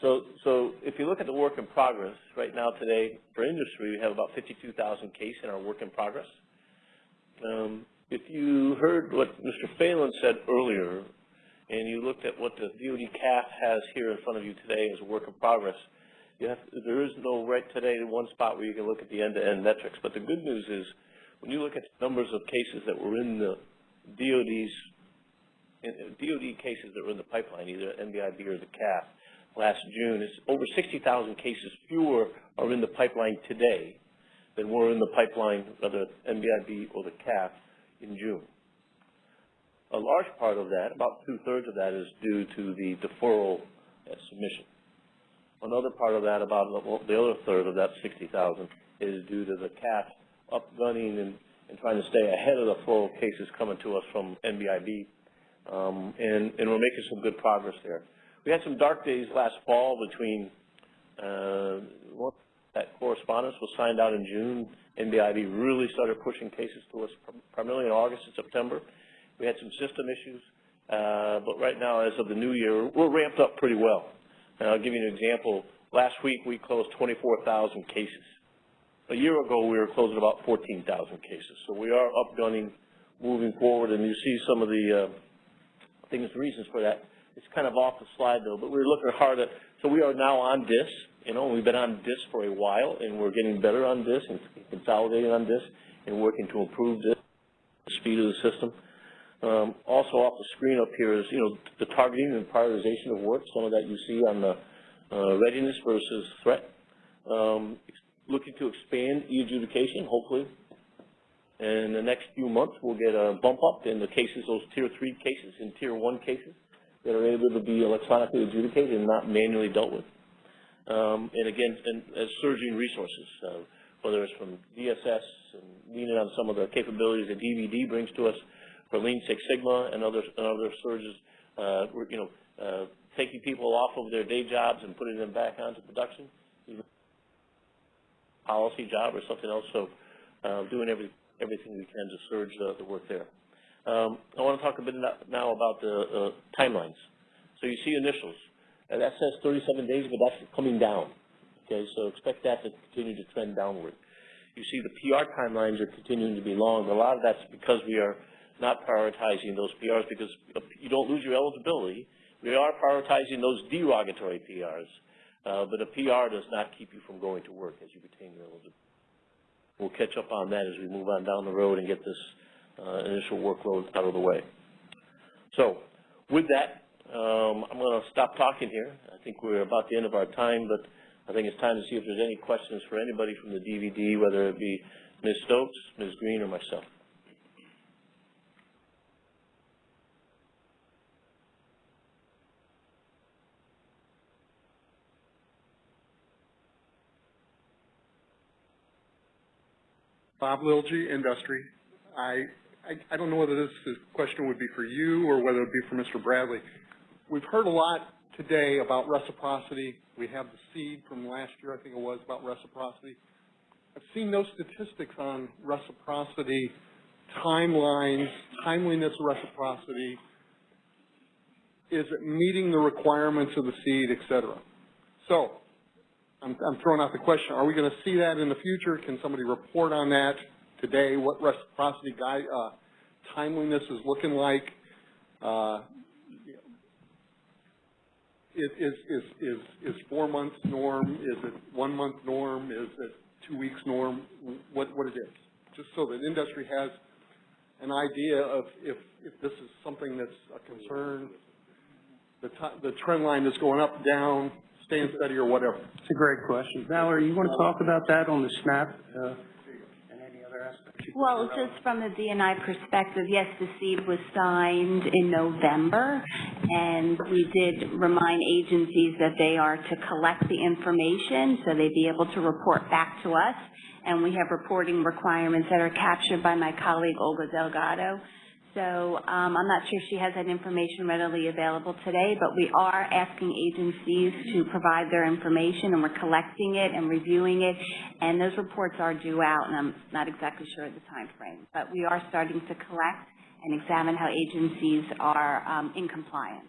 So, so if you look at the work in progress, right now today, for industry, we have about 52,000 cases in our work in progress. Um, if you heard what Mr. Phalen said earlier, and you looked at what the DoD CAF has here in front of you today as a work in progress, have, there is no right today one spot where you can look at the end-to-end metrics. But the good news is, when you look at the numbers of cases that were in the DoD's, DoD cases that were in the pipeline, either NBIB or the CAF, last June, is over 60,000 cases fewer are in the pipeline today than were in the pipeline whether the NBIB or the CAF in June. A large part of that, about two-thirds of that, is due to the deferral at submission. Another part of that, about the other third of that 60,000, is due to the CAF upgunning and, and trying to stay ahead of the flow of cases coming to us from NBIB, um, and, and we're making some good progress there. We had some dark days last fall between uh, that correspondence was signed out in June. NBIB really started pushing cases to us primarily in August and September. We had some system issues, uh, but right now, as of the new year, we're ramped up pretty well. And I'll give you an example. Last week, we closed 24,000 cases. A year ago, we were closing about 14,000 cases. So we are upgunning, moving forward, and you see some of the uh, things, reasons for that. It's kind of off the slide, though, but we're looking hard at, so we are now on DISS. You know, we've been on DISS for a while, and we're getting better on DISS and consolidating on DISS and working to improve the speed of the system. Um, also off the screen up here is, you know, the targeting and prioritization of work. Some of that you see on the uh, readiness versus threat. Um, looking to expand e-adjudication, hopefully. In the next few months, we'll get a bump up in the cases, those tier three cases and tier one cases that are able to be electronically adjudicated and not manually dealt with. Um, and again, and, as surging resources, uh, whether it's from DSS and leaning on some of the capabilities that DVD brings to us, for Lean Six Sigma and other, and other surges, uh, you know, uh, taking people off of their day jobs and putting them back onto production, policy job or something else. So uh, doing every, everything we can to surge the, the work there. Um, I want to talk a bit now about the uh, timelines. So you see initials. And that says 37 days, but that's coming down. Okay, so expect that to continue to trend downward. You see the PR timelines are continuing to be long. A lot of that's because we are not prioritizing those PRs because you don't lose your eligibility. We are prioritizing those derogatory PRs, uh, but a PR does not keep you from going to work as you retain your eligibility. We'll catch up on that as we move on down the road and get this uh, initial workload out of the way. So with that, um, I'm going to stop talking here. I think we're about the end of our time, but I think it's time to see if there's any questions for anybody from the DVD, whether it be Ms. Stokes, Ms. Green, or myself. Bob Lilgy, Industry. I, I, I don't know whether this, this question would be for you or whether it would be for Mr. Bradley. We've heard a lot today about reciprocity. We have the SEAD from last year, I think it was, about reciprocity. I've seen no statistics on reciprocity, timelines, timeliness of reciprocity. Is it meeting the requirements of the SEAD, et cetera? So I'm, I'm throwing out the question, are we going to see that in the future? Can somebody report on that today, what reciprocity guide, uh, timeliness is looking like? Uh, is, is, is, is, four months norm? Is it one month norm? Is it two weeks norm, what, what it is, just so that industry has an idea of if, if this is something that's a concern, the the trend line is going up, down, staying steady or whatever. It's a great question. Valerie, you want to talk about that on the SNAP, uh, and any other aspects? you- Well, just from the DNI perspective, yes, the SEAD was signed in November, and we did remind agencies that they are to collect the information, so they'd be able to report back to us. And we have reporting requirements that are captured by my colleague Olga Delgado. So um, I'm not sure she has that information readily available today, but we are asking agencies to provide their information, and we're collecting it and reviewing it. And those reports are due out, and I'm not exactly sure of the time frame. But we are starting to collect and examine how agencies are um, in compliance.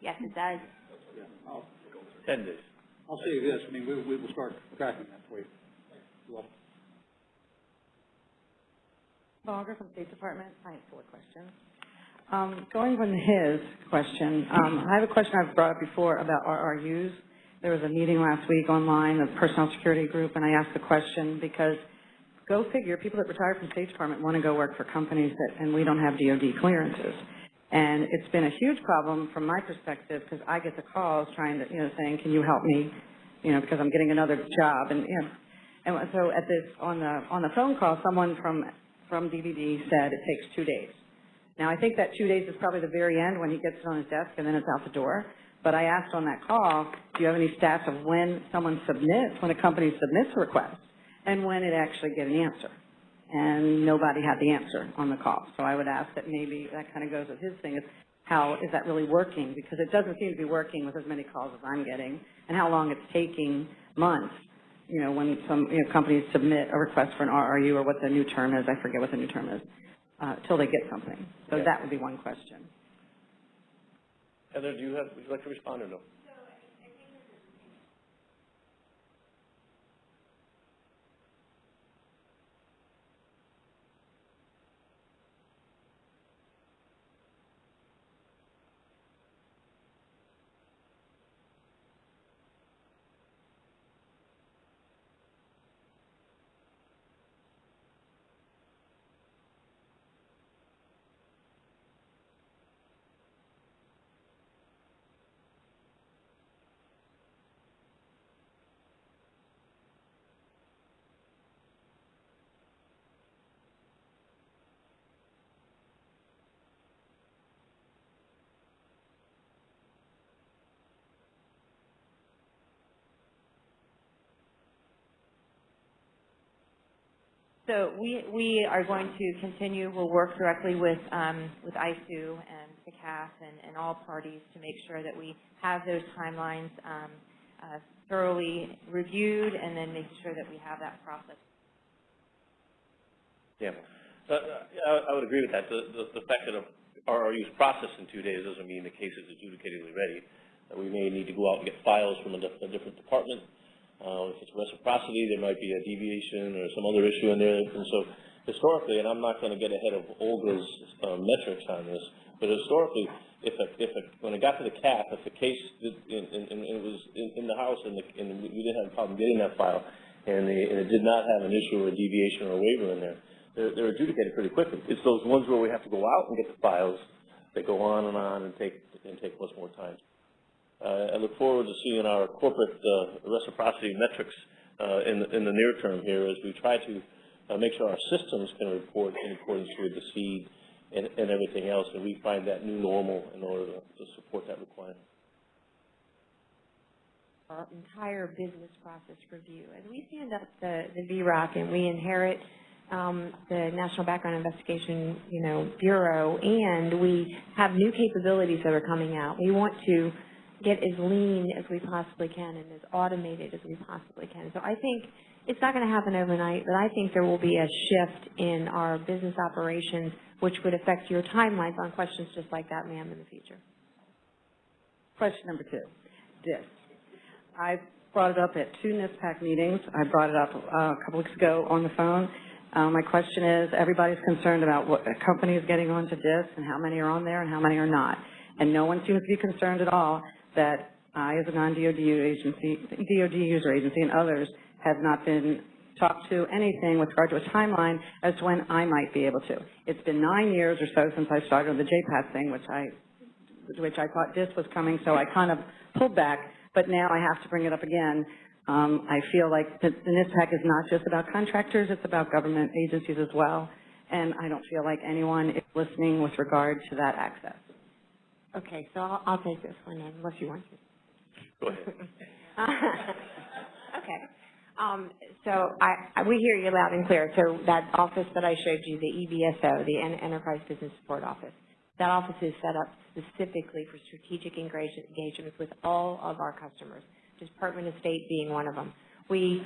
Yes, it does. Ten days. I'll say this, I mean, we, we will start tracking that for you. Well, Auger from State Department. I have four questions. Um, going from his question, um, I have a question I've brought up before about RRUs. There was a meeting last week online, of Personal Security Group, and I asked the question because go figure, people that retire from State Department want to go work for companies that, and we don't have DOD clearances. And it's been a huge problem from my perspective because I get the calls trying to, you know, saying, can you help me, you know, because I'm getting another job. And, you know, and so at this, on the, on the phone call, someone from, from DVD said it takes two days. Now, I think that two days is probably the very end when he gets it on his desk and then it's out the door. But I asked on that call, do you have any stats of when someone submits, when a company submits a request and when it actually get an answer? And nobody had the answer on the call. So I would ask that maybe that kind of goes with his thing is how is that really working? Because it doesn't seem to be working with as many calls as I'm getting and how long it's taking months you know, when some, you know, companies submit a request for an RRU or what the new term is, I forget what the new term is, uh, till they get something. So Yeah. that would be one question. Heather, do you have, would you like to respond or no? So we, we are going to continue, we'll work directly with, um, with ISOO and the CAF and, and all parties to make sure that we have those timelines, um, uh, thoroughly reviewed and then making sure that we have that process. Yeah. Uh, I, I would agree with that. The, the, the fact that our RRU is processed in two days doesn't mean the case is adjudicatedly ready. Uh, we may need to go out and get files from a, a different department. Uh, if it's reciprocity, there might be a deviation or some other issue in there. And so historically, and I'm not going to get ahead of Olga's uh, metrics on this, but historically, if a, if a, when it got to the CAF, if the case did, and, and, and it was in, in the house and, the, and we didn't have a problem getting that file, and, the, and it did not have an issue or a deviation or a waiver in there, they're, they're adjudicated pretty quickly. It's those ones where we have to go out and get the files that go on and on and take and take much more time. Uh, I look forward to seeing our corporate uh, reciprocity metrics uh, in, the, in the near term here as we try to uh, make sure our systems can report in accordance with the SEAD and, and everything else, and we find that new normal in order to, to support that requirement. our entire business process review. As we stand up the, the VROC and we inherit um, the National Background Investigation, you know, Bureau, and we have new capabilities that are coming out. We want to get as lean as we possibly can and as automated as we possibly can. So I think it's not going to happen overnight, but I think there will be a shift in our business operations, which would affect your timelines on questions just like that, ma'am, in the future. Question number two, DISS. I brought it up at two NISPPAC meetings. I brought it up uh, a couple weeks ago on the phone. Uh, my question is, everybody's concerned about what company is getting onto DISS and how many are on there and how many are not. And no one seems to be concerned at all that I, as a non-DOD agency, DOD user agency, and others have not been talked to anything with regard to a timeline as to when I might be able to. It's been nine years or so since I started on the JPAS thing, which I, which I thought this was coming, so I kind of pulled back, but now I have to bring it up again. Um, I feel like the, the NISPPAC is not just about contractors, it's about government agencies as well, and I don't feel like anyone is listening with regard to that access. Okay, so I'll, I'll take this one unless you want to. Go ahead. Okay. Um, so I, I, we hear you loud and clear. So that office that I showed you, the EBSO, the En- Enterprise Business Support Office, that office is set up specifically for strategic engagement, engagements with all of our customers, Department of State being one of them. We,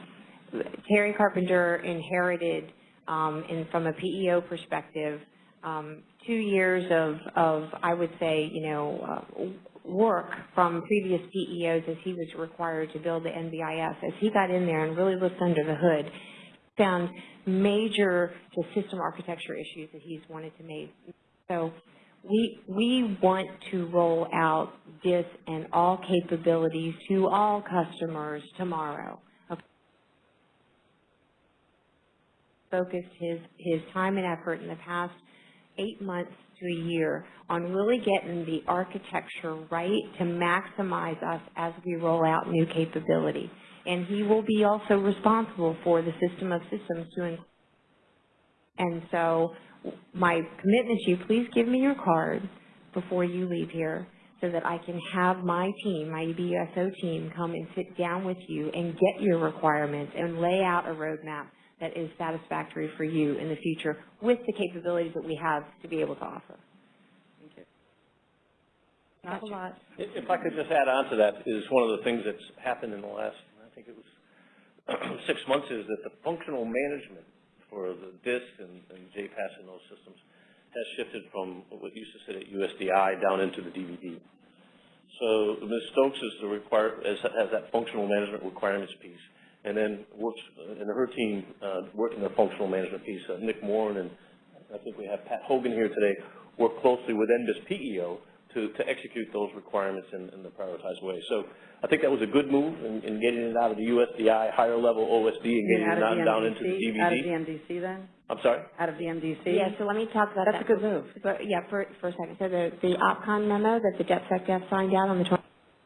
Terry Carpenter inherited, um, in, from a PEO perspective, um, two years of, of, I would say, you know, uh, work from previous PEOs as he was required to build the NBIS. As he got in there and really looked under the hood, found major system architecture issues that he's wanted to make. So we, we want to roll out this and all capabilities to all customers tomorrow. Okay. Focused his, his time and effort in the past eight months to a year on really getting the architecture right to maximize us as we roll out new capability. And he will be also responsible for the system of systems to and so my commitment to you, please give me your card before you leave here so that I can have my team, my EBSO team, come and sit down with you and get your requirements and lay out a roadmap that is satisfactory for you in the future with the capabilities that we have to be able to offer. Not a lot. If if I could just add on to that, is one of the things that's happened in the last, I think it was six months, is that the functional management for the DISS and, and JPAS and those systems has shifted from what used to sit at USDI down into the DVD. So Ms. Stokes is the require, has, has that functional management requirements piece, and then works, and her team, uh, working the functional management piece, uh, Nick Moore and I think we have Pat Hogan here today, work closely with NBIS PEO to, to execute those requirements in, in the prioritized way. So I think that was a good move in, in getting it out of the USDI higher level OSD and getting Out it of down, down into the MDC Out of the DVD. MDC then? I'm sorry? Out of the MDC? Yeah, so let me talk about that. That's a good move. But, yeah, for, for a second. So the, the OPCON memo that the DepSecDef signed out on the 20th of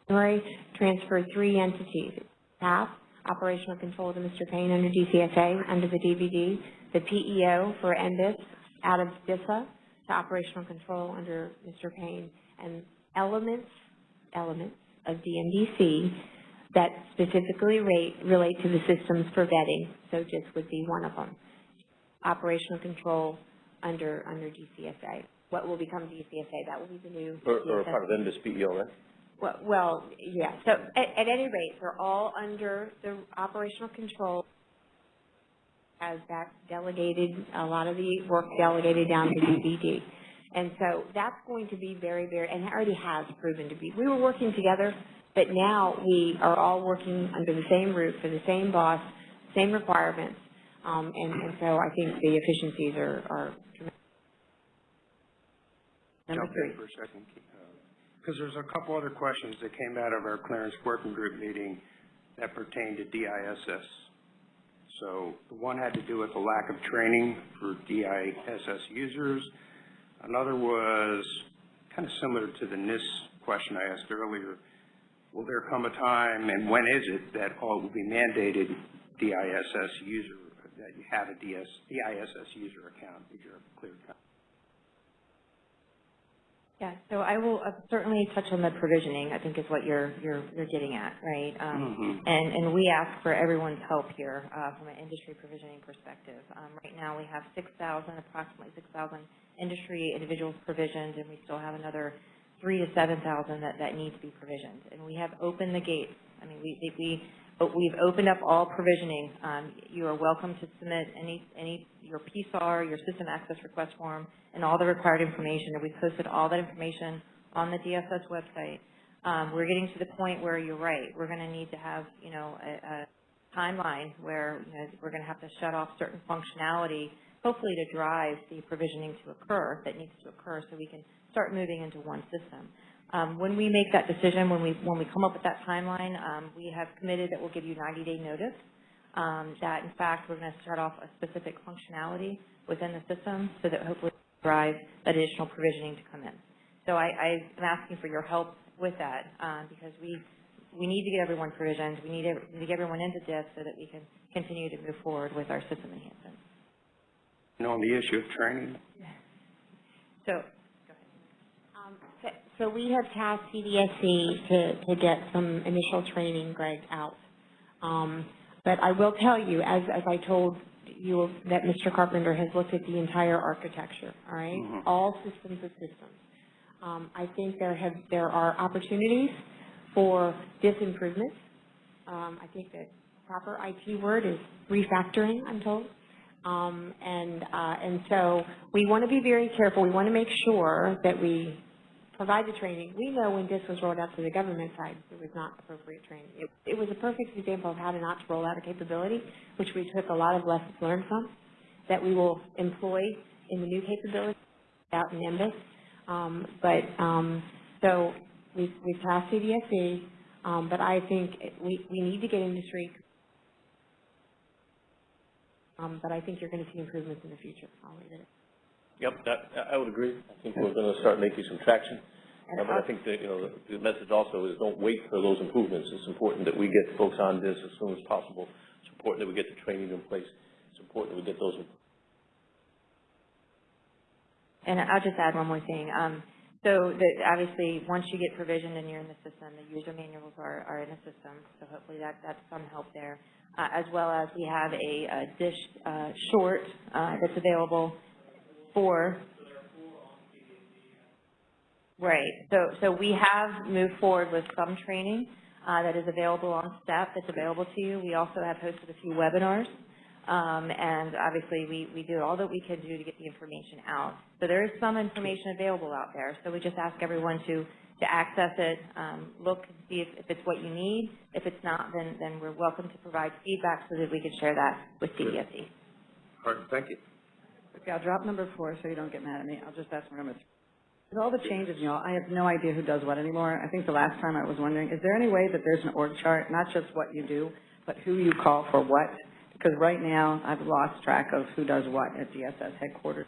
January transferred three entities. TAP, operational control to Mr. Payne under DCSA, under the DVD, the PEO for NBIS out of DISA to operational control under Mr. Payne, and elements, elements of DMDC that specifically rate, relate to the systems for vetting. So just would be one of them operational control under, under DCSA. What will become DCSA, that will be the new Or, or part of NBIS PEO, right? Well, well, yeah, so at, at any rate, they're all under the operational control as that delegated, a lot of the work delegated down to DVD. And so that's going to be very, very, and it already has proven to be. We were working together, but now we are all working under the same roof for the same boss, same requirements. Um, and, and so I think the efficiencies are, are tremendous. Number Jump three. for a second, because there's a couple other questions that came out of our clearance working group meeting that pertain to DISS. So the one had to do with the lack of training for DISS users. Another was kind of similar to the NISS question I asked earlier. Will there come a time, and when is it, that all will be mandated DISS user, that you have a DS, DISS user account, that you're a clear account? Yeah, so I will uh, certainly touch on the provisioning, I think is what you're, you're, you're getting at, right? Um, Mhm. And, and we ask for everyone's help here uh, from an industry provisioning perspective. Um, Right now, we have 6,000, approximately 6,000 industry individuals provisioned, and we still have another three to 7,000 that, that need to be provisioned. And we have opened the gates. I mean, we, we, we've opened up all provisioning. Um, You are welcome to submit any, any, your PSAR, your system access request form, and all the required information. And we've posted all that information on the DSS website. Um, We're getting to the point where you're right. We're going to need to have, you know, a, a timeline where, you know, we're going to have to shut off certain functionality, hopefully to drive the provisioning to occur, that needs to occur, so we can start moving into one system. Um, when we make that decision, when we, when we come up with that timeline, um, we have committed that we'll give you 90-day notice, um, that in fact, we're going to start off a specific functionality within the system so that hopefully drive that additional provisioning to come in. So I, I'm asking for your help with that, um, because we, we need to get everyone provisioned, we need to get everyone into this so that we can continue to move forward with our system enhancements. And on the issue of training, So, so- we have tasked CDSE to, to get some initial training, Greg, out. Um, but I will tell you, as, as I told you, that Mr. Carpenter has looked at the entire architecture, all right? Mhm. All systems of systems. Um, I think there have, there are opportunities for DISS improvement. Um, I think the proper IT word is refactoring, I'm told. Um, and, uh, and so we want to be very careful. We want to make sure that we provide the training. We know when this was rolled out to the government side, it was not appropriate training. It, it was a perfect example of how to not roll out a capability, which we took a lot of lessons learned from, that we will employ in the new capability out in NIMBUS. Um, but, um, so we've, we've passed CDSE, um, but I think we, we need to get industry um, but I think you're going to see improvements in the future. I'll leave it Yep, that, I- would agree. I think we're gonna start making some traction. Uh, But I think that, you know, the, the message also is don't wait for those improvements. It's important that we get folks on this as soon as possible. It's important that we get the training in place. It's important that we get those And I'll just add one more thing. Um, so the, obviously, once you get provisioned and you're in the system, the user manuals are, are in the system. So hopefully that, that's some help there. Uh, as well as we have a, a dish, uh, short, uh, that's available for Right. So, so we have moved forward with some training uh, that is available on STEPP, that's available to you. We also have hosted a few webinars. Um, and obviously, we, we do all that we can do to get the information out. So there is some information available out there. So we just ask everyone to, to access it, um, look and see if, if it's what you need. If it's not, then, then we're welcome to provide feedback so that we can share that with CDSE. All right, thank you. Okay, I'll drop number four so you don't get mad at me. I'll just ask for number three. With all the changes, know, I have no idea who does what anymore. I think the last time I was wondering, is there any way that there's an org chart, not just what you do, but who you call for what? Because right now, I've lost track of who does what at DSS headquarters.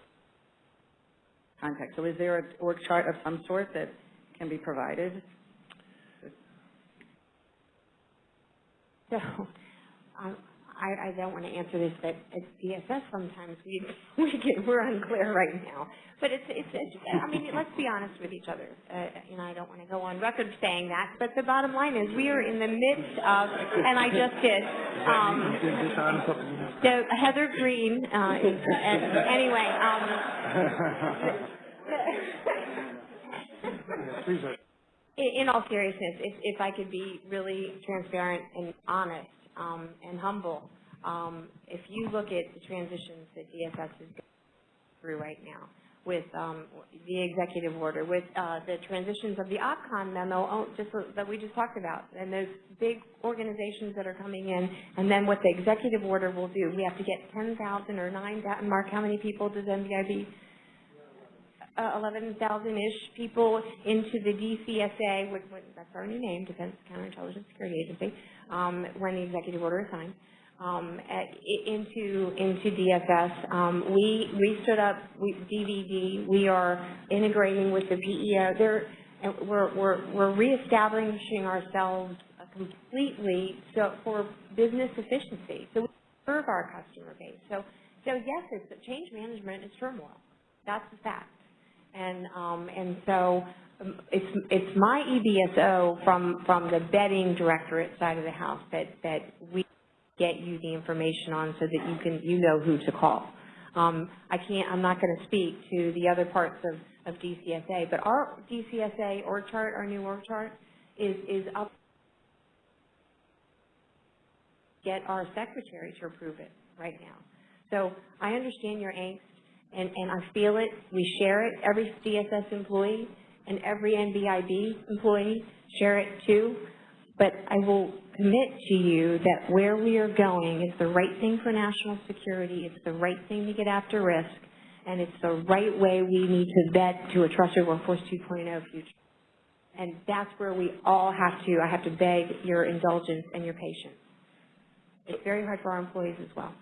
Contact. So is there an org chart of some sort that can be provided? So, um, I, I don't want to answer this, but at DSS sometimes we, we get, we're unclear right now. But it's, it's, it's, I mean, let's be honest with each other. Uh, you know, I don't want to go on record saying that, but the bottom line is we are in the midst of, and I just did, um, so Heather Green, uh, is, uh, anyway, um, in, in all seriousness, if, if I could be really transparent and honest, um, and humble, um, if you look at the transitions that DSS is going through right now, with um, the executive order, with uh, the transitions of the OPCON memo oh, just that we just talked about, and those big organizations that are coming in, and then what the executive order will do. We have to get 10,000 or 9,000, Mark, how many people does NBIB uh, 11,000-ish people into the DCSA, which, which, that's our new name, Defense Counterintelligence Security Agency, um, when the executive order is signed, um, into into DFS. Um, we we stood up we, DVD. We are integrating with the PEO. There, we're we're we're reestablishing ourselves completely so for business efficiency. So we serve our customer base. So so yes, it's change management is turmoil. That's the fact. And, um, and so it's, it's my EBSO from, from the vetting directorate side of the house that, that we get you the information on so that you can, you know who to call. Um, I can't, I'm not going to speak to the other parts of, of DCSA, but our DCSA org chart, our new org chart, is, is up. Get our secretary to approve it right now. So I understand your angst and, and I feel it. We share it. Every DSS employee and every NBIB employee share it too. But I will commit to you that where we are going is the right thing for national security. It's the right thing to get after risk. And it's the right way we need to vet to a trusted workforce 2.0 future. And that's where we all have to, I have to beg your indulgence and your patience. It's very hard for our employees as well.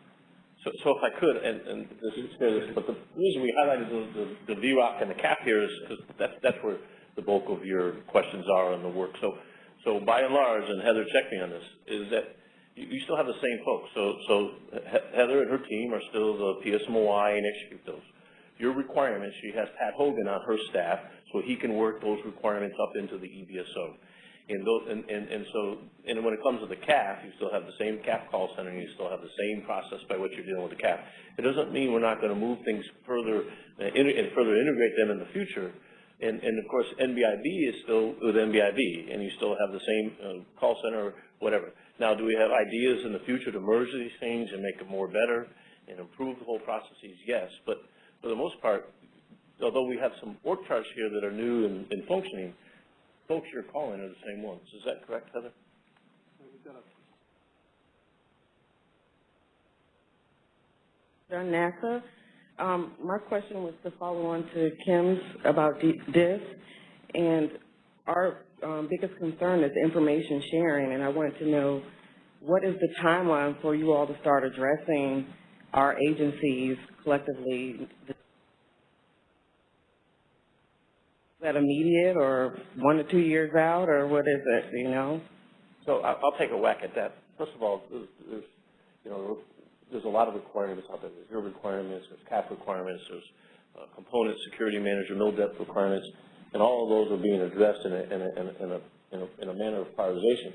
So, so if I could, and, and this is, but the reason we highlighted the, the, the and the CAF here is because that's, that's where the bulk of your questions are in the work. So, so by and large, and Heather checked me on this, is that you, you still have the same folks. So, so Heather and her team are still the PSMO-I and execute those. Your requirements, she has Pat Hogan on her staff, so he can work those requirements up into the EBSO. And those, and, and, and so, and when it comes to the CAF, you still have the same CAF call center, and you still have the same process by which you're dealing with the CAF. It doesn't mean we're not gonna move things further, uh, and further integrate them in the future. And, and of course, NBIB is still with NBIB, and you still have the same, uh, call center, whatever. Now, do we have ideas in the future to merge these things and make it more better and improve the whole processes? Yes, but for the most part, although we have some org charts here that are new and, and functioning, folks you're calling are the same ones. Is that correct, Heather? John NASA. Um, my question was to follow on to Kim's about this, and our um, biggest concern is information sharing, and I wanted to know what is the timeline for you all to start addressing our agencies collectively? Is that immediate, or one to two years out, or what is it, you know? So I'll take a whack at that. First of all, there's, you know, there's a lot of requirements out there. There's your requirements, there's CAF requirements, there's uh, component security manager, MILDEP requirements, and all of those are being addressed in a, in a, in a, in a, in a, manner of prioritization.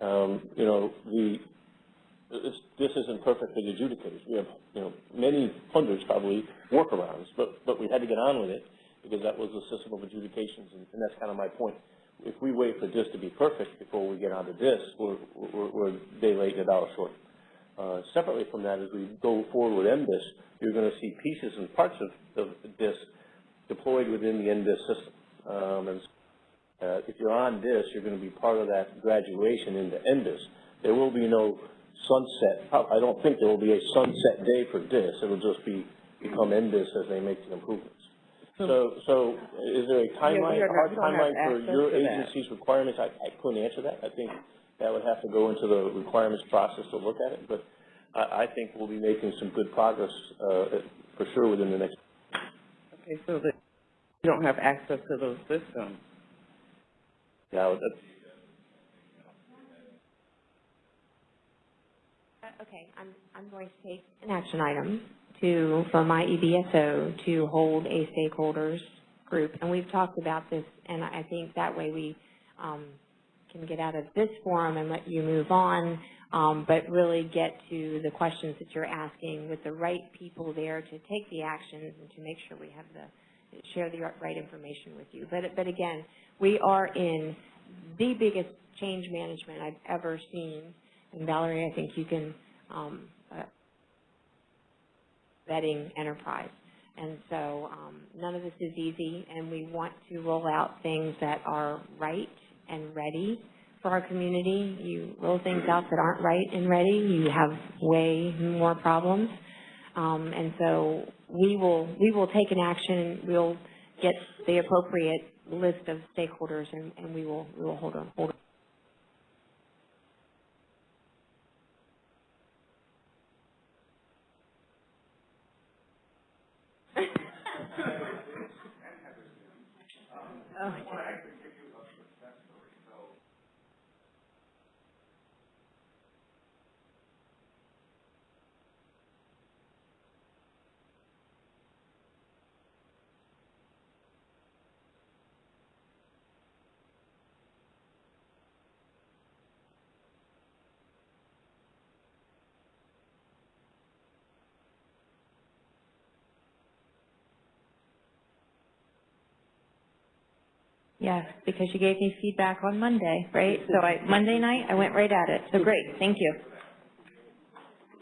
Um, you know, the, it's, this isn't perfectly adjudicated. We have, you know, many hundreds probably workarounds, but, but we had to get on with it because that was the system of adjudications, and, and that's kind of my point. If we wait for this to be perfect before we get onto this, we're, we're, we're a day late and a dollar short. Uh, separately from that, as we go forward with NBIS, you're going to see pieces and parts of, of this deployed within the NBIS system. Um, and uh, if you're on this, you're going to be part of that graduation into NBIS. There will be no sunset. I don't think there will be a sunset day for this. It will just be become NBIS as they make the improvements. So, so is there a timeline, we a hard not- we don't have timeline for your to that. agency's requirements? I, I couldn't answer that. I think that would have to go into the requirements process to look at it, but I, I think we'll be making some good progress, uh, for sure within the next. Okay, so that you don't have access to those systems. Yeah, that's, Uh, Okay, I'm, I'm going to take an action item to, for my EBSO to hold a stakeholders group. And we've talked about this, and I think that way we, um, can get out of this forum and let you move on, um, but really get to the questions that you're asking with the right people there to take the actions and to make sure we have the, share the right information with you. But, but again, we are in the biggest change management I've ever seen. And Valerie, I think you can, um, uh, vetting enterprise. And so, um, none of this is easy, and we want to roll out things that are right and ready for our community. You roll things out that aren't right and ready, you have way more problems. Um, and so we will, we will take an action, we'll get the appropriate list of stakeholders and, and we will, we will hold on, hold on. Oh, Yes, because you gave me feedback on Monday, right? So I, Monday night, I went right at it. So great, thank you.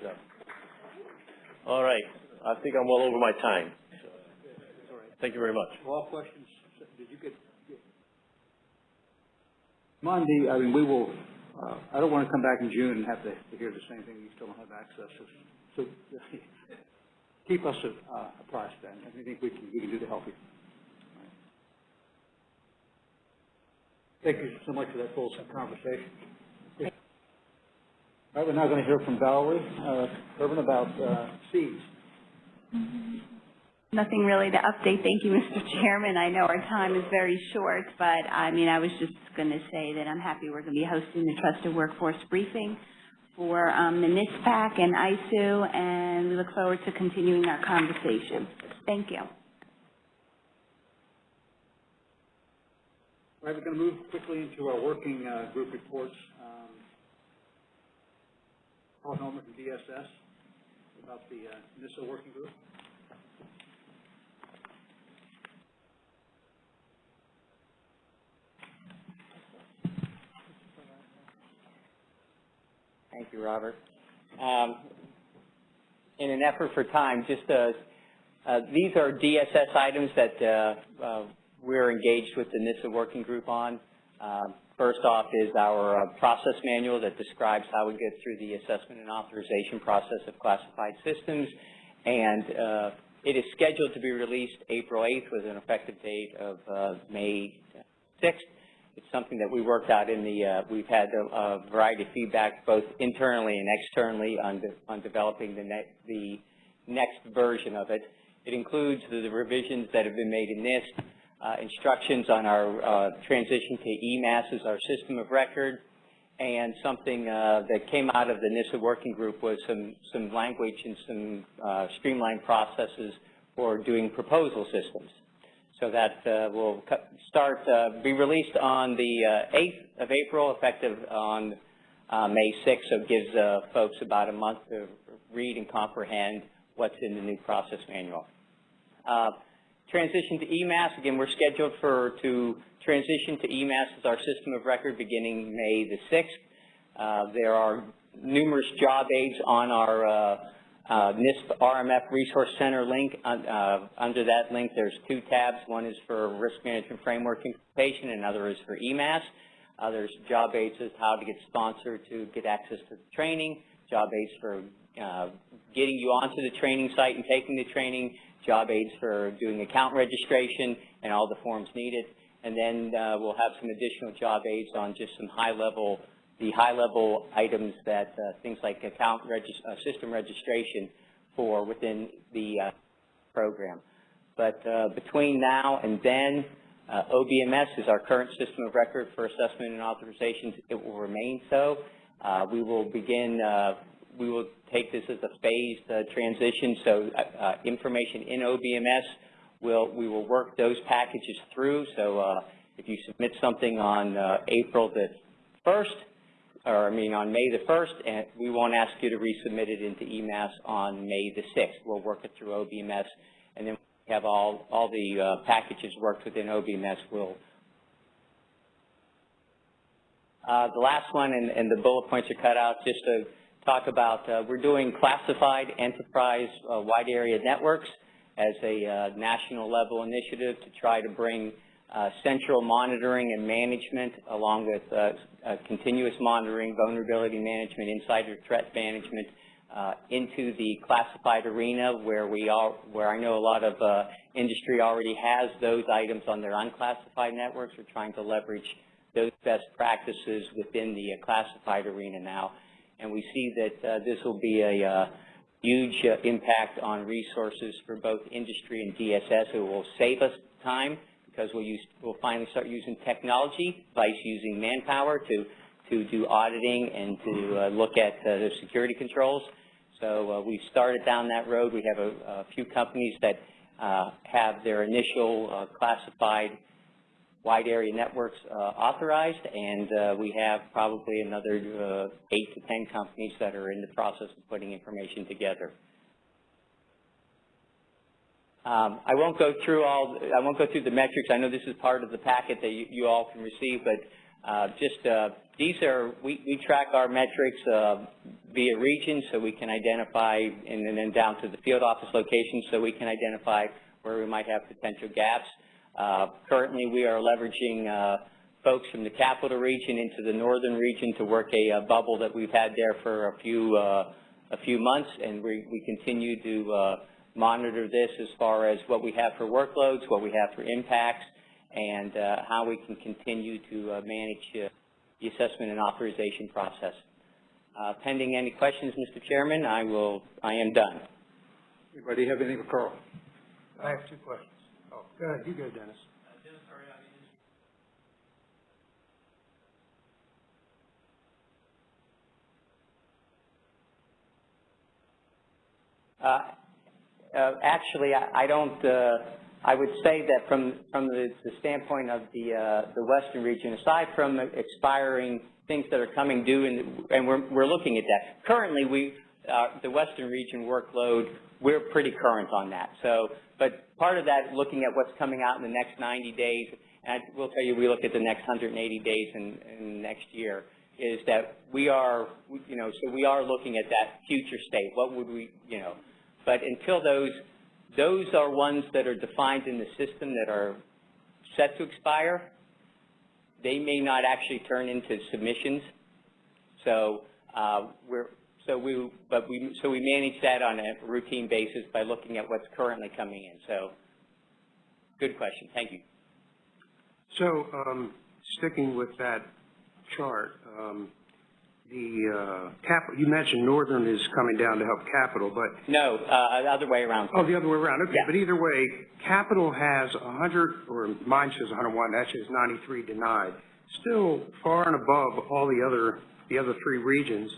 good. All right, I think I'm well over my time. Thank you very much. All questions, did you get? Monday, I mean, we will, uh, I don't want to come back in June and have to to hear the same thing, you still don't have access. So, so keep us uh, apprised then, I think we can, we can do to help you. Thank you so much for that full conversation. All right, we're now going to hear from Valerie uh, Kerben about uh, SEADs. Nothing really to update. Thank you, Mr. Chairman. I know our time is very short, but I mean, I was just going to say that I'm happy we're going to be hosting the Trusted Workforce Briefing for um, the NISPPAC and ISOO, and we look forward to continuing our conversation. Thank you. All right, we're going to move quickly into our working uh, group reports. Um, Karl Hellmann from DSS about the uh, NISA working group. Thank you, Robert. Um, in an effort for time, just uh, uh, these are DSS items that uh, uh, we're engaged with the NISA working group on. Um, first off is our uh, process manual that describes how we get through the assessment and authorization process of classified systems, and uh, it is scheduled to be released April 8th with an effective date of uh, May 6th. It's something that we worked out in the, uh, we've had a, a variety of feedback both internally and externally on, de on developing the, ne the next version of it. It includes the, the revisions that have been made in NIST, instructions on our uh, transition to eMASS as our system of record, and something uh, that came out of the NISA working group was some, some language and some uh, streamlined processes for doing proposal systems. So that uh, will start, uh, be released on the uh, 8th of April, effective on uh, May 6th, so it gives uh, folks about a month to read and comprehend what's in the new process manual. Uh, transition to eMASS, again, we're scheduled for to transition to eMASS as our system of record beginning May the 6th. there are numerous job aids on our uh, uh, NISP RMF Resource Center link. Uh, under that link, there's two tabs. One is for Risk Management Framework implementation, another is for eMASS. Uh, there's job aids as how to get sponsored to get access to the training, job aids for uh, getting you onto the training site and taking the training, job aids for doing account registration and all the forms needed. And then uh, we'll have some additional job aids on just some high-level the high-level items that uh, things like account regis uh, system registration for within the uh, program. But uh, between now and then, OBMS is our current system of record for assessment and authorizations. It will remain so. We will begin, we will take this as a phased uh, transition, so uh, uh, information in OBMS, will, we will work those packages through. So if you submit something on April the 1st, or I mean on May the 1st, and we won't ask you to resubmit it into eMASS on May the 6th. We'll work it through OBMS, and then we have all, all the uh, packages worked within OBMS. We'll, uh, the last one, and, and, the bullet points are cut out just to talk about, uh, we're doing classified enterprise uh, wide area networks as a uh, national level initiative to try to bring uh, central monitoring and management along with uh, continuous monitoring, vulnerability management, insider threat management into the classified arena where we are, where I know a lot of industry already has those items on their unclassified networks. We're trying to leverage those best practices within the classified arena now. And we see that this will be a huge impact on resources for both industry and DSS. It will save us time because we'll, use, we'll finally start using technology, vice using manpower to, to do auditing and to uh, look at uh, the security controls. So uh, we've started down that road. We have a, a few companies that uh, have their initial uh, classified wide area networks uh, authorized, and we have probably another eight to ten companies that are in the process of putting information together. Um, I won't go through all, I won't go through the metrics. I know this is part of the packet that you, you all can receive, but uh, just uh, these are, we, we track our metrics uh, via region so we can identify, and, and then down to the field office locations so we can identify where we might have potential gaps. Uh, currently, we are leveraging uh, folks from the capital region into the northern region to work a, a bubble that we've had there for a few, uh, a few months, and we, we continue to monitor this as far as what we have for workloads, what we have for impacts, and uh, how we can continue to uh, manage uh, the assessment and authorization process. Uh, Pending any questions, Mr. Chairman, I will, I am done. Anybody have anything for Carl? I have two questions. Go ahead, you go, Dennis. Uh, uh, Actually, I I don't, uh, I would say that from, from the the standpoint of the, uh, the western region, aside from expiring things that are coming due, and, and we're, we're looking at that. Currently, we, uh, the western region workload, we're pretty current on that. So, but part of that, looking at what's coming out in the next 90 days, and I will tell you, we look at the next 180 days in, in next year, is that we are, you know, so we are looking at that future state. What would we, you know, but until those, those are ones that are defined in the system that are set to expire. They may not actually turn into submissions. So uh, we're, so we, but we, so we manage that on a routine basis by looking at what's currently coming in. So good question. Thank you. So, um, sticking with that chart, um, the, uh, cap, you mentioned Northern is coming down to help Capital, but No, uh, the other way around. Oh, the other way around, okay. Yeah. But either way, Capital has 100, or mine says 101, that says 93 denied. Still far and above all the other, the other three regions.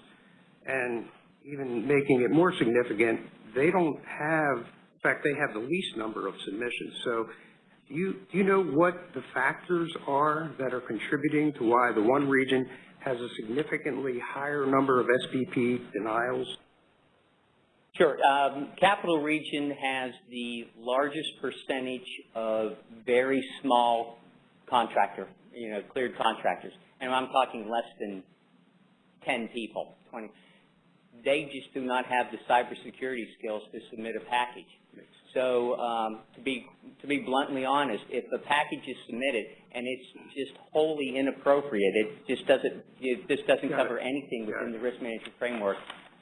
And even making it more significant, they don't have, in fact, they have the least number of submissions. So do you, do you know what the factors are that are contributing to why the one region has a significantly higher number of SPP denials? Sure. Um, Capital Region has the largest percentage of very small contractor, you know, cleared contractors. And I'm talking less than 10 people, 20. They just do not have the cybersecurity skills to submit a package. So um, to be to be bluntly honest, if the package is submitted and it's just wholly inappropriate, it just doesn't it just doesn't Got it. cover anything Got within the risk management framework.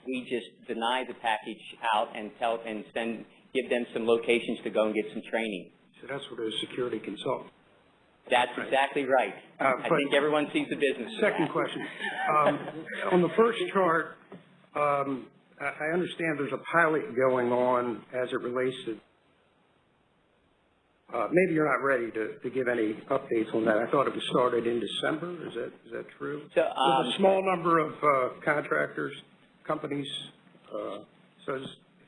We just deny the package out and tell and send give them some locations to go and get some training. So that's what a security consultant. That's exactly right. Uh, I think everyone sees the business. Second question. Um, On the first chart, um, I understand there's a pilot going on as it relates to, uh, maybe you're not ready to to give any updates on that. I thought it was started in December. Is that is that true? So, um, a small number of uh, contractors, companies, uh, so if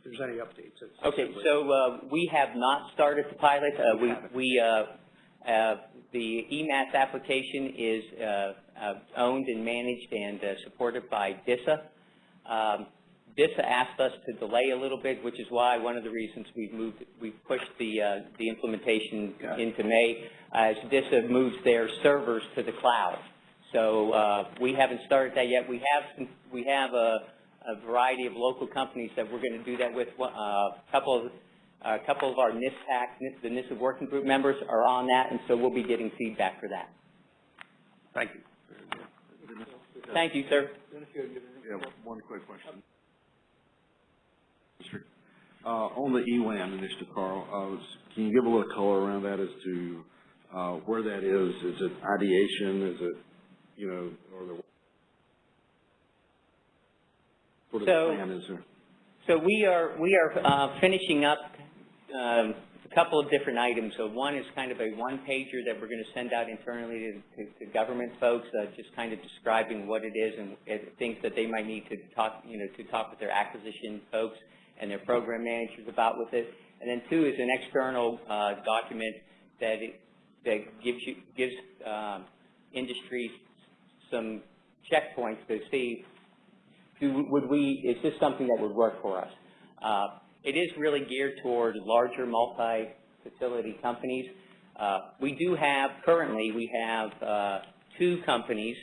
there's any updates. Okay, so uh, we have not started the pilot. Uh, We, we, uh, uh, the eMASS application is uh, uh, owned and managed and uh, supported by DISA. Um, DISA asked us to delay a little bit, which is why one of the reasons we've moved, we've pushed the, uh, the implementation into May, as DISA moves their servers to the cloud. So uh, we haven't started that yet. We have, some- we have a, a variety of local companies that we're going to do that with. Uh, A couple of, a couple of our NISPPAC, the NISA working group members are on that, and so we'll be getting feedback for that. Thank you. Thank you, sir. Yeah, one quick question. Uh, on the EWAN initiative, Carl, uh, can you give a little color around that as to, uh, where that is? Is it ideation? Is it, you know, or the, what So- plan is there? So we are, we are uh, finishing up um, a couple of different items. So one is kind of a one-pager that we're going to send out internally to, to, to government folks, uh, just kind of describing what it is and, things that they might need to talk, you know, to talk with their acquisition folks and their program managers about with it. And then two is an external uh, document that it, that gives you gives um, industries some checkpoints to see do, would we, is this something that would work for us? Uh, it is really geared toward larger multi-facility companies. Uh, we do have, currently, we have uh, two companies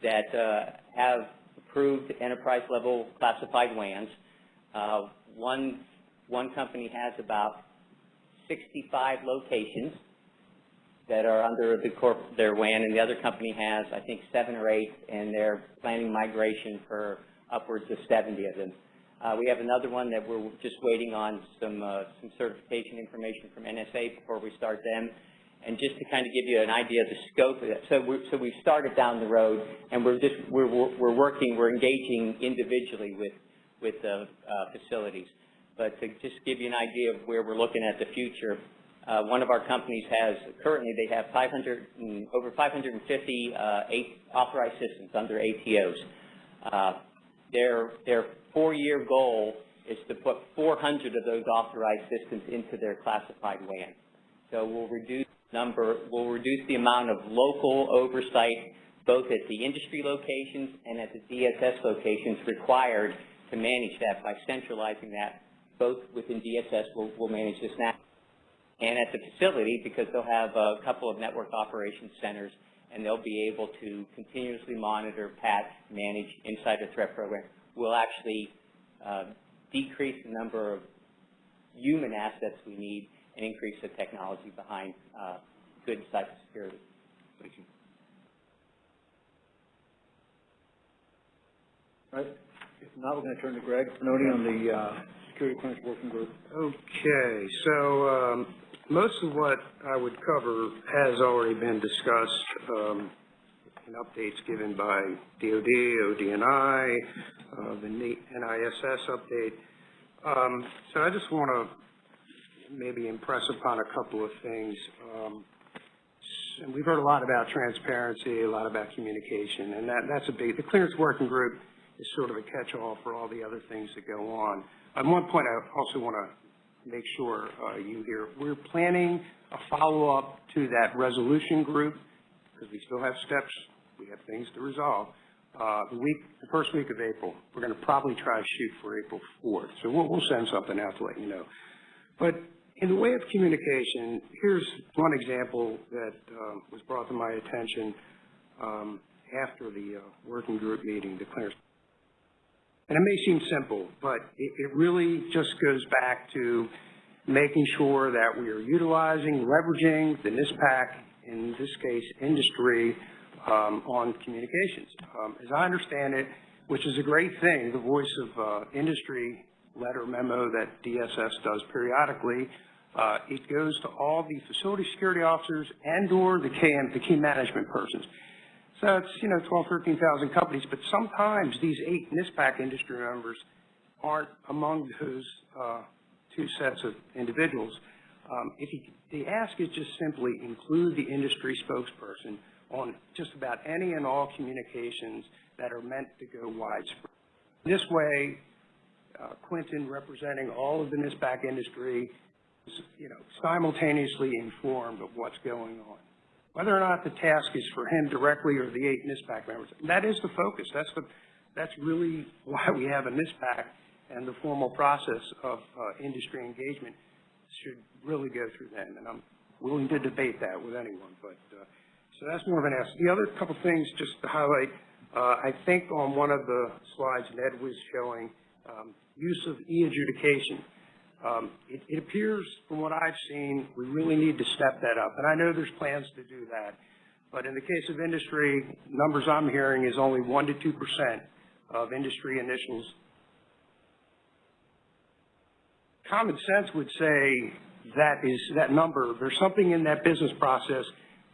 that uh, have approved enterprise-level classified WANs. Uh, one, one company has about 65 locations that are under the corp, their WAN, and the other company has, I think, seven or eight, and they're planning migration for upwards of 70 of them. Uh, we have another one that we're just waiting on some, uh, some certification information from NSA before we start them. And just to kind of give you an idea of the scope of it, so we so we've started down the road, and we're just we're we're working, we're engaging individually with with the uh, facilities. But to just give you an idea of where we're looking at the future, uh, one of our companies has currently they have 500 and, over 550 uh, authorized systems under ATOs. Uh, their their four-year goal is to put 400 of those authorized systems into their classified WAN. So we'll reduce number, we'll reduce the amount of local oversight both at the industry locations and at the DSS locations required to manage that by centralizing that both within DSS, we'll, we'll manage this now, and at the facility because they'll have a couple of network operations centers and they'll be able to continuously monitor, patch, manage insider threat program. We'll actually uh, decrease the number of human assets we need and increase the technology behind uh, good cybersecurity. Thank you. All right, if not, we're going to turn to Greg Pannoni on the uh, Security Clearance Working Group. Okay, so um, most of what I would cover has already been discussed um, in updates given by DOD, ODNI, uh, the NISS update. Um, so I just want to maybe impress upon a couple of things. Um, and we've heard a lot about transparency, a lot about communication, and that, that's a big, the clearance working group is sort of a catch-all for all the other things that go on. At one point, I also want to make sure uh, you hear, we're planning a follow-up to that resolution group because we still have steps, we have things to resolve. Uh, the week, the first week of April, we're going to probably try to shoot for April 4th. So we'll, we'll send something out to let you know. But in the way of communication, here's one example that uh, was brought to my attention um, after the uh, working group meeting, the clearance. And it may seem simple, but it, it really just goes back to making sure that we are utilizing, leveraging the NISPPAC, in this case, industry, um, on communications. Um, as I understand it, which is a great thing, the voice of uh, industry letter memo that DSS does periodically, uh, it goes to all the facility security officers and or the KM, the key management persons. So it's, you know, 12, 13,000 companies, but sometimes these eight NISPPAC industry members aren't among those uh, two sets of individuals. Um, if the ask is just simply include the industry spokesperson on just about any and all communications that are meant to go widespread. This way, uh, Quinton, representing all of the NISPPAC industry, is, you know, simultaneously informed of what's going on. Whether or not the task is for him directly or the eight NISPPAC members, that is the focus. That's the, that's really why we have a NISPPAC and the formal process of uh, industry engagement should really go through them. And I'm willing to debate that with anyone, but uh, so that's more of an ask. The other couple things just to highlight, uh, I think on one of the slides Ned was showing, um, use of e-adjudication. Um, it, it appears from what I've seen, we really need to step that up. And I know there's plans to do that. But in the case of industry, numbers I'm hearing is only 1% to 2% of industry initials. Common sense would say that is that number, there's something in that business process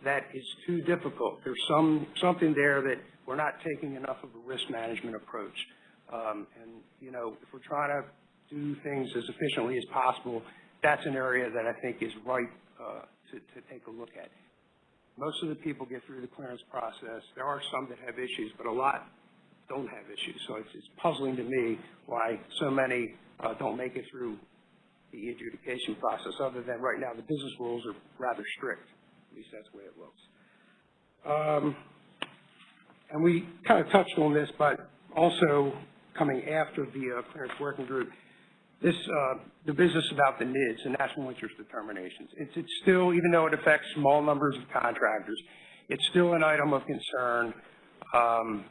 that is too difficult. There's some something there that we're not taking enough of a risk management approach. Um, and, you know, if we're trying to do things as efficiently as possible, that's an area that I think is right uh, to, to take a look at. Most of the people get through the clearance process. There are some that have issues, but a lot don't have issues. So it's, it's puzzling to me why so many uh, don't make it through the adjudication process, other than right now the business rules are rather strict. Least that's the way it looks. Um, and we kind of touched on this, but also coming after the uh, clearance working group, this, uh, the business about the NIDs, the national interest determinations. It's, it's still, even though it affects small numbers of contractors, it's still an item of concern. Um,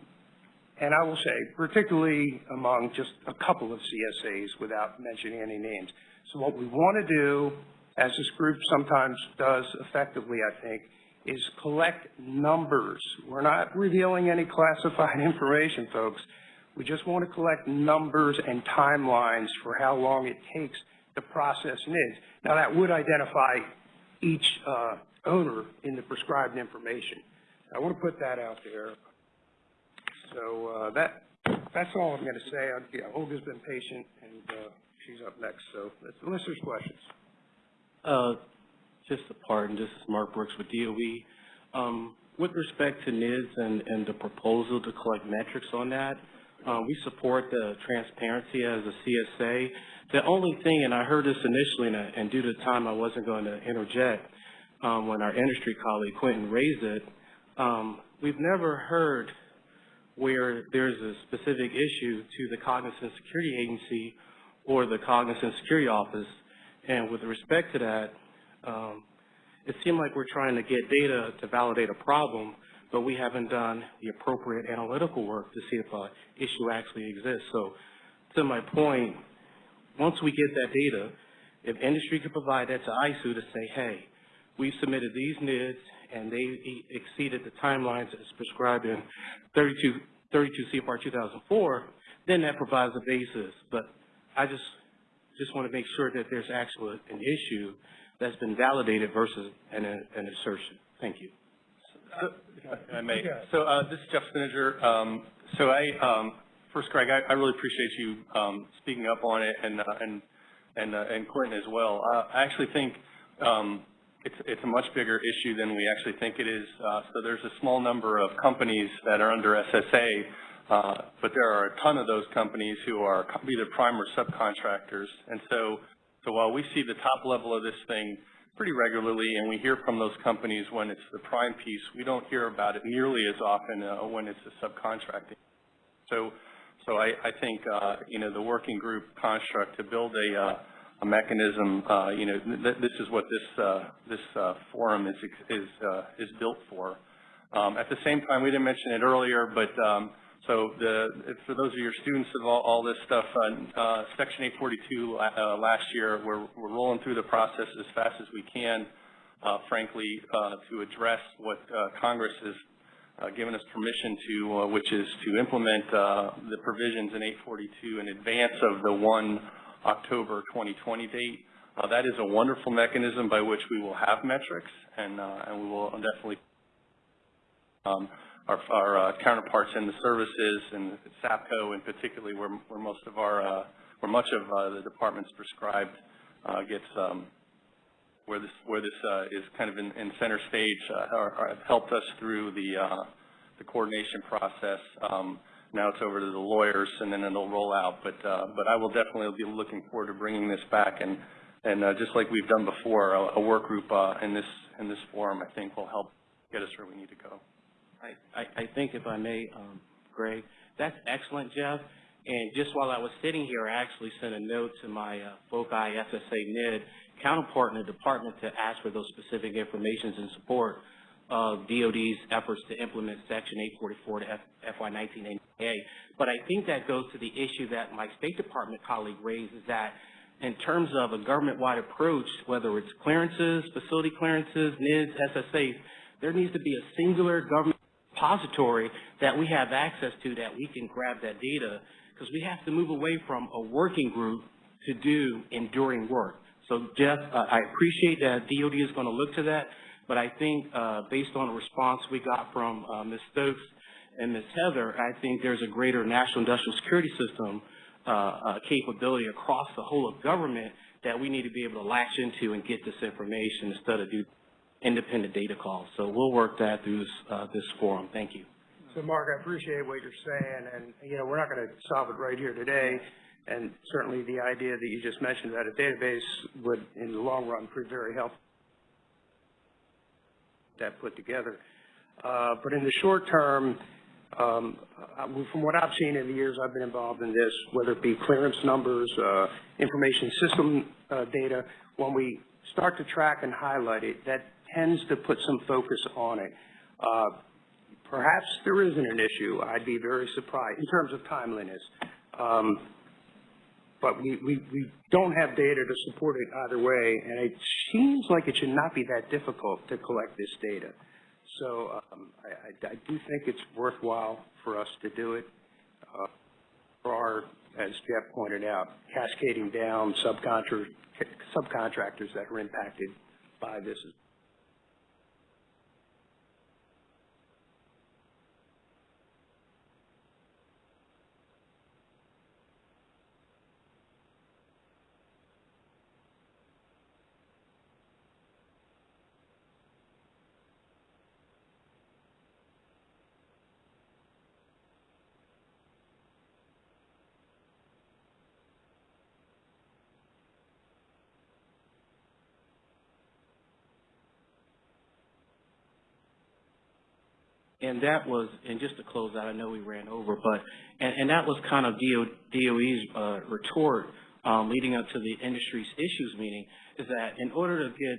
and I will say, particularly among just a couple of CSAs without mentioning any names. So what we want to do, as this group sometimes does effectively, I think, is collect numbers. We're not revealing any classified information, folks. We just want to collect numbers and timelines for how long it takes to process NIDS. Now, that would identify each uh, owner in the prescribed information. I want to put that out there. So, uh, that, that's all I'm going to say. I- yeah, Olga's been patient, and, uh, she's up next, so let's unless there's questions. Uh, just a part, and this is Mark Brooks with DOE. Um, with respect to NIDS and, and the proposal to collect metrics on that, uh, we support the transparency as a CSA. The only thing, and I heard this initially, and, I- and due to time, I wasn't going to interject, um, when our industry colleague Quinton raised it, um, we've never heard where there's a specific issue to the Cognizant Security Agency or the Cognizant Security Office. And with respect to that, um, it seemed like we're trying to get data to validate a problem, but we haven't done the appropriate analytical work to see if a issue actually exists. So to my point, once we get that data, if industry could provide that to ISOO to say, hey, we've submitted these NIDS and they exceeded the timelines as prescribed in 32, 32 CFR 2004, then that provides a basis. But I just, just want to make sure that there's actually an issue that's been validated versus an, an assertion. Thank you. If I may. So, uh, this is Jeff Spinnanger. Um, so I, um, first, Greg, I, I really appreciate you, um, speaking up on it and, uh, and, and, uh, and Quinton as well. Uh, I actually think, um, it's, it's a much bigger issue than we actually think it is. Uh, so there's a small number of companies that are under SSA, uh, but there are a ton of those companies who are either prime or subcontractors. And so, so while we see the top level of this thing pretty regularly, and we hear from those companies when it's the prime piece, we don't hear about it nearly as often uh, when it's the subcontracting. So, so I, I think, uh, you know, the working group construct to build a, uh, a mechanism, uh, you know, th- this is what this, uh, this, forum is, is, is built for. Um, at the same time, we didn't mention it earlier, but, um, so the, for those of your students of all, all this stuff, uh, uh, Section 842 uh, last year, we're, we're rolling through the process as fast as we can, uh, frankly, uh, to address what uh, Congress has given us permission to, which is to implement the provisions in 842 in advance of the 1 October 2020 date. That is a wonderful mechanism by which we will have metrics, and, and we will definitely um, our, our uh, counterparts in the services and SAPCO in particularly where, where most of our, uh, where much of uh, the department's prescribed gets, um, where this, where this is kind of in, in center stage, have helped us through the, the coordination process. Um, now it's over to the lawyers and then it'll roll out. But, uh, but I will definitely be looking forward to bringing this back and, and uh, just like we've done before, a, a work group uh, in this, in this forum I think will help get us where we need to go. I, I, think if I may, um, Greg, that's excellent, Jeff. And just while I was sitting here, I actually sent a note to my uh, FOCI SSA NID counterpart in the department to ask for those specific informations in support of DOD's efforts to implement Section 844 to F, FY 1988. But I think that goes to the issue that my State Department colleague raised, is that in terms of a government-wide approach, whether it's clearances, facility clearances, NIDS, SSAs, there needs to be a singular government repository that we have access to that we can grab that data because we have to move away from a working group to do enduring work. So Jeff, uh, I appreciate that DOD is going to look to that, but I think uh, based on the response we got from uh, Ms. Stokes and Ms. Heather, I think there's a greater national industrial security system uh, uh, capability across the whole of government that we need to be able to latch into and get this information instead of do independent data calls. So we'll work that through this, uh, this forum. Thank you. So Mark, I appreciate what you're saying, and, you know, we're not going to solve it right here today, and certainly the idea that you just mentioned about a database would, in the long run, prove very helpful. That put together. Uh, but in the short term, um, uh, from what I've seen in the years I've been involved in this, whether it be clearance numbers, uh, information system uh, data, when we start to track and highlight it, that tends to put some focus on it. Uh, perhaps there isn't an issue. I'd be very surprised in terms of timeliness. Um, but we, we, we don't have data to support it either way, and it seems like it should not be that difficult to collect this data. So um, I, I, I do think it's worthwhile for us to do it. Uh, for our, as Jeff pointed out, cascading down subcontractors that are impacted by this. And that was, and just to close out, I know we ran over, but, and, and that was kind of DO, DOE's, uh, retort, um, leading up to the industry's issues meeting, is that in order to get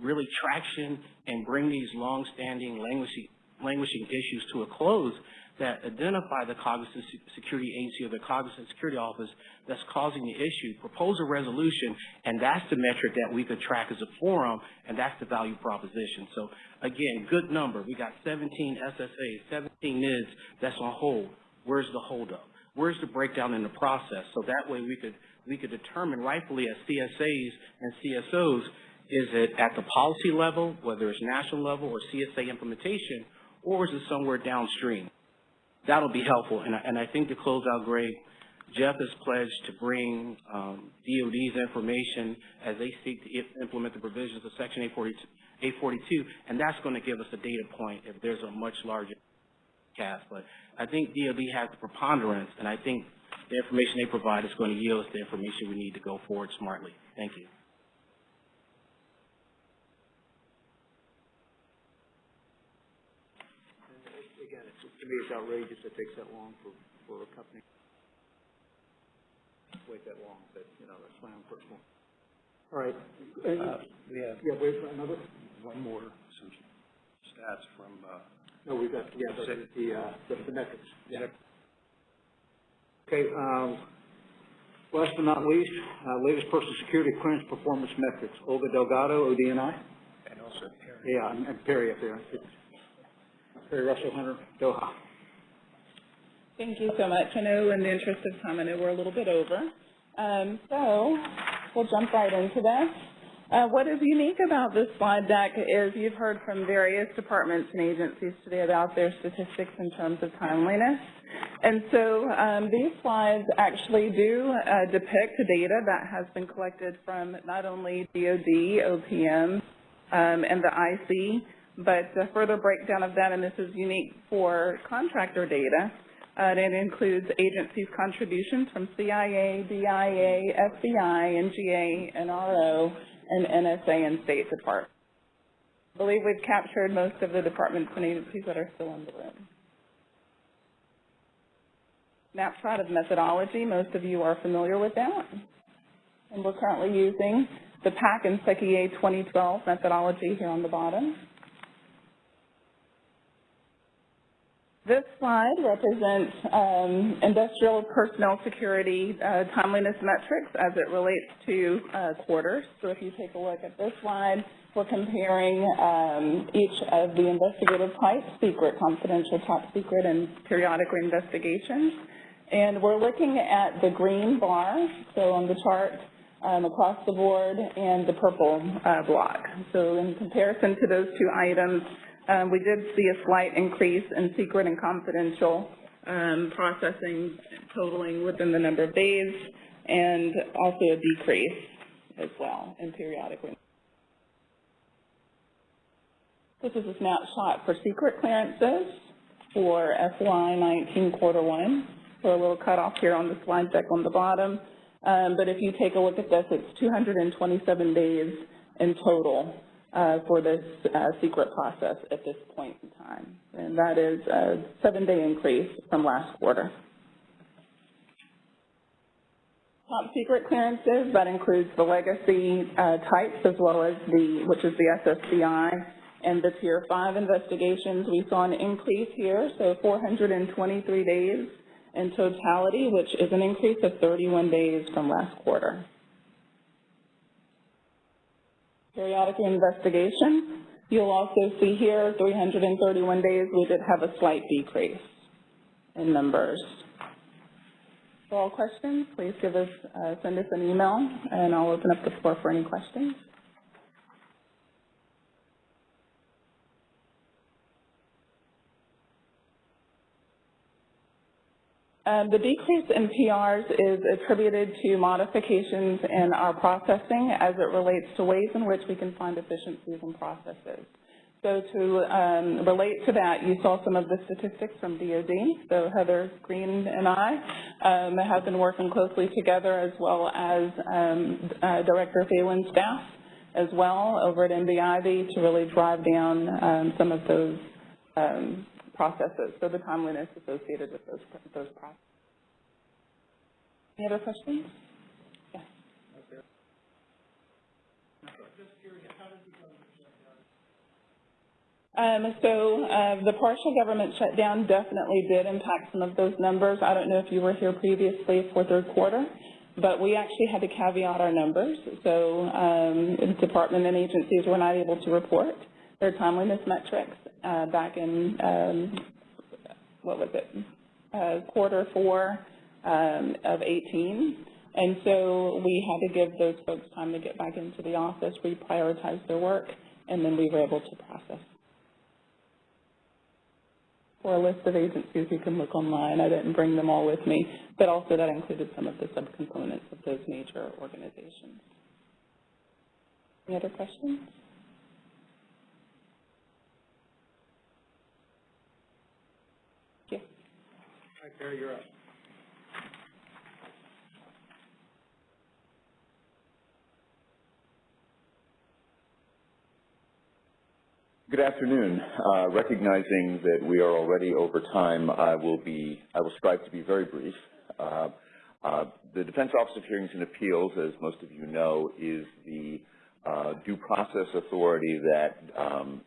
really traction and bring these long-standing languishing, languishing issues to a close, that identify the Cognizant Security Agency or the Cognizant Security Office that's causing the issue, propose a resolution, and that's the metric that we could track as a forum, and that's the value proposition. So again, good number. We got 17 SSAs, 17 NIDS that's on hold. Where's the holdup? Where's the breakdown in the process? So that way we could we could determine rightfully as CSAs and CSOs, is it at the policy level, whether it's national level or CSA implementation, or is it somewhere downstream? That'll be helpful. And I, and I think to close out, Greg, Jeff has pledged to bring um, DOD's information as they seek to implement the provisions of Section 842, 842, and that's going to give us a data point if there's a much larger cast. But I think DOD has the preponderance, and I think the information they provide is going to yield us the information we need to go forward smartly. Thank you. Again, it's, to me, it's outrageous it takes that long for, for a company to wait that long, but, you know, that's my own personal. All right. Uh, we have Yeah, wait, for another? one more, some stats from, uh, No, we've got, yeah, the, the, uh, the the metrics. Yeah. Okay, um, last but not least, uh, latest personal security clearance performance metrics. Olga Delgado, ODNI. and also Perry. Yeah, and and Perry up there. Perry Russell Hunter, DOHA. Thank you so much. I know in the interest of time, I know we're a little bit over. Um, so we'll jump right into this. Uh, what is unique about this slide deck is you've heard from various departments and agencies today about their statistics in terms of timeliness. And so um, these slides actually do uh, depict data that has been collected from not only DOD, OPM, um, and the IC, but a further breakdown of that, and this is unique for contractor data, uh, it includes agencies' contributions from CIA, DIA, FBI, NGA, NRO, and NSA and State Department. I believe we've captured most of the departments and agencies that are still in the room. Snapshot of methodology, most of you are familiar with that. And we're currently using the PAC and SECIA 2012 methodology here on the bottom. This slide represents um, industrial personnel security uh, timeliness metrics as it relates to uh, quarters. So if you take a look at this slide, we're comparing um, each of the investigative types, secret, confidential, top secret, and periodic investigations. And we're looking at the green bar, so on the chart um, across the board, and the purple uh, block. So in comparison to those two items, we did see a slight increase in secret and confidential um, processing totaling within the number of days, and also a decrease as well in periodic. This is a snapshot for secret clearances for FY19 quarter one. So a little cutoff here on the slide deck on the bottom. Um, but if you take a look at this, it's 227 days in total uh, for this uh, secret process at this point in time. And that is a seven-day increase from last quarter. Top secret clearances, that includes the legacy uh, types as well as the, which is the SSBI, and the Tier 5 investigations. We saw an increase here, so 423 days in totality, which is an increase of 31 days from last quarter. Periodic investigation, you'll also see here 331 days, we did have a slight decrease in numbers. For all questions, please give us, uh, send us an email, and I'll open up the floor for any questions. Um, the decrease in PRs is attributed to modifications in our processing as it relates to ways in which we can find efficiencies in processes. So to um, relate to that, you saw some of the statistics from DOD. So Heather Green and I um, have been working closely together as well as um, uh, Director Phalen's staff as well over at NBIB to really drive down um, some of those um, processes, so the timeliness associated with those, those processes. Any other questions? Yes. Um, so, uh, the partial government shutdown definitely did impact some of those numbers. I don't know if you were here previously for third quarter, but we actually had to caveat our numbers. So, um, department and agencies were not able to report their timeliness metrics, uh, back in, um, what was it, uh, quarter four, um, of 18. And so we had to give those folks time to get back into the office, reprioritize their work, and then we were able to process. For a list of agencies, you can look online. I didn't bring them all with me, but also that included some of the subcomponents of those major organizations. Any other questions? Yeah. Hi, Barry, you're up. Good afternoon. Uh, Recognizing that we are already over time, I will be, I will strive to be very brief. Uh, uh, The Defense Office of Hearings and Appeals, as most of you know, is the uh, due process authority that um,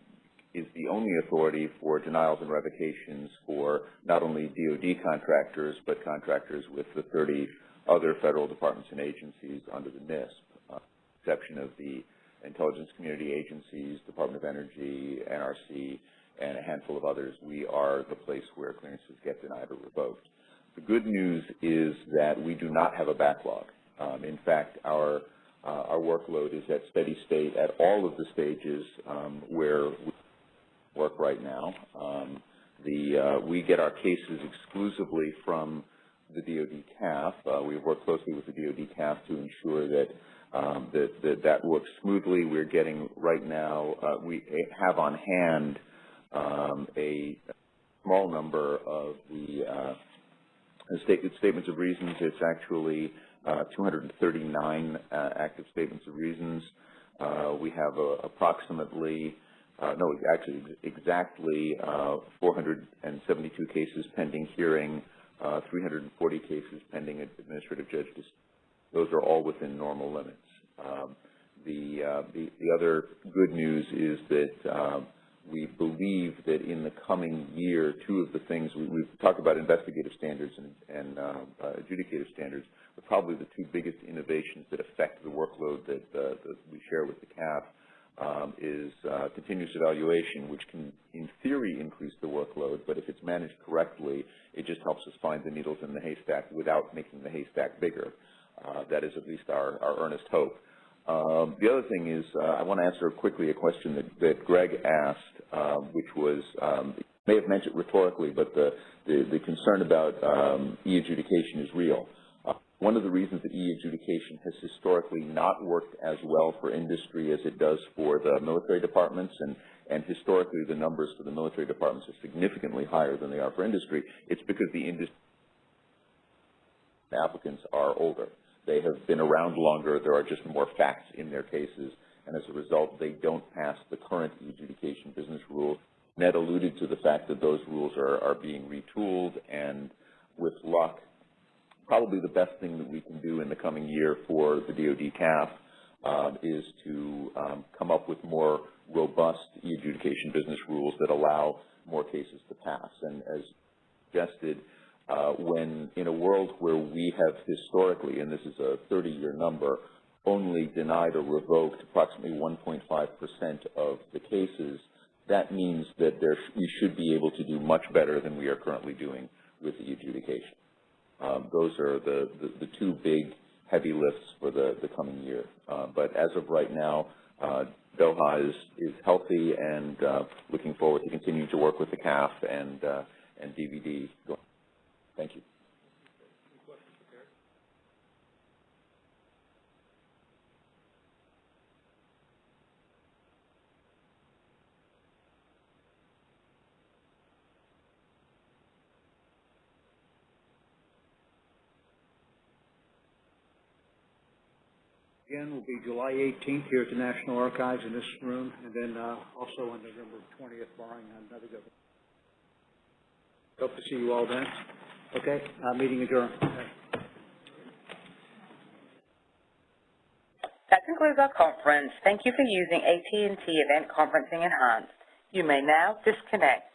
is the only authority for denials and revocations for not only DoD contractors, but contractors with the 30 other federal departments and agencies under the NISP, uh, exception of the intelligence community agencies, Department of Energy, NRC, and a handful of others, we are the place where clearances get denied or revoked. The good news is that we do not have a backlog. Um, in fact, our uh, our workload is at steady state at all of the stages um, where we work right now. Um, the uh, we get our cases exclusively from the DoD CAF. Uh, we work closely with the DoD CAF to ensure that um, that, that that works smoothly. We're getting right now, uh, we have on hand um, a small number of the uh, state, statements of reasons. It's actually uh, 239 uh, active statements of reasons. We have uh, no, actually exactly 472 cases pending hearing, 340 cases pending administrative judge those are all within normal limits. Um, the, uh, the, the other good news is that um, we believe that in the coming year, two of the things we, we've talked about investigative standards and, and uh, uh, adjudicative standards, are probably the two biggest innovations that affect the workload that, uh, that we share with the CAF um, is uh, continuous evaluation, which can, in theory, increase the workload, but if it's managed correctly, it just helps us find the needles in the haystack without making the haystack bigger. Uh, that is at least our, our earnest hope. Um, the other thing is, uh, I want to answer quickly a question that, that Greg asked, um, which was, um, may have mentioned rhetorically, but the, the, the concern about um, e-adjudication is real. One of the reasons that e-adjudication has historically not worked as well for industry as it does for the military departments, and, and historically the numbers for the military departments are significantly higher than they are for industry, it's because the industry applicants are older. They have been around longer. There are just more facts in their cases, and as a result, they don't pass the current adjudication business rules. Ned alluded to the fact that those rules are, are being retooled, and with luck, probably the best thing that we can do in the coming year for the DoD CAF um, is to um, come up with more robust e-adjudication business rules that allow more cases to pass. And as suggested, uh, when in a world where we have historically, and this is a 30-year number, only denied or revoked approximately 1.5% of the cases, that means that there we should be able to do much better than we are currently doing with the adjudication. Um, those are the, the, the, two big heavy lifts for the, the coming year. Uh, but as of right now, uh, DOHA is, is healthy and uh, looking forward to continuing to work with the CAF and, uh, and DVD Thank you. Again, will be July 18th here at the National Archives in this room, and then uh, also on November 20th, barring another government Hope to see you all then. Okay, uh, meeting adjourned. That concludes our conference. Thank you for using AT&T Event Conferencing Enhanced. You may now disconnect.